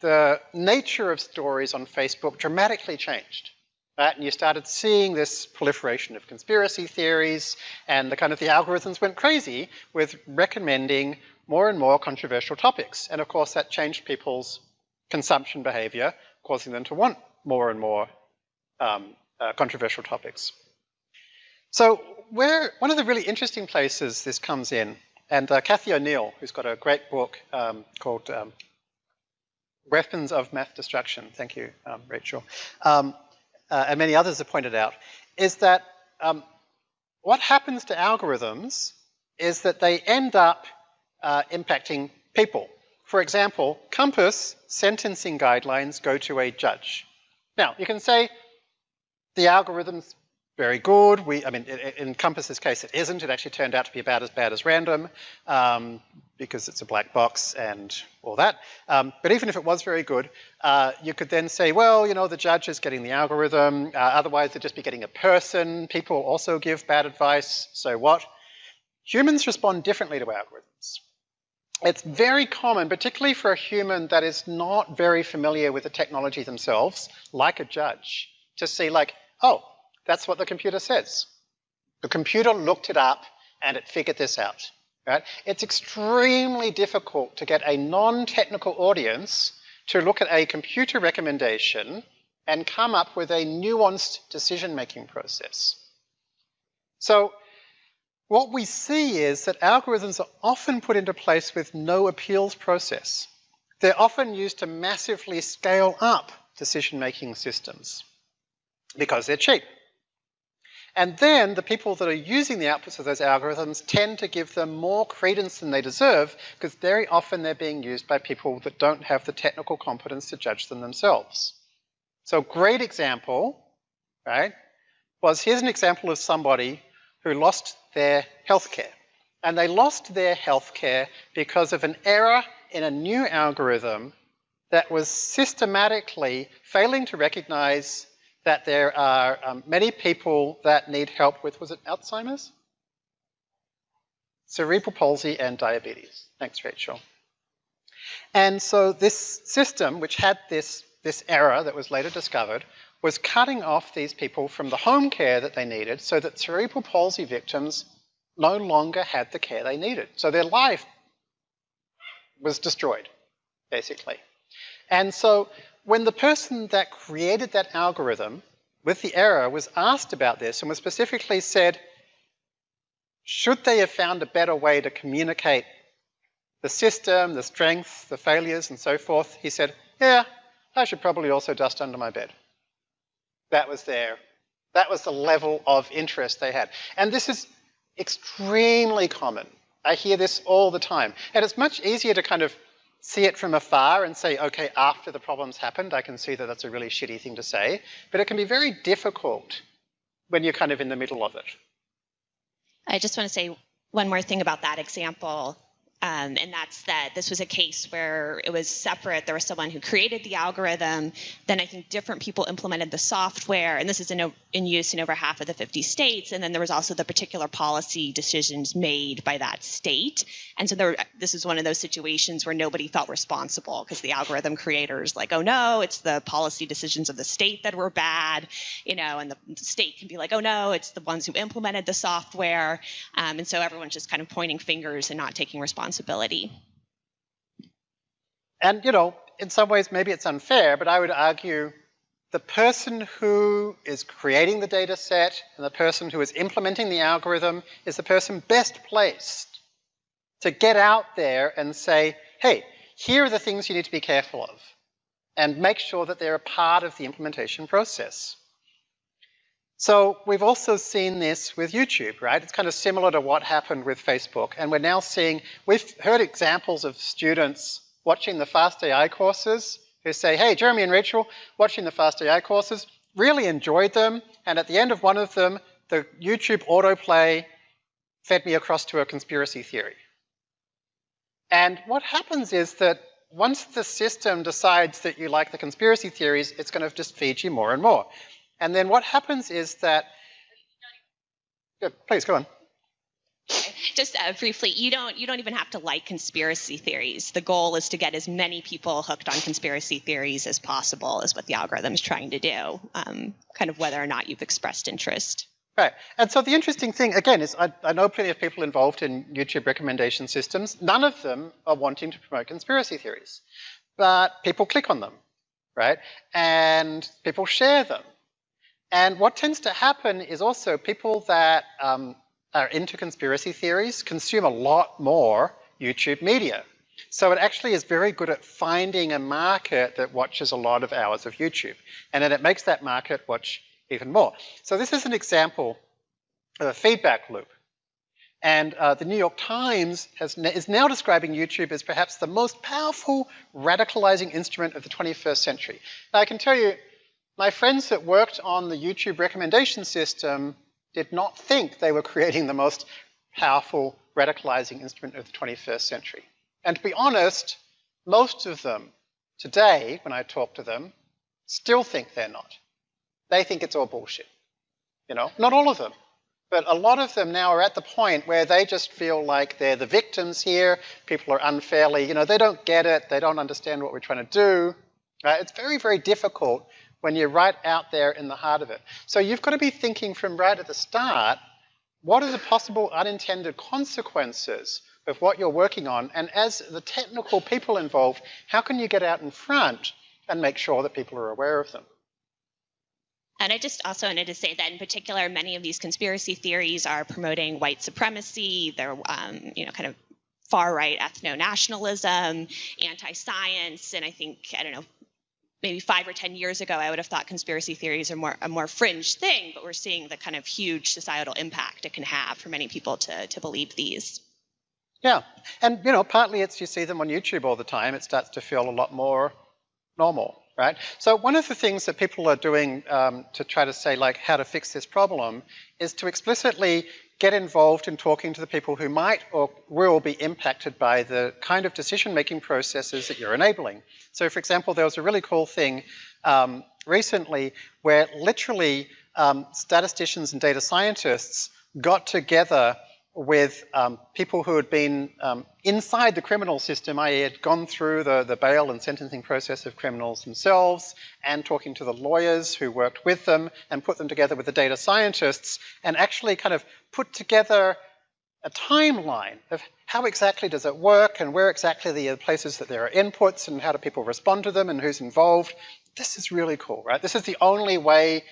S1: the nature of stories on Facebook dramatically changed. Right? And you started seeing this proliferation of conspiracy theories and the kind of the algorithms went crazy with recommending more and more controversial topics. And of course that changed people's consumption behavior causing them to want more and more um, uh, controversial topics. So where, one of the really interesting places this comes in, and uh, Cathy O'Neil, who's got a great book um, called um, Weapons of Math Destruction, thank you, um, Rachel, um, uh, and many others have pointed out, is that um, what happens to algorithms is that they end up uh, impacting people. For example, COMPAS sentencing guidelines go to a judge. Now, you can say the algorithm's very good. We, I mean, in COMPAS's case, it isn't. It actually turned out to be about as bad as random um, because it's a black box and all that. Um, but even if it was very good, uh, you could then say, well, you know, the judge is getting the algorithm. Uh, otherwise, they'd just be getting a person. People also give bad advice. So what? Humans respond differently to algorithms it's very common, particularly for a human that is not very familiar with the technology themselves, like a judge, to see like, oh, that's what the computer says. The computer looked it up and it figured this out. Right? It's extremely difficult to get a non-technical audience to look at a computer recommendation and come up with a nuanced decision-making process. So what we see is that algorithms are often put into place with no appeals process. They're often used to massively scale up decision-making systems because they're cheap. And then the people that are using the outputs of those algorithms tend to give them more credence than they deserve because very often they're being used by people that don't have the technical competence to judge them themselves. So a great example, right, was here's an example of somebody who lost their healthcare. And they lost their healthcare because of an error in a new algorithm that was systematically failing to recognize that there are um, many people that need help with, was it Alzheimer's? Cerebral palsy and diabetes. Thanks, Rachel. And so this system, which had this, this error that was later discovered, was cutting off these people from the home care that they needed so that cerebral palsy victims no longer had the care they needed. So their life was destroyed, basically. And so when the person that created that algorithm with the error was asked about this and was specifically said, should they have found a better way to communicate the system, the strengths, the failures, and so forth, he said, yeah, I should probably also dust under my bed. That was their, that was the level of interest they had. And this is extremely common. I hear this all the time. And it's much easier to kind of see it from afar and say, okay, after the problem's happened, I can see that that's a really shitty thing to say. But it can be very difficult when you're kind of in the middle of it.
S2: I just want to say one more thing about that example. Um, and that's that this was a case where it was separate. There was someone who created the algorithm. Then I think different people implemented the software, and this is in, in use in over half of the 50 states. And then there was also the particular policy decisions made by that state. And so there, this is one of those situations where nobody felt responsible because the algorithm creators like, oh no, it's the policy decisions of the state that were bad, you know, and the, state can be like, oh no, it's the ones who implemented the software. Um, and so everyone's just kind of pointing fingers and not taking responsibility responsibility.
S1: And, you know, in some ways maybe it's unfair, but I would argue the person who is creating the data set and the person who is implementing the algorithm is the person best placed to get out there and say, hey, here are the things you need to be careful of, and make sure that they're a part of the implementation process. So we've also seen this with YouTube, right? It's kind of similar to what happened with Facebook. And we're now seeing, we've heard examples of students watching the Fast AI courses who say, hey, Jeremy and Rachel, watching the Fast AI courses, really enjoyed them. And at the end of one of them, the YouTube autoplay fed me across to a conspiracy theory. And what happens is that once the system decides that you like the conspiracy theories, it's going to just feed you more and more. And then what happens is that, Good, please go on.
S2: Just uh, briefly, you don't you don't even have to like conspiracy theories. The goal is to get as many people hooked on conspiracy theories as possible. Is what the algorithm is trying to do. Um, kind of whether or not you've expressed interest.
S1: Right. And so the interesting thing, again, is I, I, know plenty of people involved in YouTube recommendation systems. None of them are wanting to promote conspiracy theories. But people click on them, right? And people share them. And what tends to happen is also people that um, are into conspiracy theories consume a lot more YouTube media. So it actually is very good at finding a market that watches a lot of hours of YouTube. And then it makes that market watch even more. So this is an example of a feedback loop. And uh, the New York Times has, is now describing YouTube as perhaps the most powerful radicalizing instrument of the 21st century. Now I can tell you, my friends that worked on the YouTube recommendation system did not think they were creating the most powerful radicalizing instrument of the 21st century. And to be honest, most of them today, when I talk to them, still think they're not. They think it's all bullshit. You know, not all of them, but a lot of them now are at the point where they just feel like they're the victims here. People are unfairly, you know, they don't get it. They don't understand what we're trying to do. Right? It's very, very difficult when you're right out there in the heart of it. So you've got to be thinking from right at the start, what are the possible unintended consequences of what you're working on? And as the technical people involved, how can you get out in front and make sure that people are aware of them?
S2: And I just also wanted to say that in particular, many of these conspiracy theories are promoting white supremacy. They're, um, you know, kind of far right ethno nationalism, anti science, and I think, I don't know, maybe five or ten years ago, I would have thought conspiracy theories are more a more fringe thing, but we're seeing the kind of huge societal impact it can have for many people to to believe these.
S1: Yeah, and you know, partly it's you see them on YouTube all the time. It starts to feel a lot more normal, right? So one of the things that people are doing um, to try to say like how to fix this problem is to explicitly get involved in talking to the people who might or will be impacted by the kind of decision-making processes that you're enabling. So for example, there was a really cool thing um, recently where literally um, statisticians and data scientists got together with um, people who had been um, inside the criminal system, i.e. had gone through the, the bail and sentencing process of criminals themselves, and talking to the lawyers who worked with them, and put them together with the data scientists, and actually kind of put together a timeline of how exactly does it work, and where exactly the places that there are inputs, and how do people respond to them, and who's involved. This is really cool, right? This is the only way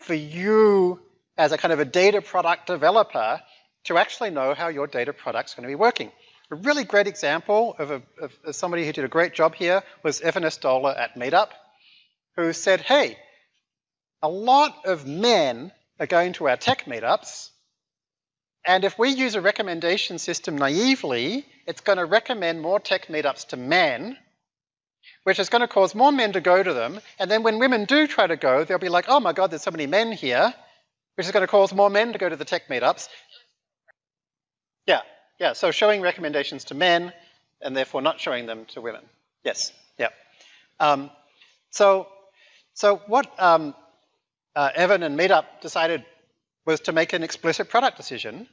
S1: for you as a kind of a data product developer to actually know how your data product's going to be working. A really great example of, a, of, somebody who did a great job here was Evan Estola at Meetup, who said, hey, a lot of men are going to our tech meetups, and if we use a recommendation system naively, it's going to recommend more tech meetups to men, which is going to cause more men to go to them. And then when women do try to go, they'll be like, oh my God, there's so many men here, which is going to cause more men to go to the tech meetups. Yeah, yeah, so showing recommendations to men and therefore not showing them to women. Yes, yeah. Um, so, so what um, uh, Evan and Meetup decided was to make an explicit product decision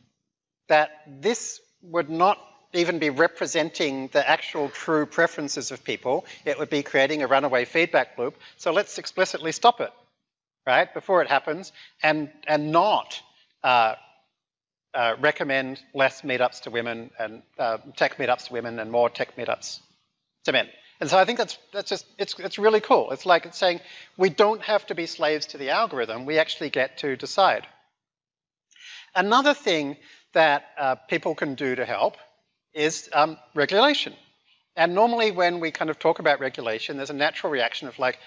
S1: that this would not even be representing the actual true preferences of people. It would be creating a runaway feedback loop. So let's explicitly stop it, right, before it happens, and, and not uh, uh, recommend less meetups to women and uh, tech meetups to women and more tech meetups to men. And so I think that's, that's just, it's, it's really cool. It's like it's saying we don't have to be slaves to the algorithm, we actually get to decide. Another thing that uh, people can do to help is um, regulation. And normally when we kind of talk about regulation, there's a natural reaction of like,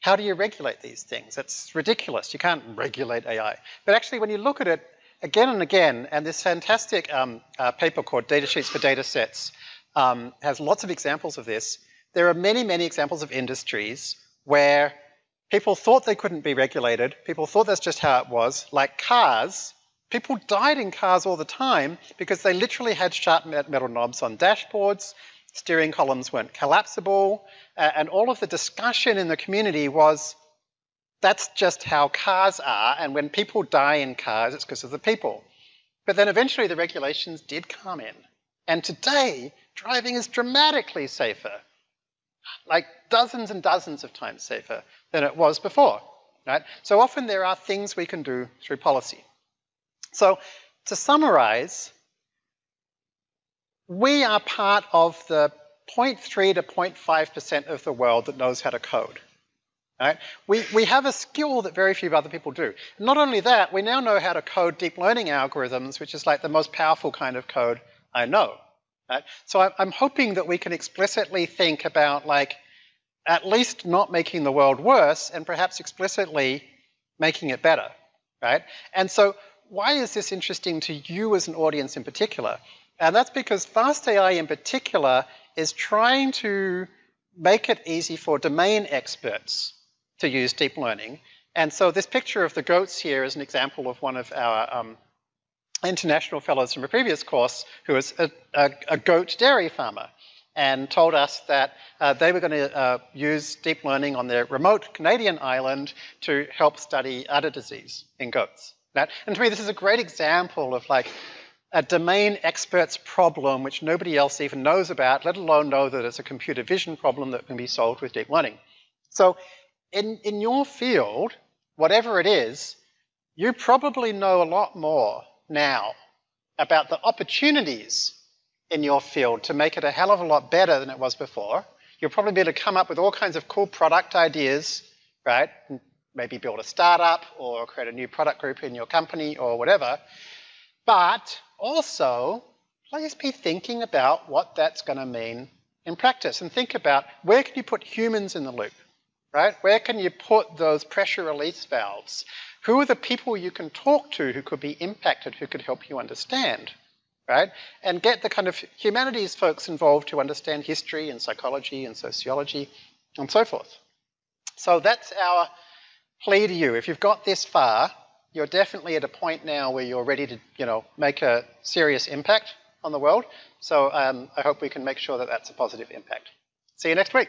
S1: how do you regulate these things? It's ridiculous. You can't regulate AI. But actually, when you look at it again and again, and this fantastic um, uh, paper called Data Sheets for Data Sets um, has lots of examples of this. There are many, many examples of industries where people thought they couldn't be regulated. People thought that's just how it was. Like cars, People died in cars all the time because they literally had sharp metal knobs on dashboards, steering columns weren't collapsible, uh, and all of the discussion in the community was that's just how cars are, and when people die in cars, it's because of the people. But then eventually the regulations did come in. And today, driving is dramatically safer, like dozens and dozens of times safer than it was before. Right? So often there are things we can do through policy. So to summarize, we are part of the 0.3 to 0.5% of the world that knows how to code. Right? We, we have a skill that very few other people do. Not only that, we now know how to code deep learning algorithms, which is like the most powerful kind of code I know. Right? So I'm hoping that we can explicitly think about like at least not making the world worse and perhaps explicitly making it better. Right? And so why is this interesting to you as an audience in particular? And that's because FastAI in particular is trying to make it easy for domain experts to use deep learning. And so this picture of the goats here is an example of one of our um, international fellows from a previous course who was a, a, a goat dairy farmer and told us that uh, they were going to uh, use deep learning on their remote Canadian island to help study udder disease in goats. And to me, this is a great example of like a domain expert's problem which nobody else even knows about, let alone know that it's a computer vision problem that can be solved with deep learning. So in, in your field, whatever it is, you probably know a lot more now about the opportunities in your field to make it a hell of a lot better than it was before. You'll probably be able to come up with all kinds of cool product ideas, right? maybe build a startup or create a new product group in your company or whatever. But also, please be thinking about what that's going to mean in practice and think about where can you put humans in the loop, right? Where can you put those pressure release valves? Who are the people you can talk to who could be impacted, who could help you understand, right? And get the kind of humanities folks involved to understand history and psychology and sociology and so forth. So that's our plea to you. If you've got this far, you're definitely at a point now where you're ready to, you know, make a serious impact on the world. So um, I hope we can make sure that that's a positive impact. See you next week.